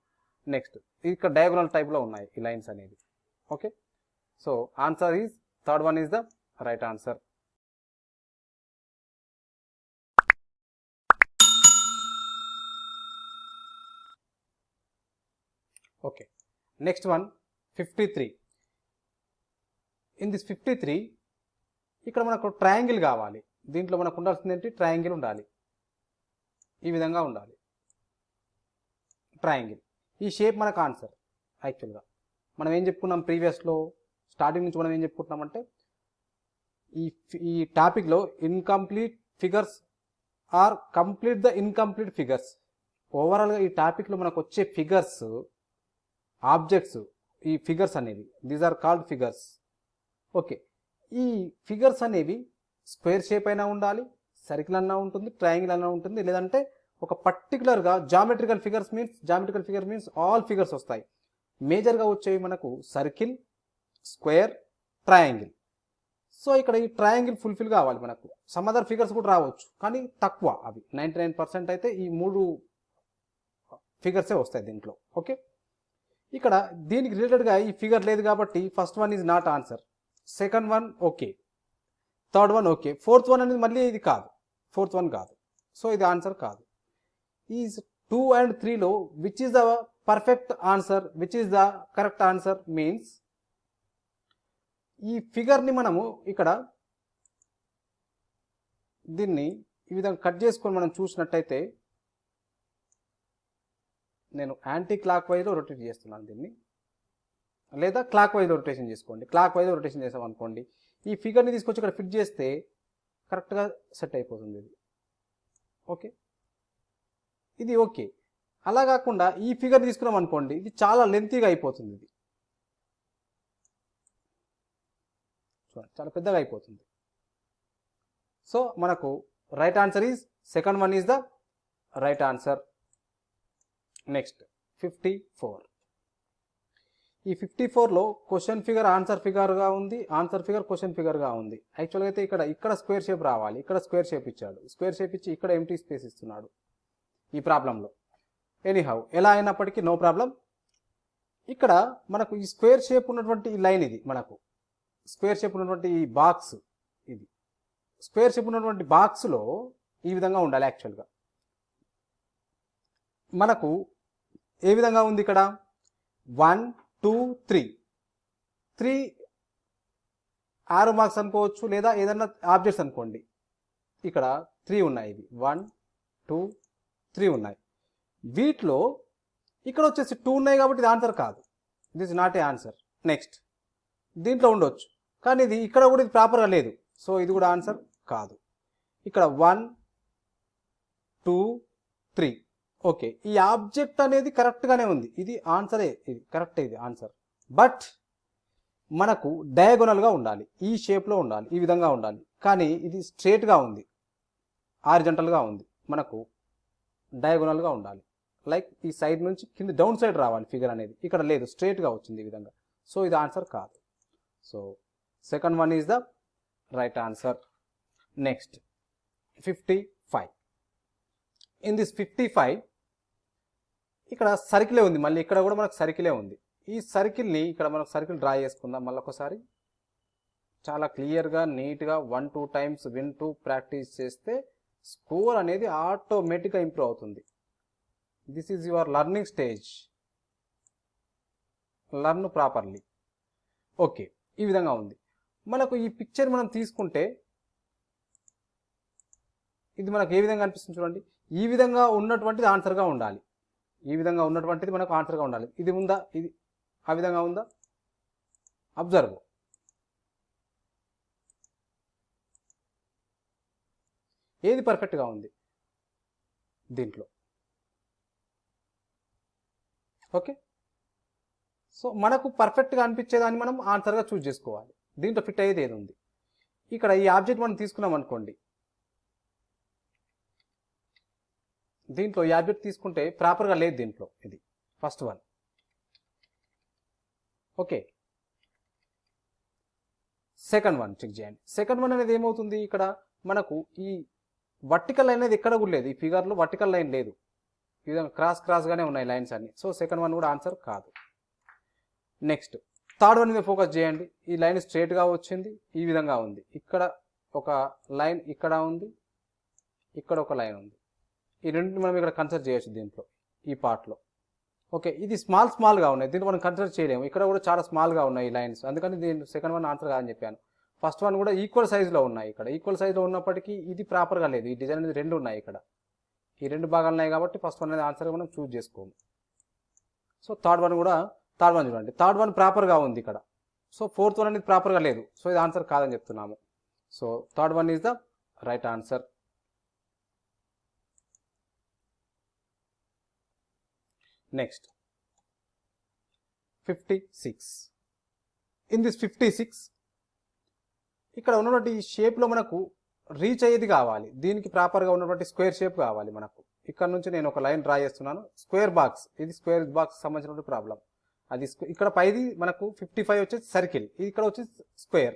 నెక్స్ట్ ఇక్కడ డయాగోనల్ టైప్లో ఉన్నాయి ఈ లైన్స్ అనేవి. Okay so answer is third one is the right answer okay next one fifty three in this fifty three ఇక్కడ మనకు ట్రయాంగిల్ కావాలి. దీంట్లో మనకు ఉండాల్సింది ఏంటి? ట్రయాంగిల్ ఉండాలి. ఈ విధంగా ఉండాలి. ట్రయాంగిల్ ఈ షేప్ మనకు ఆన్సర్ యాక్చువల్గా మనం ఏం చెప్పుకున్నాం ప్రీవియస్లో స్టార్టింగ్ నుంచి మనం ఏం చెప్పుకుంటున్నామంటే ఈ ఈ టాపిక్లో incomplete figures are complete the incomplete figures ఓవరాల్గా ఈ టాపిక్లో మనకు వచ్చే ఫిగర్స్ ఆబ్జెక్ట్స్ ఈ ఫిగర్స్ అనేవి. These are called figures okay. ఈ ఫిగర్స్ అనేవి స్క్వేర్ షేప్ అయినా ఉండాలి సర్కిల్ అన్నా ఉంటుంది ట్రయాంగిల్ అన్నా ఉంటుంది. లేదంటే ఒక పర్టికులర్గా geometrical figures means geometrical figure means all figures వస్తాయి. మేజర్గా వచ్చేవి మనకు సర్కిల్ స్క్వేర్ ట్రయాంగిల్. సో ఇక్కడ ఈ ట్రయాంగిల్ ఫుల్ఫిల్ కావాలి మనకు. సమ్ అదర్ ఫిగర్స్ కూడా రావచ్చు కానీ తక్కువ అవి. నైంటీ నైన్ పర్సెంట్ అయితే ఈ మూడు ఫిగర్సే వస్తాయి దీంట్లో. ఓకే? ఇక్కడ దీనికి రిలేటెడ్గా ఈ ఫిగర్ లేదు కాబట్టి first one is not answer second one okay third one okay fourth one అనేది మళ్ళీ ఇది కాదు. ఫోర్త్ వన్ కాదు. సో ఇది ఆన్సర్ కాదు. ఈ టూ అండ్ త్రీలో which is the perfect answer which is the correct answer means ఈ ఫిగర్ని మనము ఇక్కడ దీన్ని ఈ విధంగా కట్ చేసుకొని మనం చూసినట్టయితే నేను యాంటీ క్లాక్ వైజ్లో రొటేట్ చేస్తున్నాను దీన్ని. లేదా క్లాక్ వైజ్లో రొటేషన్ చేసుకోండి. క్లాక్ వైజ్లో రొటేషన్ చేసాం అనుకోండి. ఈ ఫిగర్ని తీసుకొచ్చి ఇక్కడ ఫిట్ చేస్తే కరెక్ట్గా సెట్ అయిపోతుంది ఇది. ఓకే ఇది ఓకే అలా కాకుండా ఈ ఫిగర్ తీసుకున్నాం అనుకోండి ఇది చాలా లెంతీగా అయిపోతుంది ఇది. చూడండి చాలా పెద్దగా అయిపోతుంది. సో మనకు right answer is second one is the right answer next fifty four ఈ ఫిఫ్టీ ఫోర్లో క్వశ్చన్ ఫిగర్ ఆన్సర్ ఫిగర్గా ఉంది. ఆన్సర్ ఫిగర్ క్వశ్చన్ ఫిగర్గా ఉంది. యాక్చువల్గా అయితే ఇక్కడ ఇక్కడ స్క్వేర్ షేప్ రావాలి. ఇక్కడ స్క్వేర్ షేప్ ఇచ్చాడు. స్క్వేర్ షేప్ ఇచ్చి ఇక్కడ ఎంటీ స్పేస్ ఇస్తున్నాడు. ఈ ప్రాబ్లంలో ఎనీహౌ ఎలా అయినప్పటికీ నో ప్రాబ్లం ఇక్కడ మనకు ఈ స్క్వేర్ షేప్ ఉన్నటువంటి ఈ లైన్ ఇది మనకు. స్క్వేర్ షేప్ ఉన్నటువంటి ఈ బాక్స్ ఇది. స్క్వేర్ షేప్ ఉన్నటువంటి బాక్స్లో ఈ విధంగా ఉండాలి యాక్చువల్గా మనకు ఏ విధంగా ఉంది ఇక్కడ? వన్ టూ త్రీ త్రీ ఆరు మార్క్స్ అనుకోవచ్చు లేదా ఏదన్నా ఆబ్జెక్ట్స్ అనుకోండి. ఇక్కడ త్రీ ఉన్నాయి ఇవి. వన్ టూ త్రీ ఉన్నాయి. వీటిలో ఇక్కడ వచ్చేసి టూ ఉన్నాయి కాబట్టి ఇది ఆన్సర్ కాదు. This not a answer next దీంట్లో ఉండొచ్చు. కానీ ఇది ఇక్కడ కూడా ఇది ప్రాపర్గా లేదు. సో ఇది కూడా ఆన్సర్ కాదు. ఇక్కడ వన్ టూ త్రీ ఓకే ఈ ఆబ్జెక్ట్ అనేది కరెక్ట్గానే ఉంది. ఇది ఆన్సరే ఇది కరెక్ట్ ఇది ఆన్సర్. బట్ మనకు డయాగోనల్గా ఉండాలి ఈ షేప్లో ఉండాలి ఈ విధంగా ఉండాలి. కానీ ఇది స్ట్రేట్గా ఉంది ఆరిజంటల్గా ఉంది. మనకు డయాగోనల్గా ఉండాలి. లైక్ ఈ సైడ్ నుంచి కింద డౌన్ సైడ్ రావాలి ఫిగర్ అనేది. ఇక్కడ లేదు స్ట్రేట్గా వచ్చింది ఈ విధంగా. సో ఇది ఆన్సర్ కాదు. So second one is the right answer. Next fifty five. In this fifty five ఇక్కడ సర్కిలే ఉంది. మళ్ళీ ఇక్కడ కూడా మనకు సర్కిలే ఉంది. ఈ సర్కిల్ని ఇక్కడ మనకు సర్కిల్ డ్రా చేసుకుందాం. మళ్ళీ ఒకసారి చాలా క్లియర్గా నీట్గా one two times win two practice చేస్తే స్కోర్ అనేది ఆటోమేటిక్గా ఇంప్రూవ్ అవుతుంది. This is your learning stage learn properly okay ఈ విధంగా ఉంది. మనకు ఈ పిక్చర్ మనం తీసుకుంటే ఇది మనకు ఏ విధంగా అనిపిస్తుంది చూడండి. ఈ విధంగా ఉన్నటువంటిది ఆన్సర్గా ఉండాలి. ఈ విధంగా ఉన్నటువంటిది మనకు ఆన్సర్గా ఉండాలి. ఇది ఉందా? ఇది ఆ విధంగా ఉందా? అబ్జర్వ్ ఏది పర్ఫెక్ట్గా ఉంది? దీంట్లో. ఓకే సో మనకు పర్ఫెక్ట్గా అనిపించేదాన్ని మనం ఆన్సర్గా చూస్ చేసుకోవాలి. దీంట్లో ఫిట్ అయ్యేది ఏది ఉంది? ఇక్కడ ఈ ఆబ్జెక్ట్ మనం తీసుకున్నాం అనుకోండి దీంట్లో యాబిట్ తీసుకుంటే ప్రాపర్గా లేదు దీంట్లో ఇది. First one. Okay. Second one check చేయండి. సెకండ్ వన్ అనేది ఏమవుతుంది ఇక్కడ? మనకు ఈ వర్టికల్ లైన్ అనేది ఎక్కడ కూడా లేదు. ఈ ఫిగర్లో వర్టికల్ లైన్ లేదు. ఈ విధంగా క్రాస్ క్రాస్గానే ఉన్నాయి లైన్స్ అన్ని. సో సెకండ్ వన్ కూడా ఆన్సర్ కాదు. నెక్స్ట్. థర్డ్ వన్ మీద ఫోకస్ చేయండి. ఈ లైన్ స్ట్రేట్గా వచ్చింది. ఈ విధంగా ఉంది. ఇక్కడ ఒక లైన్ ఇక్కడ ఉంది. ఇక్కడ ఒక లైన్ ఉంది. ఈ రెండింటిని మనం ఇక్కడ కన్సిడర్ చేయొచ్చు దీంట్లో ఈ పార్ట్లో ఓకే ఇది స్మాల్ స్మాల్గా ఉన్నాయి. దీన్ని మనం కన్సిడర్ చేయలేము. ఇక్కడ కూడా చాలా స్మాల్గా ఉన్నాయి లైన్స్ అందుకని దీని సెకండ్ వన్ ఆన్సర్ కాదని చెప్పాను. ఫస్ట్ వన్ కూడా ఈక్వల్ సైజులో ఉన్నాయి ఇక్కడ. ఈక్వల్ సైజులో ఉన్నప్పటికీ ఇది ప్రాపర్గా లేదు. ఈ డిజైన్ అనేది రెండు ఉన్నాయి ఇక్కడ. ఈ రెండు భాగాలు ఉన్నాయి కాబట్టి ఫస్ట్ వన్ అనేది ఆన్సర్ మనం చూజ్ చేసుకోము. సో థర్డ్ వన్ కూడా థర్డ్ వన్ చూడండి. థర్డ్ వన్ ప్రాపర్గా ఉంది ఇక్కడ. సో ఫోర్త్ వన్ అనేది ప్రాపర్గా లేదు. సో ఇది ఆన్సర్ కాదని చెప్తున్నాము. So third one is the right answer next fifty six in this fifty six ఇక్కడ ఉన్నటువంటి ఈ షేప్లో మనకు రీచ్ అయ్యేది కావాలి. దీనికి ప్రాపర్గా ఉన్నటువంటి స్క్వేర్ షేప్ కావాలి మనకు. ఇక్కడ నుంచి నేను ఒక లైన్ డ్రా చేస్తున్నాను. స్క్వేర్ బాక్స్ ఇది స్క్వేర్ బాక్స్ సంబంధించినటువంటి ప్రాబ్లం అది ఇక్కడ పైది మనకు ఫిఫ్టీ ఫైవ్ వచ్చేసి సర్కిల్ ఇది ఇక్కడ వచ్చేసి స్క్వేర్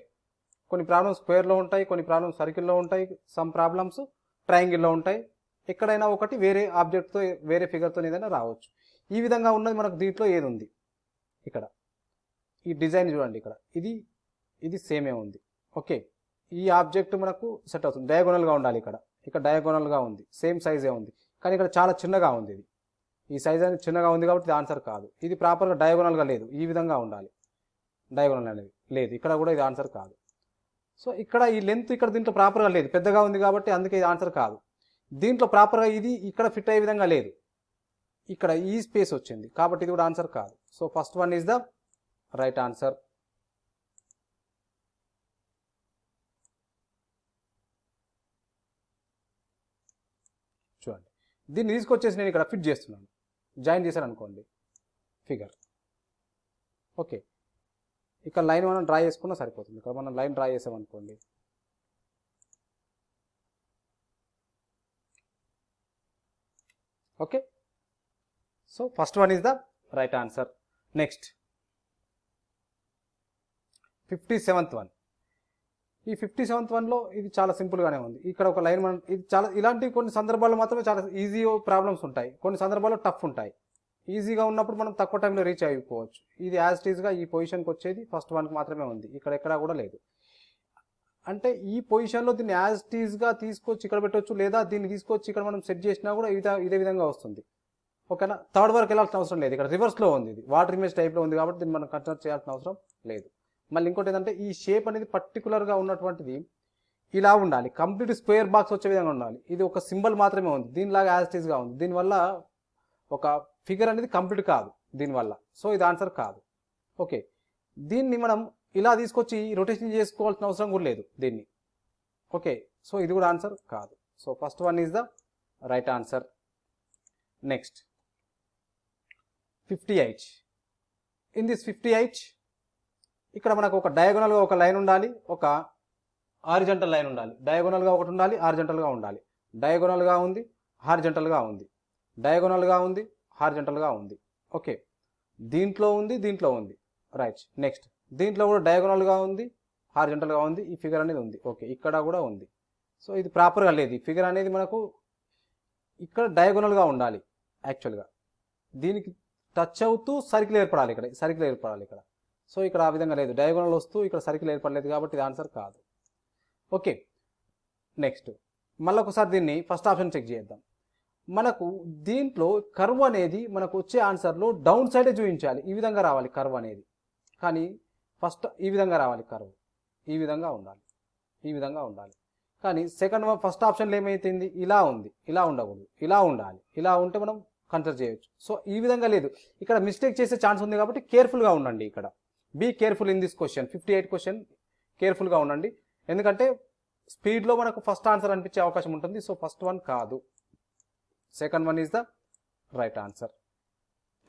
కొన్ని ప్రాబ్లమ్స్ స్క్వేర్లో ఉంటాయి కొన్ని ప్రాబ్లమ్స్ సర్కిల్లో ఉంటాయి సమ్ ప్రాబ్లమ్స్ ట్రయాంగిల్లో ఉంటాయి. ఎక్కడైనా ఒకటి వేరే ఆబ్జెక్ట్తో వేరే ఫిగర్తో ఏదైనా రావచ్చు. ఈ విధంగా ఉన్నది మనకు దీంట్లో ఏది ఉంది? ఇక్కడ. ఈ డిజైన్ చూడండి ఇక్కడ. ఇది ఇది సేమే ఉంది. ఓకే. ఈ ఆబ్జెక్ట్ మనకు సెట్ అవుతుంది. డయాగోనల్గా ఉండాలి ఇక్కడ. ఇక్కడ డయాగోనల్గా ఉంది. సేమ్ సైజే ఉంది. కానీ ఇక్కడ చాలా చిన్నగా ఉంది ఇది. ఈ సైజ్ అనేది చిన్నగా ఉంది కాబట్టి ఇది ఆన్సర్ కాదు. ఇది ప్రాపర్గా డయాగోనల్గా లేదు. ఈ విధంగా ఉండాలి. డయాగోనల్ అనేది లేదు. ఇక్కడ కూడా ఇది ఆన్సర్ కాదు. సో ఇక్కడ ఈ లెంత్ ఇక్కడ దీంట్లో ప్రాపర్గా లేదు. పెద్దగా ఉంది కాబట్టి అందుకే ఇది ఆన్సర్ కాదు. దీంట్లో ప్రాపర్గా ఇది ఇక్కడ ఫిట్ అయ్యే విధంగా లేదు. ఇక్కడ ఈ స్పేస్ వచ్చింది. కాబట్టి ఇది కూడా ఆన్సర్ కాదు. So first one is the right answer చూడండి. దీన్ని తీసుకొచ్చేసి నేను ఇక్కడ ఫిట్ చేస్తున్నాను. జాయిన్ చేశాను అనుకోండి. ఫిగర్ ఓకే ఇక్కడ లైన్ మనం డ్రా చేసుకున్నా సరిపోతుంది. ఇక్కడ మనం లైన్ డ్రా చేసామనుకోండి okay so first one is the right answer next fifty seventh one ఈ ఫిఫ్టీ సెవెంత్ వన్లో ఇది చాలా సింపుల్గానే ఉంది. ఇక్కడ ఒక లైన్ మనం ఇది చాలా ఇలాంటి కొన్ని సందర్భాల్లో మాత్రమే చాలా ఈజీ ప్రాబ్లమ్స్ ఉంటాయి. కొన్ని సందర్భాల్లో టఫ్ ఉంటాయి. ఈజీగా ఉన్నప్పుడు మనం తక్కువ టైంలో రీచ్ అయిపోవచ్చు. ఇది యాజ్ టీజ్గా ఈ పొజిషన్కి వచ్చేది ఫస్ట్ వన్కి మాత్రమే ఉంది. ఇక్కడ ఎక్కడా కూడా లేదు. అంటే ఈ పొజిషన్లో దీన్ని యాజ్ టీజ్గా తీసుకొచ్చి ఇక్కడ పెట్టవచ్చు లేదా దీన్ని తీసుకొచ్చి ఇక్కడ మనం సెట్ చేసినా కూడా ఇదే ఇదే విధంగా వస్తుంది. ఓకేనా? థర్డ్ వరకు వెళ్ళాల్సిన అవసరం లేదు. ఇక్కడ రివర్స్లో ఉంది ఇది. వాటర్ ఇమేజ్ టైప్లో ఉంది కాబట్టి దీన్ని మనం కన్సిడర్ చేయాల్సిన అవసరం లేదు. మళ్ళీ ఇంకోటి ఏంటంటే ఈ షేప్ అనేది పర్టికులర్గా ఉన్నటువంటిది ఇలా ఉండాలి. కంప్లీట్ స్క్వేర్ బాక్స్ వచ్చే విధంగా ఉండాలి. ఇది ఒక సింబల్ మాత్రమే ఉంది. దీనిలాగా యాజిటీస్గా ఉంది. దీనివల్ల ఒక ఫిగర్ అనేది కంప్లీట్ కాదు దీనివల్ల. సో ఇది ఆన్సర్ కాదు. ఓకే దీన్ని మనం ఇలా తీసుకొచ్చి రొటేషన్ చేసుకోవాల్సిన అవసరం కూడా లేదు దీన్ని. ఓకే సో ఇది కూడా ఆన్సర్ కాదు. So first one is the right answer next fifty eight in this fifty eight ఇక్కడ మనకు ఒక డయాగోనల్గా ఒక లైన్ ఉండాలి ఒక హారిజంటల్ లైన్ ఉండాలి. డయాగోనల్గా ఒకటి ఉండాలి హారిజంటల్గా ఉండాలి. డయాగోనల్గా ఉంది హారిజంటల్గా ఉంది. డయాగోనల్గా ఉంది హారిజంటల్గా ఉంది. ఓకే దీంట్లో ఉంది దీంట్లో ఉంది. రైట్ నెక్స్ట్ దీంట్లో కూడా డయాగోనల్గా ఉంది హారిజంటల్గా ఉంది ఈ ఫిగర్ అనేది ఉంది. ఓకే ఇక్కడ కూడా ఉంది. సో ఇది ప్రాపర్గా లేదు. ఈ ఫిగర్ అనేది మనకు ఇక్కడ డయాగోనల్గా ఉండాలి యాక్చువల్గా దీనికి టచ్ అవుతూ సర్కిల్ ఏర్పడాలి ఇక్కడ సర్కిల్ ఏర్పడాలి ఇక్కడ. సో ఇక్కడ ఆ విధంగా లేదు. డయాగోనల్ వస్తూ ఇక్కడ సర్కిల్ ఏర్పడలేదు కాబట్టి ఇది ఆన్సర్ కాదు. ఓకే. నెక్స్ట్. మళ్ళీ ఒకసారి దీన్ని ఫస్ట్ ఆప్షన్ చెక్ చేద్దాం. మనకు దీంట్లో కర్వ్ అనేది మనకు వచ్చే ఆన్సర్లో డౌన్ సైడే చూపించాలి. ఈ విధంగా రావాలి కర్వ్ అనేది. కానీ ఫస్ట్ ఈ విధంగా రావాలి కర్వ్. ఈ విధంగా ఉండాలి. ఈ విధంగా ఉండాలి. కానీ సెకండ్ ఫస్ట్ ఆప్షన్లో ఏమైతుంది ఇలా ఉంది. ఇలా ఉండకూడదు. ఇలా ఉండాలి. ఇలా ఉంటే మనం కన్సిడర్ చేయొచ్చు. సో ఈ విధంగా లేదు. ఇక్కడ మిస్టేక్ చేసే ఛాన్స్ ఉంది కాబట్టి కేర్ఫుల్గా ఉండండి ఇక్కడ. Be careful in this question fifty eight question కేర్ఫుల్గా ఉండండి. ఎందుకంటే స్పీడ్లో మనకు ఫస్ట్ ఆన్సర్ అనిపించే అవకాశం ఉంటుంది. సో ఫస్ట్ వన్ కాదు. Second one is the right answer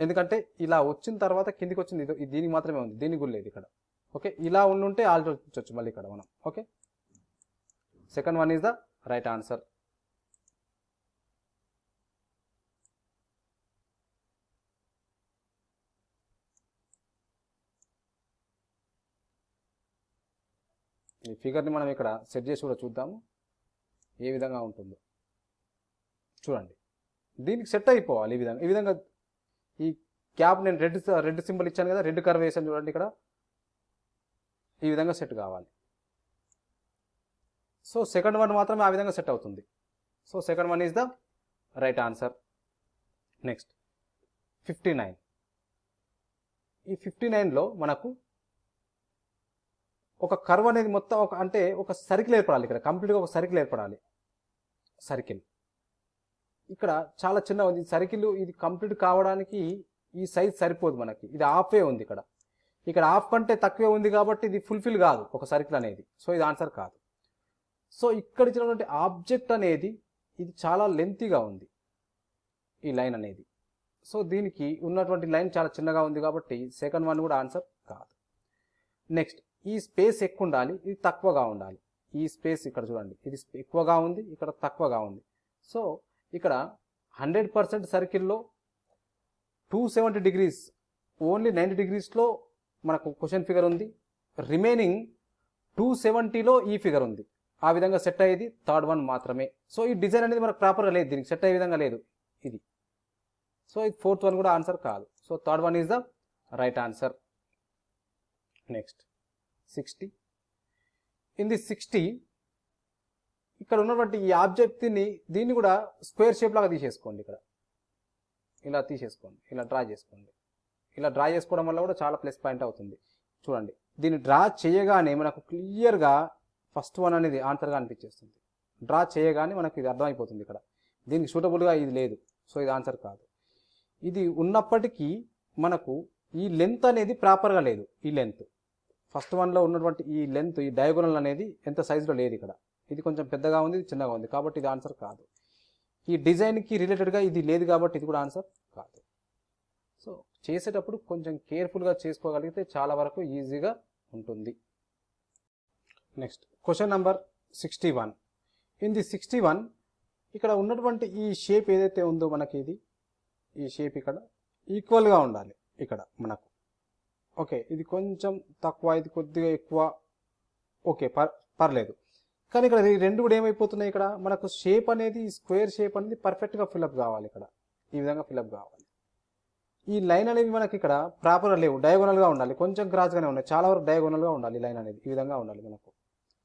ఎందుకంటే ఇలా వచ్చిన తర్వాత కిందికి వచ్చింది. ఇది దీనికి మాత్రమే ఉంది. దీనికి కూడా లేదు ఇక్కడ. ఓకే ఇలా ఉండుంటే ఆలోచించవచ్చు మళ్ళీ ఇక్కడ మనం. Okay second one is the right answer ఈ ఫిగర్ని మనం ఇక్కడ సెట్ చేసి కూడా చూద్దాము. ఏ విధంగా ఉంటుందో. చూడండి. దీనికి సెట్ అయిపోవాలి ఈ విధంగా. ఈ విధంగా ఈ క్యాప్ నేను రెడ్ రెడ్ సింబల్ ఇచ్చాను కదా రెడ్ కర్వ్ వేసాను చూడండి ఇక్కడ. ఈ విధంగా సెట్ కావాలి. సో సెకండ్ వన్ మాత్రమే ఆ విధంగా సెట్ అవుతుంది. So second one is the right answer next fifty nine ఈ ఫిఫ్టీ నైన్లో మనకు ఒక కర్వ్ అనేది మొత్తం ఒక అంటే ఒక సర్కిల్ ఏర్పడాలి ఇక్కడ. కంప్లీట్గా ఒక సర్కిల్ ఏర్పడాలి. సర్కిల్. ఇక్కడ చాలా చిన్న ఉంది. సర్కిల్ ఇది కంప్లీట్ కావడానికి ఈ సైజ్ సరిపోదు మనకి. ఇది హాఫే ఉంది ఇక్కడ. ఇక్కడ హాఫ్ కంటే తక్కువే ఉంది కాబట్టి ఇది ఫుల్ఫిల్ కాదు ఒక సర్కిల్ అనేది. సో ఇది ఆన్సర్ కాదు. సో ఇక్కడ ఇచ్చినటువంటి ఆబ్జెక్ట్ అనేది ఇది చాలా లెంతీగా ఉంది. ఈ లైన్ అనేది. సో దీనికి ఉన్నటువంటి లైన్ చాలా చిన్నగా ఉంది కాబట్టి సెకండ్ వన్ కూడా ఆన్సర్ కాదు. నెక్స్ట్. ఈ స్పేస్ ఎక్కువ ఉండాలి ఇది తక్కువగా ఉండాలి. ఈ స్పేస్ ఇక్కడ చూడండి ఇది ఎక్కువగా ఉంది ఇక్కడ తక్కువగా ఉంది. సో ఇక్కడ హండ్రెడ్ పర్సెంట్ సర్కిల్లో two seventy degrees only ninety డిగ్రీస్లో మనకు క్వశ్చన్ ఫిగర్ ఉంది. రిమైనింగ్ టూ సెవెంటీలో ఈ ఫిగర్ ఉంది. ఆ విధంగా సెట్ అయ్యేది థర్డ్ వన్ మాత్రమే. సో ఈ డిజైన్ అనేది మనకు ప్రాపర్గా లేదు దీనికి సెట్ అయ్యే విధంగా లేదు ఇది. సో ఇది ఫోర్త్ వన్ కూడా ఆన్సర్ కాదు. So third one is the right answer. Next. Sixty in the sixty ఇక్కడ ఉన్నటువంటి ఈ ఆబ్జెక్ట్ని దీన్ని కూడా స్క్వేర్ షేప్ లాగా తీసేసుకోండి ఇక్కడ. ఇలా తీసేసుకోండి ఇలా డ్రా చేసుకోండి. ఇలా డ్రా చేసుకోవడం వల్ల కూడా చాలా ప్లస్ పాయింట్ అవుతుంది. చూడండి దీన్ని డ్రా చేయగానే మనకు క్లియర్గా ఫస్ట్ వన్ అనేది ఆన్సర్గా అనిపించేస్తుంది. డ్రా చేయగానే మనకు ఇది అర్థమైపోతుంది ఇక్కడ. దీనికి సూటబుల్గా ఇది లేదు సో ఇది ఆన్సర్ కాదు. ఇది ఉన్నప్పటికీ మనకు ఈ లెంత్ అనేది ప్రాపర్గా లేదు ఈ లెంత్ ఫస్ట్ వన్లో ఉన్నటువంటి ఈ లెంత్ ఈ డయాగోనల్ అనేది ఎంత సైజులో లేదు ఇక్కడ. ఇది కొంచెం పెద్దగా ఉంది ఇది చిన్నగా ఉంది. కాబట్టి ఇది ఆన్సర్ కాదు. ఈ డిజైన్కి రిలేటెడ్గా ఇది లేదు కాబట్టి ఇది కూడా ఆన్సర్ కాదు. సో చేసేటప్పుడు కొంచెం కేర్ఫుల్గా చేసుకోగలిగితే చాలా వరకు ఈజీగా ఉంటుంది. Next question number sixty one. In the sixty one ఇక్కడ ఉన్నటువంటి ఈ షేప్ ఏదైతే ఉందో మనకి ఇది ఈ షేప్ ఇక్కడ ఈక్వల్గా ఉండాలి ఇక్కడ మనకు. ఓకే ఇది కొంచెం తక్కువ ఇది కొద్దిగా ఎక్కువ. ఓకే పర్ పర్లేదు. కానీ ఇక్కడ ఈ రెండు కూడా ఏమైపోతున్నాయి ఇక్కడ? మనకు షేప్ అనేది స్క్వేర్ షేప్ అనేది పర్ఫెక్ట్గా ఫిల్అప్ కావాలి ఇక్కడ. ఈ విధంగా ఫిల్అప్ కావాలి. ఈ లైన్ అనేది మనకి ఇక్కడ ప్రాపర్గా లేవు. డయాగోనల్గా ఉండాలి. కొంచెం క్రాస్గానే ఉన్నాయి. చాలా వరకు డయాగోనల్గా ఉండాలి లైన్ అనేది. ఈ విధంగా ఉండాలి మనకు.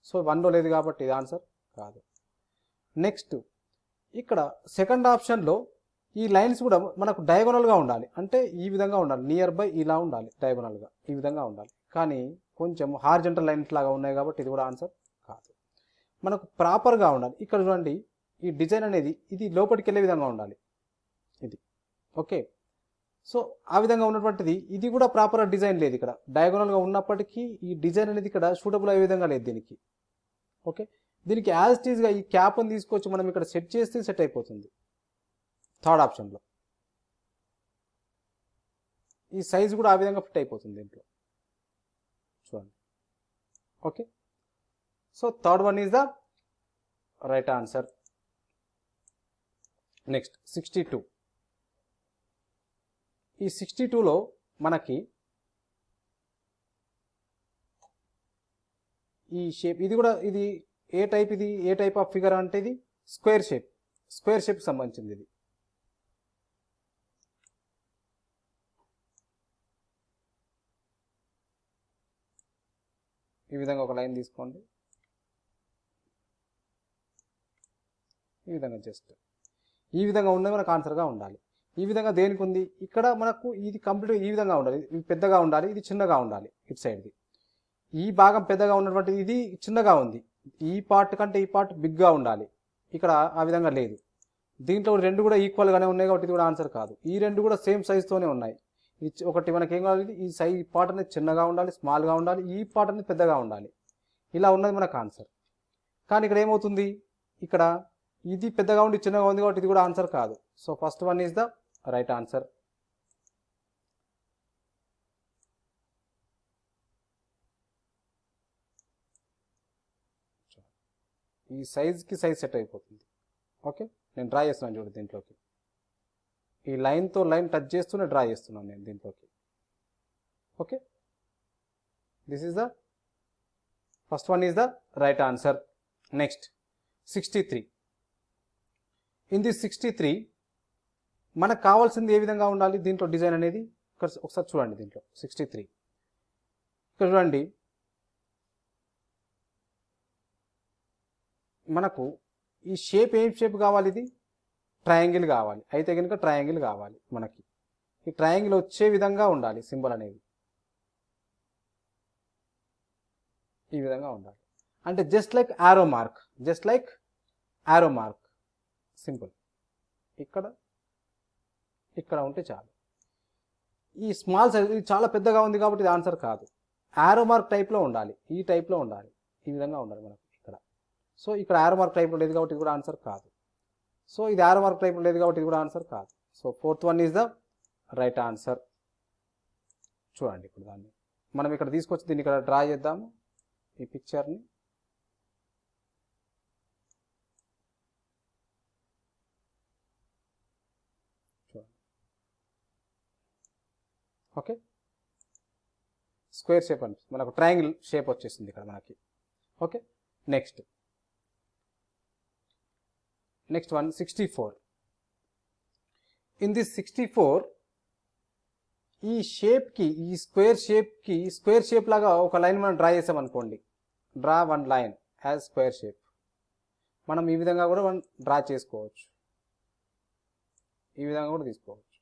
సో వన్లో లేదు కాబట్టి ఇది ఆన్సర్ కాదు. నెక్స్ట్ ఇక్కడ సెకండ్ ఆప్షన్లో ఈ లైన్స్ కూడా మనకు డయాగోనల్గా ఉండాలి. అంటే ఈ విధంగా ఉండాలి. నియర్ బై ఇలా ఉండాలి. డయాగోనల్గా ఈ విధంగా ఉండాలి. కానీ కొంచెం హార్జెంటల్ లైన్స్ లాగా ఉన్నాయి కాబట్టి ఇది కూడా ఆన్సర్ కాదు. మనకు ప్రాపర్గా ఉండాలి. ఇక్కడ చూడండి ఈ డిజైన్ అనేది ఇది లోపలికి వెళ్ళే విధంగా ఉండాలి. ఇది. ఓకే సో ఆ విధంగా ఉన్నటువంటిది ఇది కూడా ప్రాపర్ డిజైన్ లేదు ఇక్కడ. డయాగోనల్గా ఉన్నప్పటికీ ఈ డిజైన్ అనేది ఇక్కడ సూటబుల్ అయ్యే విధంగా లేదు దీనికి. ఓకే దీనికి యాజ్ టీజ్గా ఈ క్యాప్ని తీసుకొచ్చి మనం ఇక్కడ సెట్ చేస్తే సెట్ అయిపోతుంది. థర్డ్ ఆప్షన్లో. ఈ సైజ్ కూడా ఆ విధంగా ఫిట్ అయిపోతుంది దీంట్లో. చూడండి. Okay. So third one is the right answer. Next sixty two. ఈ సిక్స్టీ టూలో మనకి ఈ షేప్ ఇది కూడా ఇది ఏ టైప్ ఇది ఏ టైప్ ఆఫ్ ఫిగర్ అంటే ఇది? Square shape. స్క్వేర్ షేప్ సంబంధించింది ఇది. ఈ విధంగా ఒక లైన్ తీసుకోండి. ఈ విధంగా జస్ట్. ఈ విధంగా ఉన్నది మనకు ఆన్సర్గా ఉండాలి. ఈ విధంగా దేనికి ఉంది? ఇక్కడ మనకు ఇది కంప్లీట్ ఈ విధంగా ఉండాలి. ఇది పెద్దగా ఉండాలి. ఇది చిన్నగా ఉండాలి. ఇటు సైడ్ది ఈ భాగం పెద్దగా ఉన్నటువంటి ఇది చిన్నగా ఉంది. ఈ పార్ట్ కంటే ఈ పార్ట్ బిగ్గా ఉండాలి. ఇక్కడ ఆ విధంగా లేదు. దీంట్లో రెండు కూడా ఈక్వల్గానే ఉన్నాయి కాబట్టి ఇది కూడా ఆన్సర్ కాదు. ఈ రెండు కూడా సేమ్ సైజ్తోనే ఉన్నాయి. ఒకటి మనకి ఏం కావాలి? ఈ సై ఈ పార్ట్ అనేది చిన్నగా ఉండాలి స్మాల్గా ఉండాలి ఈ పార్ట్ అనేది పెద్దగా ఉండాలి. ఇలా ఉన్నది మనకు ఆన్సర్. కానీ ఇక్కడ ఏమవుతుంది? ఇక్కడ ఇది పెద్దగా ఉండి చిన్నగా ఉంది కాబట్టి ఇది కూడా ఆన్సర్ కాదు. So first one is the right answer. ఈ సైజ్కి సైజ్ సెట్ అయిపోతుంది. ఓకే? నేను డ్రా చేస్తున్నాను చూడు దీంట్లోకి. ఈ లైన్తో లైన్ టచ్ చేస్తూనే డ్రా చేస్తున్నాను నేను దీంట్లోకి. Okay? This is the first one is the right answer next sixty three in the sixty three మనకు కావాల్సింది ఏ విధంగా ఉండాలి? దీంట్లో డిజైన్ అనేది? ఇక్కడ ఒకసారి చూడండి దీంట్లో. సిక్స్టీ త్రీ ఇక్కడ చూడండి. మనకు ఈ షేప్ ఏం షేప్ కావాలి ఇది? ట్రయాంగిల్ కావాలి. అయితే కనుక ట్రయాంగిల్ కావాలి మనకి. ఈ ట్రయాంగిల్ వచ్చే విధంగా ఉండాలి సింబల్ అనేది. ఈ విధంగా ఉండాలి. అంటే just like arrow mark just like arrow mark simple ఇక్కడ ఇక్కడ ఉంటే చాలు. ఈ స్మాల్ సైజ్ ఇది చాలా పెద్దగా ఉంది కాబట్టి ఇది ఆన్సర్ కాదు. ఆరో మార్క్ టైప్లో ఉండాలి. ఈ టైప్లో ఉండాలి. ఈ విధంగా ఉండాలి మనకు ఇక్కడ. సో ఇక్కడ ఆరో మార్క్ టైప్లో లేదు కాబట్టి ఇది కూడా ఆన్సర్ కాదు. సో ఇది ఆరో మార్క్ టైప్ లేదు కాబట్టి ఇది కూడా ఆన్సర్ కాదు. So fourth one is the right answer. చూడండి ఇప్పుడు దాన్ని. మనం ఇక్కడ తీసుకొచ్చి దీన్ని ఇక్కడ డ్రా చేద్దాము. ఈ పిక్చర్ని. ఓకే. స్క్వేర్ షేప్ అని మనకు ట్రయాంగిల్ షేప్ వచ్చేసింది ఇక్కడ మనకి. Okay. Next. Next one sixty four in this sixty four ఈ షేప్కి ఈ స్క్వేర్ షేప్కి స్క్వేర్ షేప్ లాగా ఒక లైన్ మనం డ్రా చేసాం అనుకోండి. Draw one line as square shape మనం ఈ విధంగా కూడా మనం డ్రా చేసుకోవచ్చు. ఈ విధంగా కూడా తీసుకోవచ్చు.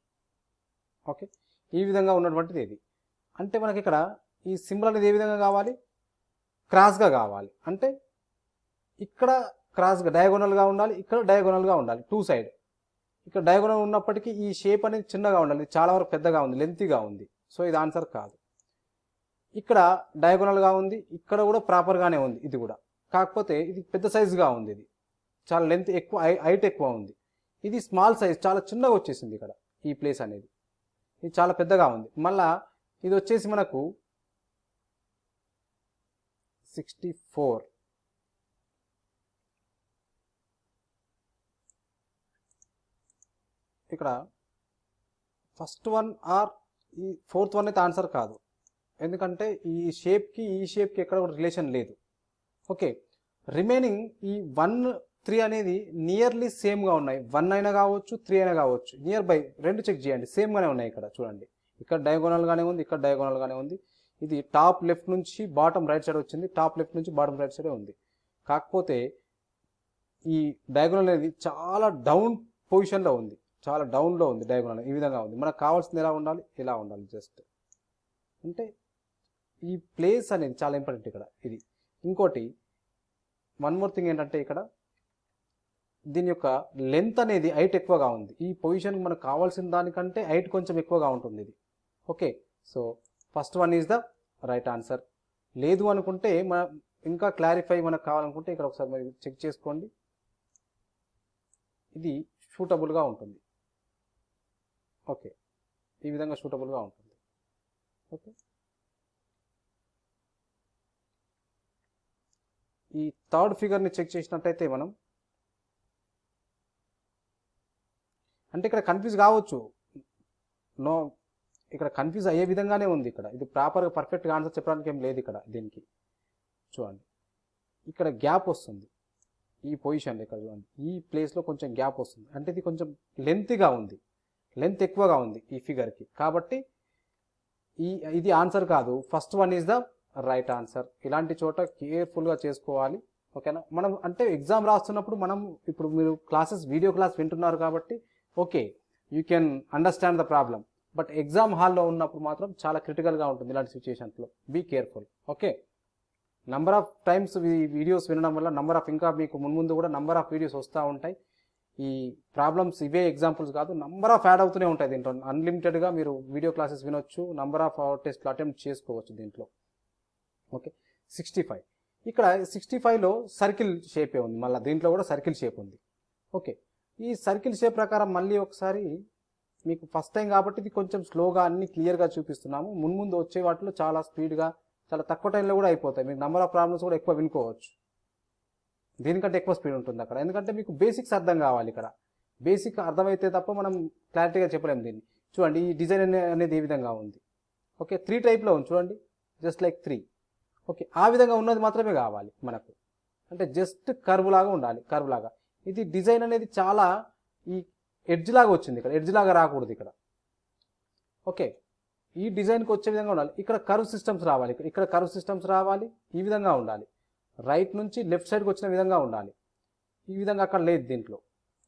ఓకే ఈ విధంగా ఉన్నటువంటిది ఇది అంటే మనకి ఇక్కడ ఈ సింబల్ అనేది ఏ విధంగా కావాలి? క్రాస్గా కావాలి. అంటే ఇక్కడ క్రాస్గా డయాగోనల్గా ఉండాలి ఇక్కడ డయాగోనల్గా ఉండాలి టూ సైడ్ ఇక్కడ డయాగోనల్ ఉన్నప్పటికీ ఈ షేప్ అనేది చిన్నగా ఉండాలి చాలా వరకు పెద్దగా ఉంది లెంతీగా ఉంది. సో ఇది ఆన్సర్ కాదు. ఇక్కడ డయాగోనల్గా ఉంది ఇక్కడ కూడా ప్రాపర్గానే ఉంది ఇది కూడా. కాకపోతే ఇది పెద్ద సైజుగా ఉంది ఇది. చాలా లెంత్ ఎక్కువ హైట్ ఎక్కువ ఉంది. ఇది స్మాల్ సైజ్ చాలా చిన్నగా వచ్చేసింది ఇక్కడ ఈ ప్లేస్ అనేది. ఇది చాలా పెద్దగా ఉంది. మళ్ళా ఇది వచ్చేసి మనకు సిక్స్టీ ఫోర్ ఇక్కడ ఫస్ట్ వన్ ఆర్ ఈ ఫోర్త్ వన్ అయితే ఆన్సర్ కాదు. ఎందుకంటే ఈ షేప్కి ఈ షేప్కి ఎక్కడ కూడా రిలేషన్ లేదు. ఓకే రిమైనింగ్ ఈ వన్ త్రీ అనేది నియర్లీ సేమ్గా ఉన్నాయి. వన్ అయినా కావచ్చు త్రీ అయినా కావచ్చు. నియర్ బై రెండు చెక్ చేయండి. సేమ్గానే ఉన్నాయి ఇక్కడ చూడండి. ఇక్కడ డయాగోనల్గానే ఉంది ఇక్కడ డయాగోనల్గానే ఉంది. ఇది టాప్ లెఫ్ట్ నుంచి బాటమ్ రైట్ సైడ్ వచ్చింది. టాప్ లెఫ్ట్ నుంచి బాటమ్ రైట్ సైడే ఉంది. కాకపోతే ఈ డయాగోనల్ అనేది చాలా డౌన్ పొజిషన్లో ఉంది. చాలా డౌన్లో ఉంది డయాగోనల్ ఈ విధంగా ఉంది. మనకు కావాల్సింది ఎలా ఉండాలి? ఇలా ఉండాలి? జస్ట్ అంటే ఈ ప్లేస్ అనేది చాలా ఇంపార్టెంట్ ఇక్కడ. ఇది. ఇంకోటి వన్ మోర్ థింగ్ ఏంటంటే ఇక్కడ దీని యొక్క లెంత్ అనేది హైట్ ఎక్కువగా ఉంది. ఈ పొజిషన్కి మనకు కావాల్సిన దానికంటే హైట్ కొంచెం ఎక్కువగా ఉంటుంది ఇది. Okay. So first one is the right answer. లేదు అనుకుంటే మన ఇంకా క్లారిఫై మనకు కావాలనుకుంటే ఇక్కడ ఒకసారి మరి చెక్ చేసుకోండి. ఇది షూటబుల్గా ఉంటుంది. ఓకే. ఈ విధంగా సూటబుల్గా ఉంటుంది. ఓకే. ఈ థర్డ్ ఫిగర్ని చెక్ చేసినట్టయితే మనం అంటే ఇక్కడ కన్ఫ్యూజ్ కావచ్చు. నో ఇక్కడ కన్ఫ్యూజ్ అయ్యే విధంగానే ఉంది ఇక్కడ. ఇది ప్రాపర్గా పర్ఫెక్ట్గా ఆన్సర్ చెప్పడానికి ఏం లేదు ఇక్కడ దీనికి. చూడండి. ఇక్కడ గ్యాప్ వస్తుంది. ఈ పొజిషన్లో ఇక్కడ చూడండి. ఈ ప్లేస్లో కొంచెం గ్యాప్ వస్తుంది. అంటే ఇది కొంచెం లెంత్గా ఉంది. లెంత్ ఎక్కువగా ఉంది ఈ ఫిగర్కి కాబట్టి ఈ ఇది ఆన్సర్ కాదు. First one is the right answer ఇలాంటి చోట కేర్ఫుల్గా చేసుకోవాలి. ఓకేనా మనం అంటే ఎగ్జామ్ రాస్తున్నప్పుడు మనం ఇప్పుడు మీరు క్లాసెస్ వీడియో క్లాస్ వింటున్నారు కాబట్టి okay you can understand the problem but exam హాల్లో ఉన్నప్పుడు మాత్రం చాలా క్రిటికల్గా ఉంటుంది ఇలాంటి సిచ్యుయేషన్స్లో be careful okay number of times videos వినడం వల్ల నంబర్ ఆఫ్ ఇంకా మీకు మున్ముందు కూడా నంబర్ ఆఫ్ వీడియోస్ వస్తూ ఉంటాయి. ఈ ప్రాబ్లమ్స్ ఇవే ఎగ్జాంపుల్స్ కాదు నంబర్ ఆఫ్ యాడ్ అవుతూనే ఉంటాయి దీంట్లో. అన్లిమిటెడ్గా మీరు వీడియో క్లాసెస్ వినొచ్చు నంబర్ ఆఫ్ టెస్ట్లు అటెంప్ట్ చేసుకోవచ్చు దీంట్లో. ఓకే సిక్స్టీ ఫైవ్ ఇక్కడ సిక్స్టీ ఫైవ్లో సర్కిల్ షేపే ఉంది. మళ్ళీ దీంట్లో కూడా సర్కిల్ షేప్ ఉంది. ఓకే ఈ సర్కిల్ షేప్ ప్రకారం మళ్ళీ ఒకసారి మీకు ఫస్ట్ టైం కాబట్టి ఇది కొంచెం స్లోగా అన్ని క్లియర్గా చూపిస్తున్నాము. మున్ముందు వచ్చే వాటిలో చాలా స్పీడ్గా చాలా తక్కువ టైంలో కూడా అయిపోతాయి. మీకు నెంబర్ ఆఫ్ ప్రాబ్లమ్స్ కూడా ఎక్కువ వినుకోవచ్చు. దీనికంటే ఎక్కువ స్పీడ్ ఉంటుంది అక్కడ. ఎందుకంటే మీకు బేసిక్స్ అర్థం కావాలి ఇక్కడ. బేసిక్ అర్థమైతే తప్ప మనం క్లారిటీగా చెప్పలేము దీన్ని. చూడండి ఈ డిజైన్ అనేది ఏ విధంగా ఉంది? ఓకే త్రీ టైప్లో ఉంది. చూడండి జస్ట్ లైక్ త్రీ ఓకే ఆ విధంగా ఉన్నది మాత్రమే కావాలి మనకు. అంటే జస్ట్ కర్వ్ లాగా ఉండాలి కర్వ్ లాగా. ఇది డిజైన్ అనేది చాలా ఈ ఎడ్జ్ లాగా వచ్చింది ఇక్కడ. ఎడ్జ్ లాగా రాకూడదు ఇక్కడ. ఓకే ఈ డిజైన్కి వచ్చే విధంగా ఉండాలి. ఇక్కడ కర్వ్ సిస్టమ్స్ రావాలి. ఇక్కడ- ఇక్కడ కర్వ్ సిస్టమ్స్ రావాలి ఈ విధంగా ఉండాలి. రైట్ నుంచి లెఫ్ట్ సైడ్కి వచ్చిన విధంగా ఉండాలి. ఈ విధంగా అక్కడ లేదు దీంట్లో.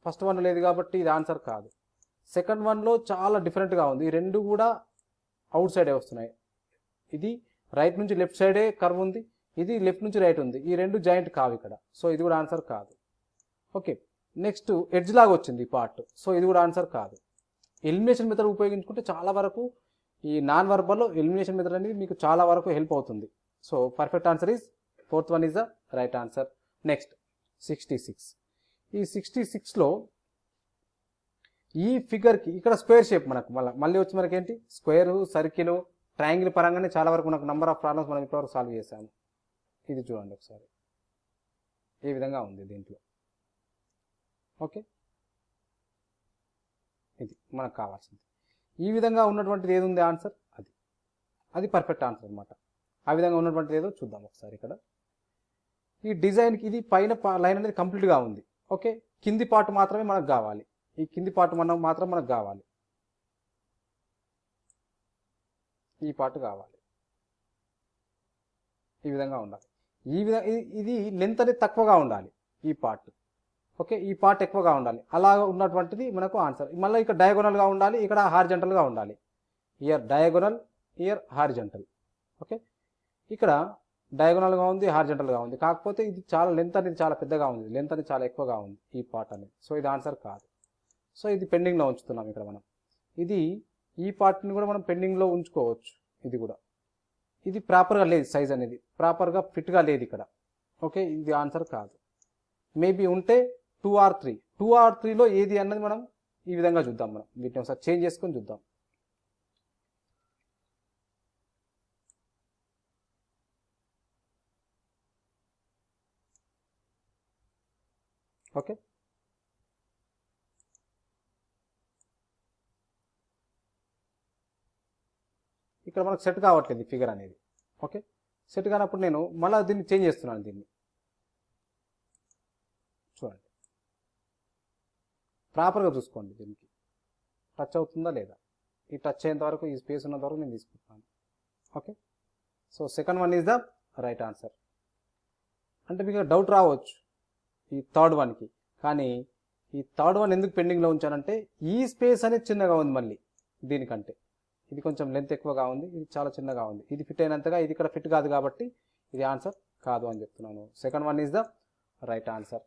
ఫస్ట్ వన్ లేదు కాబట్టి ఇది ఆన్సర్ కాదు. సెకండ్ వన్లో చాలా డిఫరెంట్గా ఉంది. ఈ రెండు కూడా అవుట్ సైడే వస్తున్నాయి. ఇది రైట్ నుంచి లెఫ్ట్ సైడే కర్వ్ ఉంది. ఇది లెఫ్ట్ నుంచి రైట్ ఉంది. ఈ రెండు జాయింట్ కావు ఇక్కడ. సో ఇది కూడా ఆన్సర్ కాదు. ఓకే. నెక్స్ట్ ఎడ్జ్ లాగా వచ్చింది ఈ పార్ట్. సో ఇది కూడా ఆన్సర్ కాదు. ఎలిమినేషన్ మెథడ్ ఉపయోగించుకుంటే చాలా వరకు ఈ నాన్ వర్బల్లో ఎలిమినేషన్ మెథడ్ అనేది మీకు చాలా వరకు హెల్ప్ అవుతుంది. So perfect answer is fourth one is the right answer. Next sixty six. ఈ సిక్స్టీ సిక్స్లో ఈ ఫిగర్కి ఇక్కడ స్క్వేర్ షేప్ మనకు మళ్ళీ మళ్ళీ వచ్చి మనకి ఏంటి స్క్వేర్ సర్కిల్ ట్రయాంగిల్ పరంగానే చాలా వరకు మనకు నెంబర్ ఆఫ్ ప్రాబ్లమ్స్ మనం ఇప్పటివరకు సాల్వ్ చేసాము ఇది చూడండి ఒకసారి. ఏ విధంగా ఉంది దీంట్లో? ఓకే? ఇది మనకు కావాల్సింది. ఈ విధంగా ఉన్నటువంటిది ఏది ఉంది ఆన్సర్? అది. అది పర్ఫెక్ట్ ఆన్సర్ అనమాట ఆ విధంగా ఉన్నటువంటిది ఏదో చూద్దాం ఒకసారి ఇక్కడ. ఈ డిజైన్కి ఇది పైన లైన్ అనేది కంప్లీట్గా ఉంది. ఓకే? కింది పార్ట్ మాత్రమే మనకు కావాలి. ఈ కింది పార్ట్ మనం మాత్రం మనకు కావాలి. ఈ పార్ట్ కావాలి. ఈ విధంగా ఉండాలి. ఈ విధంగా ఇది లెంత్ అనేది తక్కువగా ఉండాలి ఈ పార్ట్ ఓకే? ఈ పార్ట్ ఎక్కువగా ఉండాలి. అలా ఉన్నటువంటిది మనకు ఆన్సర్ మళ్ళీ ఇక్కడ డయాగోనల్గా ఉండాలి ఇక్కడ హార్జెంటల్గా ఉండాలి. Here diagonal here horizontal okay? ఇక్కడ డయాగోనల్గా ఉంది హార్జెంటల్గా ఉంది. కాకపోతే ఇది చాలా లెంత్ అనేది చాలా పెద్దగా ఉంది. లెంత్ అనేది చాలా ఎక్కువగా ఉంది ఈ పార్ట్ అనేది. సో ఇది ఆన్సర్ కాదు. సో ఇది పెండింగ్లో ఉంచుతున్నాం ఇక్కడ మనం. ఇది ఈ పార్ట్ని కూడా మనం పెండింగ్లో ఉంచుకోవచ్చు. ఇది కూడా. ఇది ప్రాపర్గా లేదు సైజ్ అనేది. ప్రాపర్గా ఫిట్గా లేదు ఇక్కడ. ఓకే ఇది ఆన్సర్ కాదు. మేబీ ఉంటే two or three two or త్రీలో ఏది అన్నది మనం ఈ విధంగా చూద్దాం మనం. వీటిని ఒకసారి చేంజ్ చేసుకొని చూద్దాం. ఓకే. ఇక్కడ మనకు సెట్ కావట్లేదు ఈ ఫిగర్ అనేది. ఓకే. సెట్ కానప్పుడు నేను మళ్ళీ దీన్ని చేంజ్ చేస్తున్నాను దీన్ని. చూడండి. ప్రాపర్గా చూసుకోండి దీనికి. టచ్ అవుతుందా లేదా? ఈ టచ్ అయ్యేంత వరకు ఈ స్పేస్ ఉన్నంత వరకు నేను తీసుకుంటాను okay. So second one is the right answer. అంటే మీకు డౌట్ రావచ్చు. ఈ థర్డ్ వన్కి కానీ ఈ థర్డ్ వన్ ఎందుకు పెండింగ్లో ఉంచానంటే ఈ స్పేస్ అనేది చిన్నగా ఉంది మళ్ళీ దీనికంటే. ఇది కొంచెం లెంత్ ఎక్కువగా ఉంది ఇది చాలా చిన్నగా ఉంది. ఇది ఫిట్ అయినంతగా ఇది ఇక్కడ ఫిట్ కాదు కాబట్టి ఇది ఆన్సర్ కాదు అని చెప్తున్నాను. Second one is the right answer